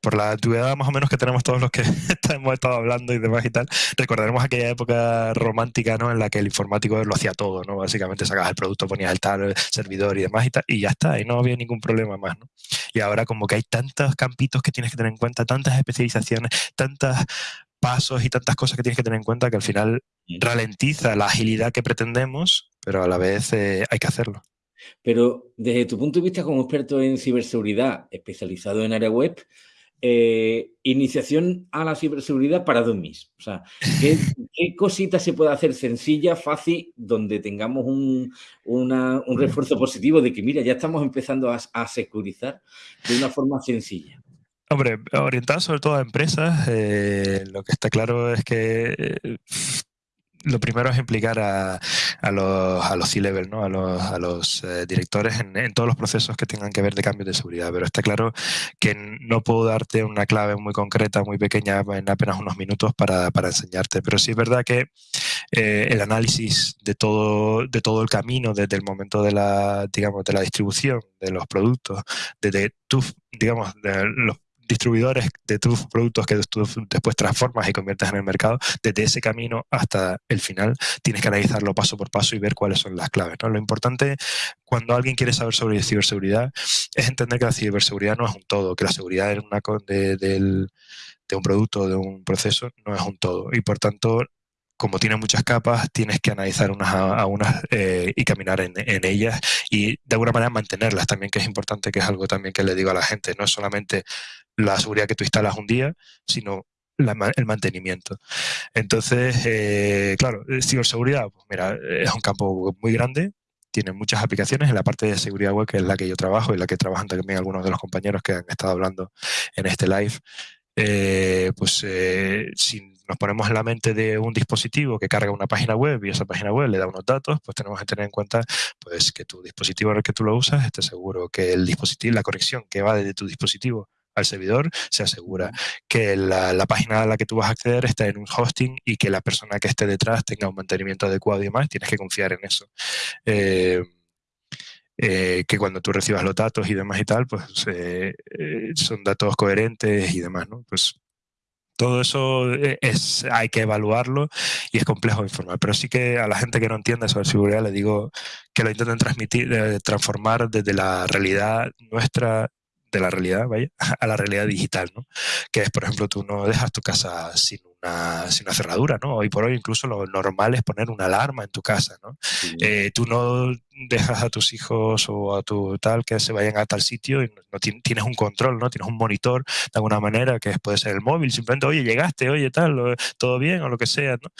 por la antigüedad más o menos que tenemos todos los que hemos estado hablando y demás y tal, recordaremos aquella época romántica, ¿no? En la que el informático lo hacía todo, ¿no? Básicamente sacabas el producto, ponías el tal, el servidor y demás y tal, y ya está, y no había ningún problema más, ¿no? Y ahora como que hay tantos campitos que tienes que tener en cuenta, tantas especializaciones, tantos pasos y tantas cosas que tienes que tener en cuenta que al final ralentiza la agilidad que pretendemos, pero a la vez eh, hay que hacerlo. Pero desde tu punto de vista como experto en ciberseguridad, especializado en área web, eh, iniciación a la ciberseguridad para dummies. O sea, ¿qué, ¿qué, cositas se puede hacer sencilla, fácil, donde tengamos un, una, un refuerzo positivo de que, mira, ya estamos empezando a, a, securizar de una forma sencilla? Hombre, orientado sobre todo a empresas, eh, lo que está claro es que eh, lo primero es implicar a, a los, a los C-level, ¿no? a los, a los eh, directores en, en, todos los procesos que tengan que ver de cambios de seguridad. Pero está claro que no puedo darte una clave muy concreta, muy pequeña, en apenas unos minutos para, para enseñarte. Pero sí es verdad que eh, el análisis de todo, de todo el camino, desde el momento de la, digamos, de la distribución de los productos, desde tu, digamos, de los distribuidores de tus productos que tú después transformas y conviertes en el mercado, desde ese camino hasta el final tienes que analizarlo paso por paso y ver cuáles son las claves. Lo importante cuando alguien quiere saber sobre ciberseguridad es entender que la ciberseguridad no es un todo, que la seguridad de, un producto, de un proceso, no es un todo. Y por tanto, como tiene muchas capas, tienes que analizar unas a, unas eh, y caminar en, ellas y de alguna manera mantenerlas también, que es importante, que es algo también que le digo a la gente. No es solamente la seguridad que tú instalas un día, sino el mantenimiento. Entonces, eh, claro, ciberseguridad, pues mira, es un campo muy grande, tiene muchas aplicaciones en la parte de seguridad web, que es la que yo trabajo y la que trabajan también algunos de los compañeros que han estado hablando en este live. Eh, pues eh, si nos ponemos en la mente de un dispositivo que carga una página web y esa página web le da unos datos, pues tenemos que tener en cuenta pues que tu dispositivo en el que tú lo usas esté seguro, que el dispositivo, la conexión que va desde tu dispositivo al servidor se asegura que la, la, página a la que tú vas a acceder está en un hosting y que la persona que esté detrás tenga un mantenimiento adecuado y demás, tienes que confiar en eso. Eh, eh, que cuando tú recibas los datos y demás y tal, pues eh, son datos coherentes y demás, ¿no? Pues todo eso es, hay que evaluarlo y es complejo informar. Pero sí que a la gente que no entiende sobre seguridad le digo que lo intenten transmitir, transformar desde la realidad nuestra de la realidad, vaya, a la realidad digital, ¿no? Que es, por ejemplo, tú no dejas tu casa sin una, sin una cerradura, ¿no? Hoy por hoy incluso lo normal es poner una alarma en tu casa, ¿no? Sí. Eh, tú no dejas a tus hijos o a tu tal que se vayan a tal sitio y no, tienes un control, ¿no? Tienes un monitor de alguna manera que puede ser el móvil, simplemente, oye, llegaste, oye, tal, todo bien o lo que sea, ¿no?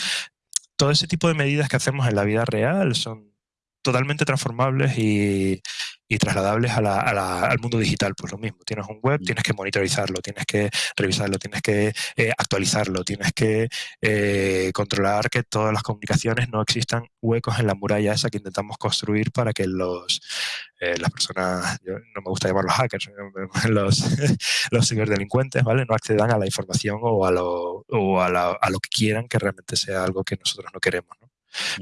Todo ese tipo de medidas que hacemos en la vida real son totalmente transformables y, y trasladables a la, a la, al mundo digital, pues lo mismo. Tienes un web, tienes que monitorizarlo, tienes que revisarlo, tienes que eh, actualizarlo, tienes que eh, controlar que todas las comunicaciones no existan huecos en la muralla esa que intentamos construir para que los eh, las personas, yo no me gusta llamarlos hackers, los, los ciberdelincuentes, ¿vale? No accedan a la información o a lo, o a, la, a lo que quieran que realmente sea algo que nosotros no queremos, ¿no?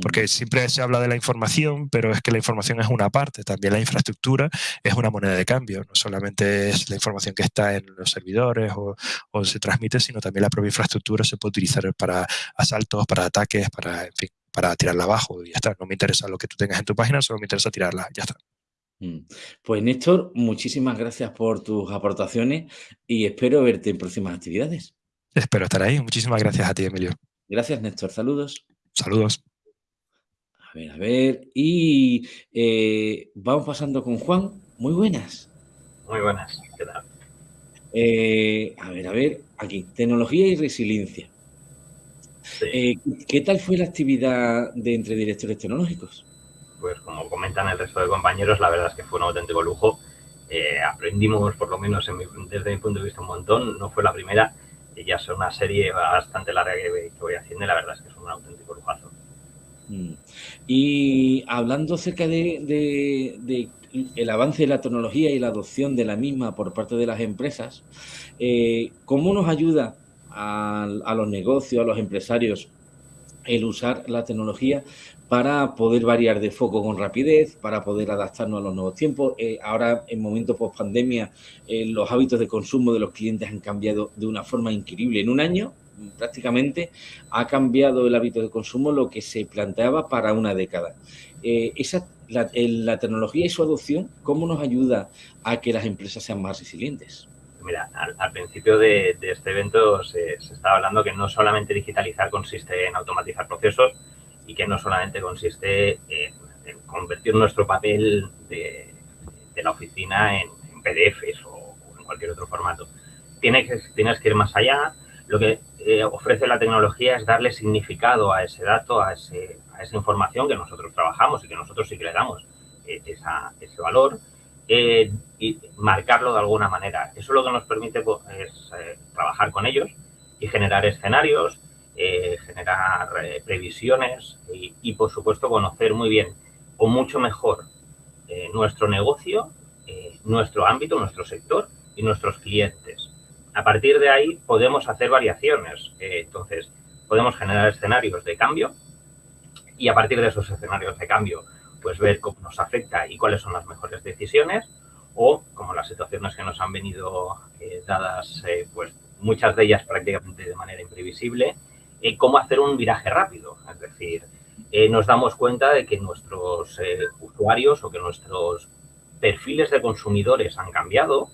Porque siempre se habla de la información, pero es que la información es una parte, también la infraestructura es una moneda de cambio, no solamente es la información que está en los servidores o, o se transmite, sino también la propia infraestructura se puede utilizar para asaltos, para ataques, para, en fin, para tirarla abajo y ya está. No me interesa lo que tú tengas en tu página, solo me interesa tirarla, ya está. Mm. Pues Néstor, muchísimas gracias por tus aportaciones y espero verte en próximas actividades. Espero estar ahí. Muchísimas gracias a ti, Emilio. Gracias, Néstor. Saludos. Saludos. A ver, a ver. Y eh, vamos pasando con Juan. Muy buenas. Muy buenas. ¿Qué tal? Eh, a ver, a ver. Aquí. Tecnología y resiliencia. Sí. Eh, ¿Qué tal fue la actividad de entre directores tecnológicos? Pues como comentan el resto de compañeros, la verdad es que fue un auténtico lujo. Aprendimos, por lo menos mi, desde mi punto de vista, un montón. No fue la primera y ya es una serie bastante larga que, que voy haciendo y la verdad es que es un auténtico lujazo. Mm. Y hablando acerca de, el avance de la tecnología y la adopción de la misma por parte de las empresas, eh, ¿cómo nos ayuda a, a, los negocios, a los empresarios, el usar la tecnología para poder variar de foco con rapidez, para poder adaptarnos a los nuevos tiempos? Eh, ahora, en momentos post pandemia, eh, los hábitos de consumo de los clientes han cambiado de una forma increíble. En un año, prácticamente ha cambiado el hábito de consumo lo que se planteaba para una década. Eh, esa, la, tecnología y su adopción, ¿cómo nos ayuda a que las empresas sean más resilientes? Mira, al, principio de, este evento se, estaba hablando que no solamente digitalizar consiste en automatizar procesos y que no solamente consiste en, convertir nuestro papel de, la oficina en, PDFs o, en cualquier otro formato. Tienes tienes que ir más allá. Lo que eh, ofrece la tecnología es darle significado a ese dato, a, ese, esa información que nosotros trabajamos y que nosotros sí que le damos eh, ese valor eh, y marcarlo de alguna manera. Eso lo que nos permite pues, es trabajar con ellos y generar escenarios, generar previsiones y, por supuesto, conocer muy bien o mucho mejor nuestro negocio, nuestro ámbito, nuestro sector y nuestros clientes. A partir de ahí podemos hacer variaciones. entonces, podemos generar escenarios de cambio y a partir de esos escenarios de cambio, pues ver cómo nos afecta y cuáles son las mejores decisiones o, como las situaciones que nos han venido eh, dadas, eh, pues muchas de ellas prácticamente de manera imprevisible, eh, cómo hacer un viraje rápido. Es decir, nos damos cuenta de que nuestros usuarios o que nuestros perfiles de consumidores han cambiado,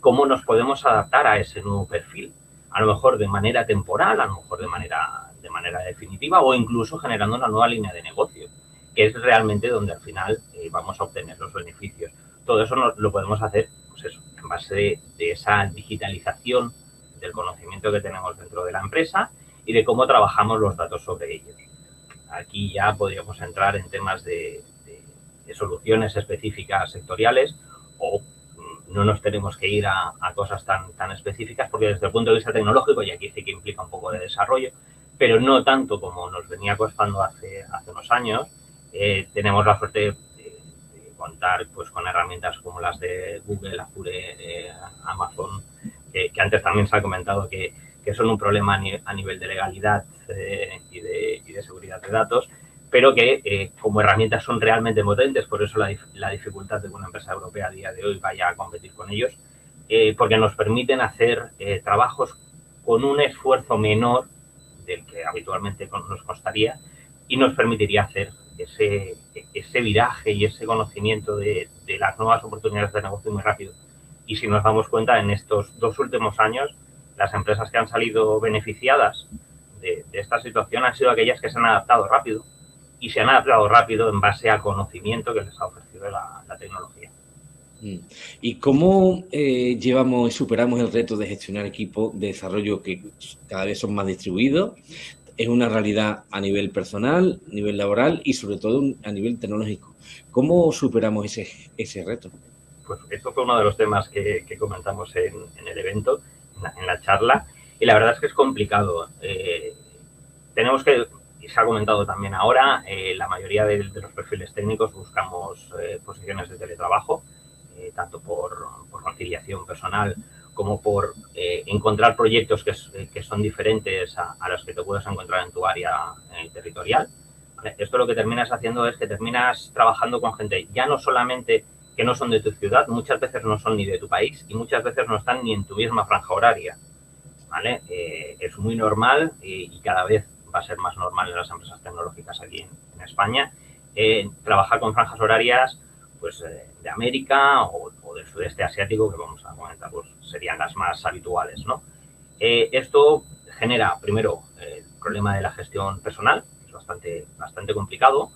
cómo nos podemos adaptar a ese nuevo perfil. A lo mejor de manera temporal, a lo mejor de manera de manera definitiva o incluso generando una nueva línea de negocio, que es realmente donde al final eh, vamos a obtener los beneficios. Todo eso lo podemos hacer pues eso, en base de, esa digitalización del conocimiento que tenemos dentro de la empresa y de cómo trabajamos los datos sobre ellos. Aquí ya podríamos entrar en temas de, soluciones específicas sectoriales o no nos tenemos que ir a, cosas tan, tan específicas porque desde el punto de vista tecnológico, y aquí sí que implica un poco de desarrollo, pero no tanto como nos venía costando hace, hace unos años. Eh, tenemos la suerte de, contar pues, con herramientas como las de Google, Azure, eh, Amazon, que, antes también se ha comentado que, que son un problema a, nivel de legalidad eh, y, de, y, de, seguridad de datos, pero que como herramientas son realmente potentes, por eso la, la, dificultad de que una empresa europea a día de hoy vaya a competir con ellos, porque nos permiten hacer trabajos con un esfuerzo menor del que habitualmente nos costaría y nos permitiría hacer ese, ese viraje y ese conocimiento de, las nuevas oportunidades de negocio muy rápido. Y si nos damos cuenta, en estos dos últimos años, las empresas que han salido beneficiadas de, esta situación han sido aquellas que se han adaptado rápido y se han adaptado rápido en base al conocimiento que les ha ofrecido la tecnología. Mm. ¿Y cómo eh, llevamos y superamos el reto de gestionar equipos de desarrollo que cada vez son más distribuidos? Es una realidad a nivel personal, a nivel laboral y sobre todo a nivel tecnológico. ¿Cómo superamos ese, ese reto? Pues esto fue uno de los temas que, comentamos en, el evento, en la, charla, y la verdad es que es complicado. Eh, tenemos que, se ha comentado también ahora, eh, la mayoría de, los perfiles técnicos buscamos posiciones de teletrabajo, eh, tanto por, conciliación personal como por eh, encontrar proyectos que, eh, que son diferentes a, los que te puedes encontrar en tu área territorial. Esto lo que terminas haciendo es que terminas trabajando con gente ya no solamente que no son de tu ciudad, muchas veces no son ni de tu país y muchas veces no están ni en tu misma franja horaria. ¿vale? es muy normal y, cada vez va a ser más normal en las empresas tecnológicas aquí en, en España trabajar con franjas horarias pues, eh, de América o, del sudeste asiático, que vamos a comentar, pues serían las más habituales, ¿no? Eh, esto genera, primero, el problema de la gestión personal, que es bastante, bastante complicado,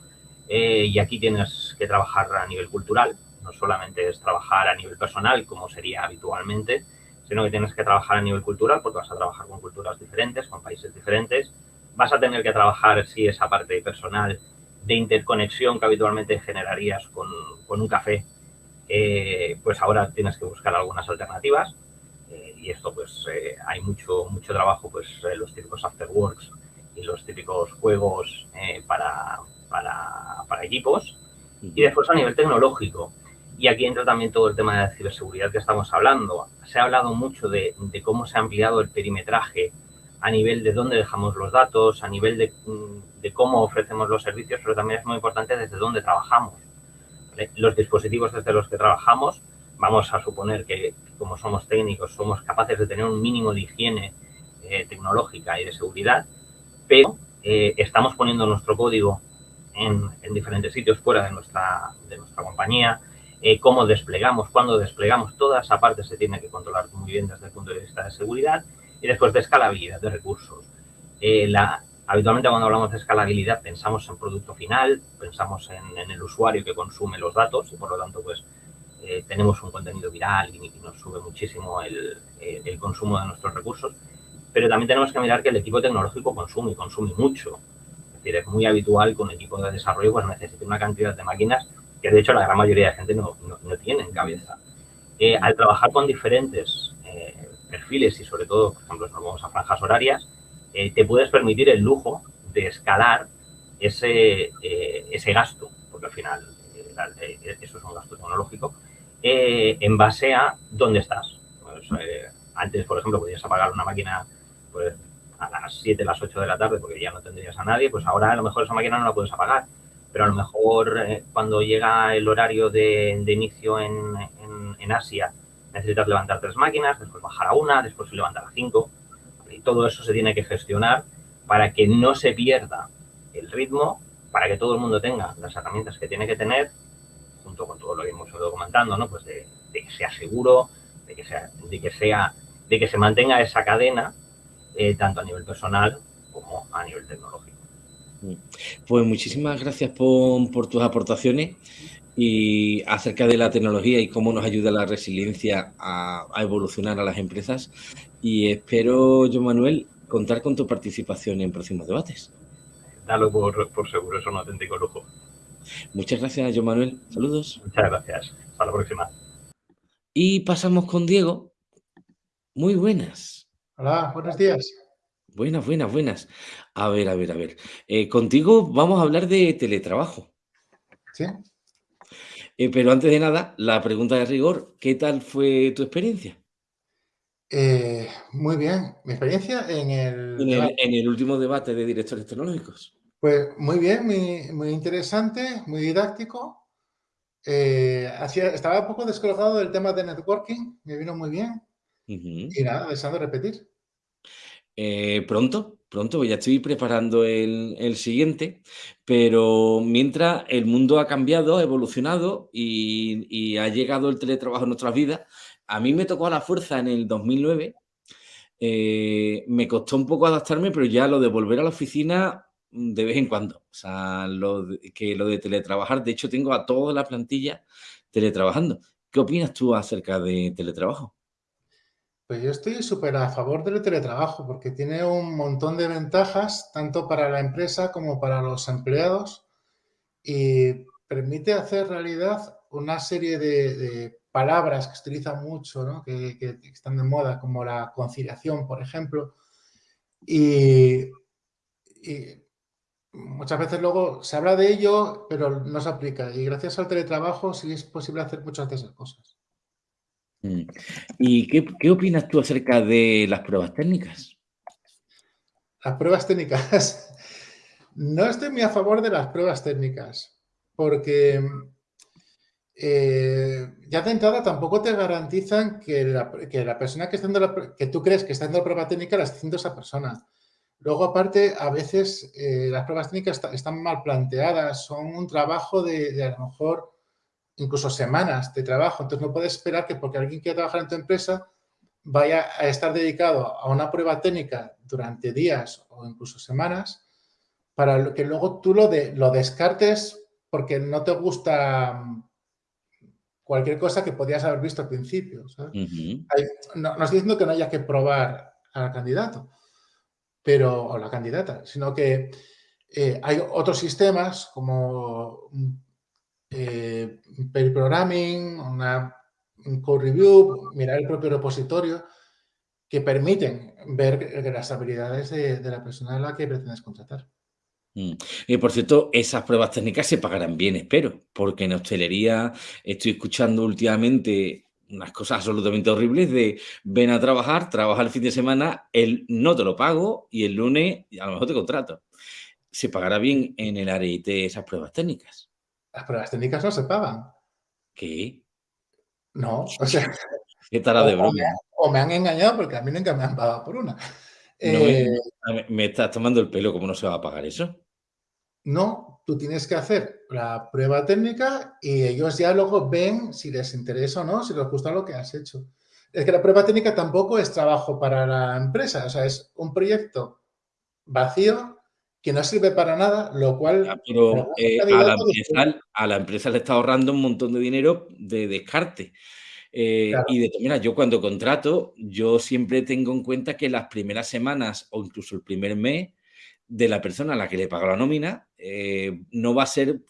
eh, y aquí tienes que trabajar a nivel cultural, no solamente es trabajar a nivel personal, como sería habitualmente, sino que tienes que trabajar a nivel cultural, porque vas a trabajar con culturas diferentes, con países diferentes, vas a tener que trabajar, sí, esa parte personal de interconexión que habitualmente generarías con, con un café, eh, pues ahora tienes que buscar algunas alternativas eh, y esto pues eh, hay mucho, mucho trabajo, pues los típicos afterworks y los típicos juegos para, para, para, equipos y después a nivel tecnológico. Y aquí entra también todo el tema de la ciberseguridad que estamos hablando. Se ha hablado mucho de, de cómo se ha ampliado el perimetraje a nivel de dónde dejamos los datos, a nivel de, mm, de cómo ofrecemos los servicios, pero también es muy importante desde dónde trabajamos. Los dispositivos desde los que trabajamos, vamos a suponer que como somos técnicos somos capaces de tener un mínimo de higiene eh, tecnológica y de seguridad, pero eh, estamos poniendo nuestro código en, en, diferentes sitios fuera de nuestra, de nuestra compañía, eh, cómo desplegamos, cuándo desplegamos, toda esa parte se tiene que controlar muy bien desde el punto de vista de seguridad y después de escalabilidad de recursos. Eh, la, Habitualmente cuando hablamos de escalabilidad pensamos en producto final, pensamos en, el usuario que consume los datos y por lo tanto pues eh, tenemos un contenido viral y, nos sube muchísimo el, el, consumo de nuestros recursos, pero también tenemos que mirar que el equipo tecnológico consume y consume mucho. Es decir, es muy habitual que un equipo de desarrollo pues necesite una cantidad de máquinas que de hecho la gran mayoría de gente no, no, tiene en cabeza. Eh, al trabajar con diferentes eh, perfiles y sobre todo, por ejemplo, si nos vamos a franjas horarias, eh, te puedes permitir el lujo de escalar ese, eh, ese gasto, porque al final eh, eso es un gasto tecnológico, en base a dónde estás. Pues, antes, por ejemplo, podías apagar una máquina pues, a las 7, las 8 de la tarde porque ya no tendrías a nadie, pues ahora a lo mejor esa máquina no la puedes apagar. Pero a lo mejor cuando llega el horario de, inicio en, en, en Asia, necesitas levantar tres máquinas, después bajar a una, después levantar a cinco y todo eso se tiene que gestionar para que no se pierda el ritmo, para que todo el mundo tenga las herramientas que tiene que tener, junto con todo lo que hemos ido comentando, ¿no? Pues de, que sea seguro, de que sea, de que sea, de que se mantenga esa cadena, eh, tanto a nivel personal como a nivel tecnológico. Pues muchísimas gracias por, por tus aportaciones y acerca de la tecnología y cómo nos ayuda la resiliencia a, evolucionar a las empresas. Y espero, yo Manuel, contar con tu participación en próximos debates. Dalo por, por seguro, es un auténtico lujo. Muchas gracias, yo Manuel. Saludos. Muchas gracias. Hasta la próxima. Y pasamos con Diego. Muy buenas. Hola, buenos días. Buenas, buenas, buenas. A ver, a ver, a ver. Eh, contigo vamos a hablar de teletrabajo. Sí. Eh, pero antes de nada, la pregunta de rigor, ¿qué tal fue tu experiencia? Eh, muy bien. Mi experiencia en el, en el, último debate de directores tecnológicos. Pues muy bien, muy, interesante, muy didáctico. Eh, estaba un poco descolocado del tema de networking, me vino muy bien. Y nada, deseando repetir. pronto, pronto, ya estoy preparando el, siguiente, pero mientras el mundo ha cambiado, ha evolucionado y, ha llegado el teletrabajo en nuestras vidas, a mí me tocó a la fuerza en el 2009, eh, me costó un poco adaptarme, pero ya lo de volver a la oficina de vez en cuando, o sea, lo que lo de teletrabajar, de hecho tengo a toda la plantilla teletrabajando. ¿Qué opinas tú acerca de teletrabajo? Pues yo estoy súper a favor del teletrabajo porque tiene un montón de ventajas, tanto para la empresa como para los empleados, y permite hacer realidad una serie de, palabras que se utilizan mucho, que, están de moda, como la conciliación, por ejemplo, y, muchas veces luego se habla de ello, pero no se aplica, y gracias al teletrabajo sí es posible hacer muchas de esas cosas. Mm. ¿Y qué, opinas tú acerca de las pruebas técnicas? Las pruebas técnicas. No estoy muy a favor de las pruebas técnicas, porque eh, ya de entrada tampoco te garantizan que la, persona que, está la, que tú crees que está haciendo la prueba técnica la está haciendo esa persona. Luego, aparte, a veces eh, las pruebas técnicas están mal planteadas, son un trabajo de, de a lo mejor incluso semanas de trabajo. Entonces no puedes esperar que porque alguien quiera trabajar en tu empresa vaya a estar dedicado a una prueba técnica durante días o incluso semanas para que luego tú lo, de, lo descartes porque no te gusta cualquier cosa que podías haber visto al principio. no, estoy diciendo que no haya que probar al candidato pero, o la candidata, sino que eh, hay otros sistemas como eh, programming, una, un code review, mirar el propio repositorio, que permiten ver las habilidades de, la persona a la que pretendes contratar. Mm. Y por cierto, esas pruebas técnicas se pagarán bien, espero, porque en hostelería estoy escuchando últimamente unas cosas absolutamente horribles de ven a trabajar, trabaja el fin de semana, el no te lo pago y el lunes a lo mejor te contrato. ¿Se pagará bien en el área IT esas pruebas técnicas? Las pruebas técnicas no se pagan. ¿Qué? No, o sea... ¿Qué tal de broma? O me, han engañado porque a mí nunca me han pagado por una. Eh, me estás tomando el pelo, ¿cómo no se va a pagar eso? No, tú tienes que hacer la prueba técnica y ellos ya luego ven si les interesa o no, si les gusta lo que has hecho. Es que la prueba técnica tampoco es trabajo para la empresa, o sea, es un proyecto vacío que no sirve para nada, lo cual... pero eh, a, la empresa, a, la empresa, le está ahorrando un montón de dinero de descarte. Eh, y de mira, yo cuando contrato, yo siempre tengo en cuenta que las primeras semanas o incluso el primer mes de la persona a la que le pago la nómina eh, no va a ser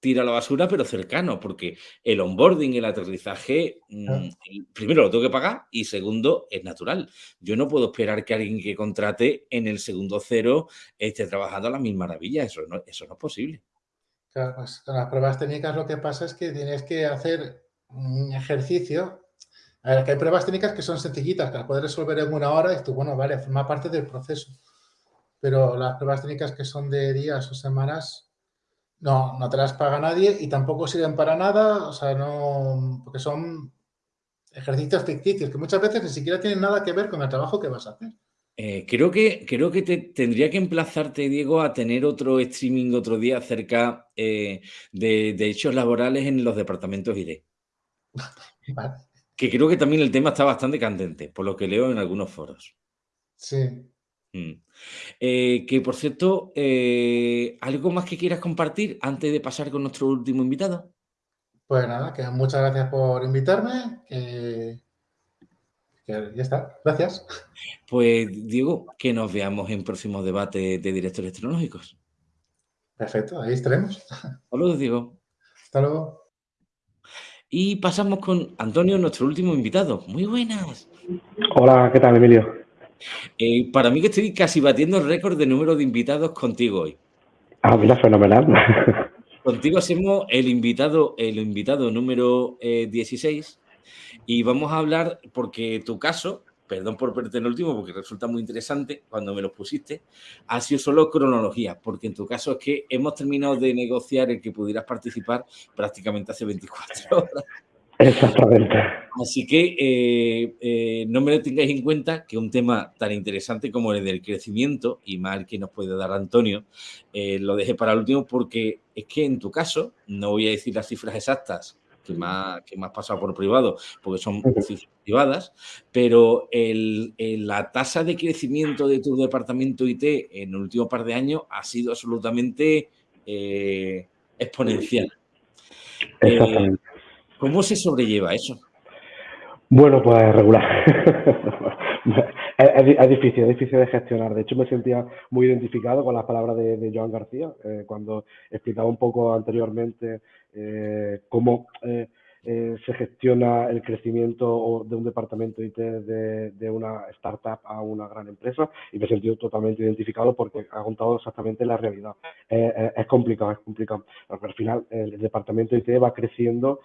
tira a la basura, pero cercano, porque el onboarding, el aterrizaje, mm, primero lo tengo que pagar y segundo, es natural. Yo no puedo esperar que alguien que contrate en el segundo cero esté trabajando a la misma maravilla. Eso no, eso no es posible. Claro, pues con las pruebas técnicas lo que pasa es que tienes que hacer un ejercicio. A ver, que hay pruebas técnicas que son sencillitas, que las puedes resolver en una hora y tú, bueno, vale, forma parte del proceso. Pero las pruebas técnicas que son de días o semanas, no, no te las paga nadie y tampoco sirven para nada, o sea, no, porque son ejercicios ficticios que muchas veces ni siquiera tienen nada que ver con el trabajo que vas a hacer. Eh, creo que, creo que te, tendría que emplazarte, Diego, a tener otro streaming otro día acerca eh, de, de, hechos laborales en los departamentos ID. Que creo que también el tema está bastante candente, por lo que leo en algunos foros. Sí. Mm. Eh, que por cierto, eh, ¿algo más que quieras compartir antes de pasar con nuestro último invitado? Pues nada, que muchas gracias por invitarme. Que, ya está, gracias. Pues Diego, que nos veamos en próximos debates de directores tecnológicos. Perfecto, ahí estaremos. Saludos, Diego. Hasta luego. Y pasamos con Antonio, nuestro último invitado. Muy buenas. Hola, ¿qué tal, Emilio? Eh, para mí que estoy casi batiendo el récord de número de invitados contigo hoy. Ah, mira, fenomenal. Contigo hacemos el invitado, el invitado número 16 eh, y vamos a hablar, porque tu caso, perdón por en el último, porque resulta muy interesante cuando me lo pusiste, ha sido solo cronología, porque en tu caso es que hemos terminado de negociar el que pudieras participar prácticamente hace 24 horas. Exactamente. Así que eh, eh, no me lo tengáis en cuenta que un tema tan interesante como el del crecimiento, y más que nos puede dar Antonio, eh, lo dejé para el último porque es que en tu caso, no voy a decir las cifras exactas que me, ha, que pasado por privado, porque son cifras privadas, pero la tasa de crecimiento de tu departamento IT en el último par de años ha sido absolutamente exponencial. Exactamente. ¿Cómo se sobrelleva eso? Bueno, pues regular. es, difícil, es difícil de gestionar. De hecho, me sentía muy identificado con las palabras de, Joan García eh, cuando explicaba un poco anteriormente eh, cómo eh, eh, se gestiona el crecimiento de un departamento IT de, una startup a una gran empresa y me he sentido totalmente identificado porque ha contado exactamente la realidad. Eh, eh, es complicado, es complicado. Porque al final el departamento IT va creciendo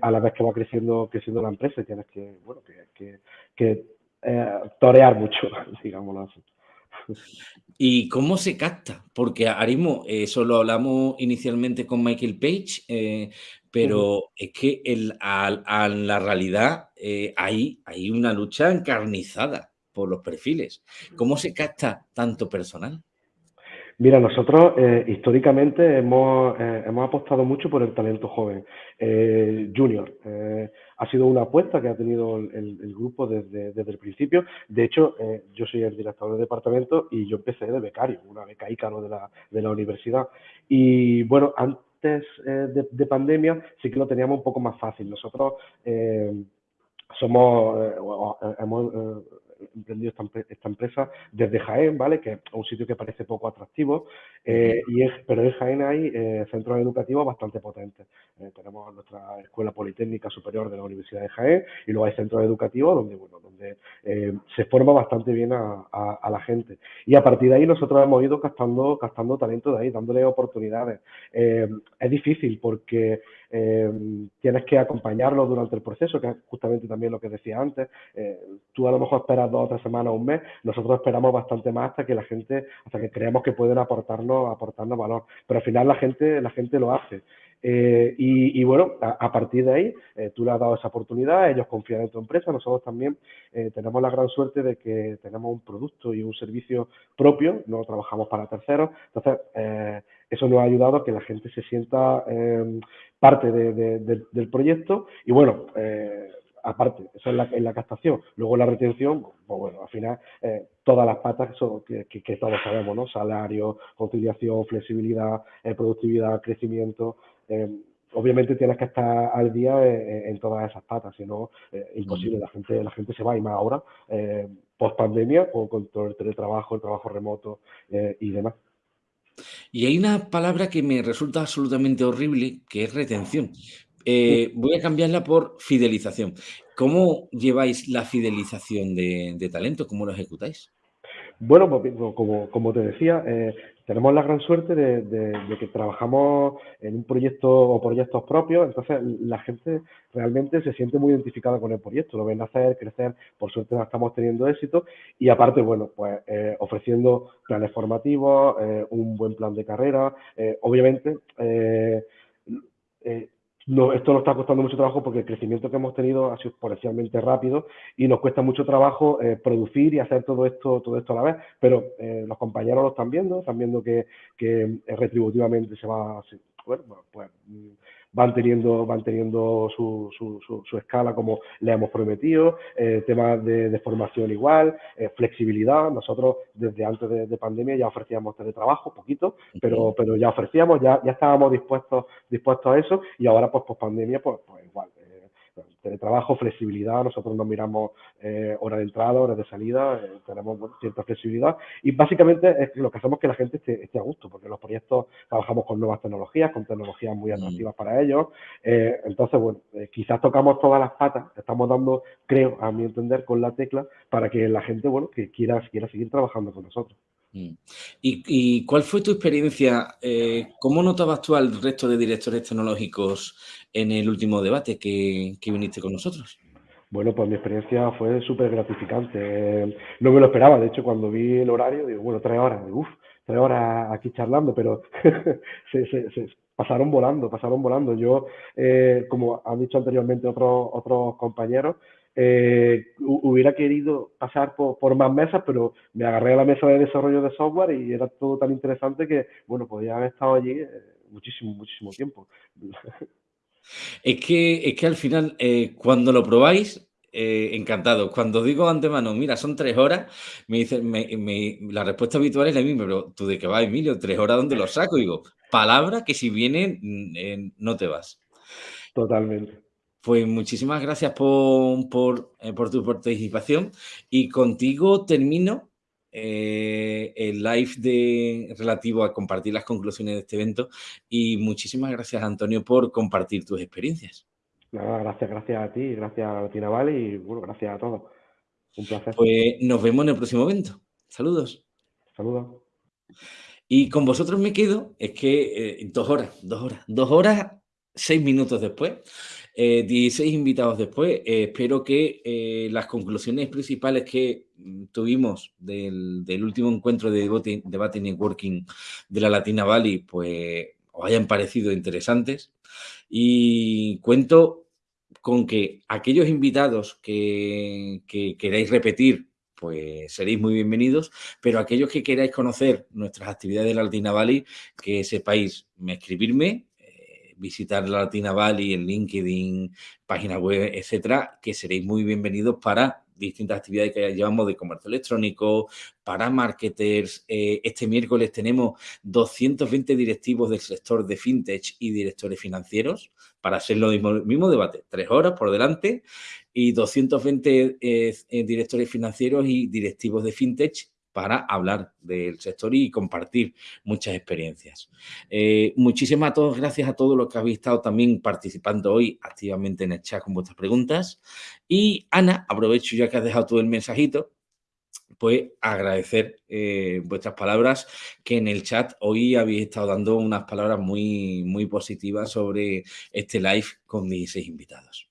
a la vez que va creciendo, creciendo la empresa y tienes que, bueno, que, que torear mucho, digámoslo así. ¿Y cómo se capta? Porque Arimo, eso lo hablamos inicialmente con Michael Page, pero es que el, a, la realidad eh, hay, hay una lucha encarnizada por los perfiles. ¿Cómo se capta tanto personal? Mira, nosotros eh, históricamente hemos, eh, hemos, apostado mucho por el talento joven, junior. ha sido una apuesta que ha tenido el, grupo desde, desde, el principio. De hecho, yo soy el director del departamento y yo empecé de becario, una beca ícaro de la, de la universidad. Y bueno, antes eh, de, pandemia sí que lo teníamos un poco más fácil. Nosotros eh, somos, eh, hemos emprendido esta, empresa desde Jaén, ¿vale? Que es un sitio que parece poco atractivo, eh, y es, pero en Jaén hay eh, centros educativos bastante potentes. Eh, tenemos nuestra Escuela Politécnica Superior de la Universidad de Jaén y luego hay centros educativos donde, bueno, donde se forma bastante bien a, la gente. Y a partir de ahí nosotros hemos ido captando, captando talento de ahí, dándole oportunidades. es difícil porque tienes que acompañarlo durante el proceso, que es justamente también lo que decía antes. tú a lo mejor esperas dos o tres semanas, un mes, nosotros esperamos bastante más hasta que la gente, hasta que creemos que pueden aportarnos, aportarnos valor. Pero al final la gente, la gente lo hace. Eh, y, bueno, a, partir de ahí, eh, tú le has dado esa oportunidad, ellos confían en tu empresa, nosotros también eh, tenemos la gran suerte de que tenemos un producto y un servicio propio, no trabajamos para terceros, entonces eso nos ha ayudado a que la gente se sienta parte del proyecto y bueno, aparte, eso es la, en la captación. Luego la retención, pues bueno, al final eh, todas las patas que, todos sabemos, ¿no? Salario, conciliación, flexibilidad, eh, productividad, crecimiento. Eh, obviamente tienes que estar al día en, todas esas patas, si no, imposible, la gente, la gente se va y más ahora, post pandemia, con, todo el teletrabajo, el trabajo remoto y demás. Y hay una palabra que me resulta absolutamente horrible, que es retención. Eh, voy a cambiarla por fidelización. ¿Cómo lleváis la fidelización de, talento? ¿Cómo lo ejecutáis? Bueno, pues, como, como te decía, eh, tenemos la gran suerte de, que trabajamos en un proyecto o proyectos propios, entonces la gente realmente se siente muy identificada con el proyecto, lo ven hacer, crecer, por suerte estamos teniendo éxito y aparte, bueno, pues eh, ofreciendo planes formativos, un buen plan de carrera, obviamente no, esto nos está costando mucho trabajo porque el crecimiento que hemos tenido ha sido exponencialmente rápido y nos cuesta mucho trabajo eh, producir y hacer todo esto, todo esto a la vez. Pero eh, los compañeros lo están viendo, están viendo que, que retributivamente se va, bueno, pues mm, van teniendo, van teniendo su, su, su, escala como le hemos prometido, eh, temas de, formación igual, eh, flexibilidad. Nosotros desde antes de, pandemia ya ofrecíamos teletrabajo, poquito, pero, pero ya ofrecíamos, ya, ya estábamos dispuestos, dispuestos a eso. Y ahora pues post pandemia pues, pues igual teletrabajo, flexibilidad, nosotros nos miramos eh, hora de entrada, hora de salida, eh, tenemos cierta flexibilidad y básicamente es lo que hacemos que la gente esté, a gusto, porque los proyectos trabajamos con nuevas tecnologías, con tecnologías muy mm. atractivas para ellos, eh, entonces bueno, quizás tocamos todas las patas, estamos dando, creo, a mi entender, con la tecla para que la gente, bueno, que quiera, quiera seguir trabajando con nosotros. Mm. ¿Y, cuál fue tu experiencia? ¿Cómo notabas tú al resto de directores tecnológicos en el último debate que, viniste con nosotros? Bueno, pues mi experiencia fue súper gratificante. No me lo esperaba, de hecho, cuando vi el horario, digo, bueno, tres horas, uff, tres horas aquí charlando, pero se, pasaron volando, pasaron volando. Yo, eh, como han dicho anteriormente otros, otros compañeros, eh, hubiera querido pasar por, más mesas, pero me agarré a la mesa de desarrollo de software y era todo tan interesante que, bueno, podía haber estado allí eh, muchísimo, muchísimo tiempo. Es que, es que al final, eh, cuando lo probáis, eh, encantado. Cuando digo antemano, mira, son tres horas, me dicen, la respuesta habitual es la misma, pero tú de qué vas, Emilio, tres horas, ¿dónde lo saco? digo, palabra que si viene, mm, no te vas. Totalmente. Pues muchísimas gracias por, por, eh, por tu participación y contigo termino eh, el live de, relativo a compartir las conclusiones de este evento y muchísimas gracias Antonio por compartir tus experiencias. gracias, gracias a ti, gracias a Tina Vale y bueno, gracias a todos. Un placer. Pues nos vemos en el próximo evento. Saludos. Saludos. Y con vosotros me quedo, es que eh, dos horas, dos horas, dos horas, seis minutos después, 16 eh, invitados después. Eh, espero que eh, las conclusiones principales que mm, tuvimos del, último encuentro de debate, debate, networking de la Latina Valley, pues os hayan parecido interesantes. Y cuento con que aquellos invitados que, que queráis repetir, pues seréis muy bienvenidos, pero aquellos que queráis conocer nuestras actividades de la Latina Valley, que sepáis me escribirme visitar la Latina Valley en LinkedIn, página web, etcétera, que seréis muy bienvenidos para distintas actividades que llevamos de comercio electrónico, para marketers. Eh, este miércoles tenemos 220 directivos del sector de fintech y directores financieros para hacer lo mismo, mismo debate, tres horas por delante y 220 eh, eh, directores financieros y directivos de fintech para hablar del sector y compartir muchas experiencias. Eh, muchísimas gracias a todos los que habéis estado también participando hoy activamente en el chat con vuestras preguntas. Y Ana, aprovecho ya que has dejado todo el mensajito, pues agradecer eh, vuestras palabras, que en el chat hoy habéis estado dando unas palabras muy, muy positivas sobre este live con 16 invitados.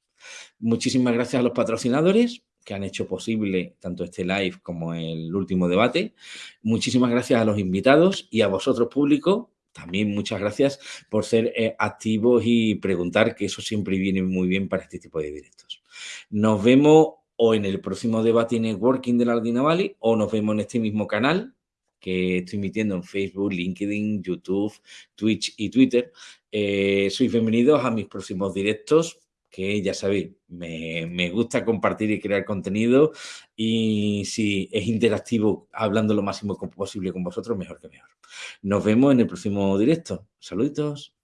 Muchísimas gracias a los patrocinadores que han hecho posible tanto este live como el último debate. Muchísimas gracias a los invitados y a vosotros público. También muchas gracias por ser eh, activos y preguntar, que eso siempre viene muy bien para este tipo de directos. Nos vemos o en el próximo debate networking de la Ardina Valley o nos vemos en este mismo canal que estoy emitiendo en Facebook, LinkedIn, YouTube, Twitch y Twitter. Eh, sois bienvenidos a mis próximos directos que ya sabéis, me, me, gusta compartir y crear contenido y si es interactivo, hablando lo máximo posible con vosotros, mejor que mejor. Nos vemos en el próximo directo. Saluditos.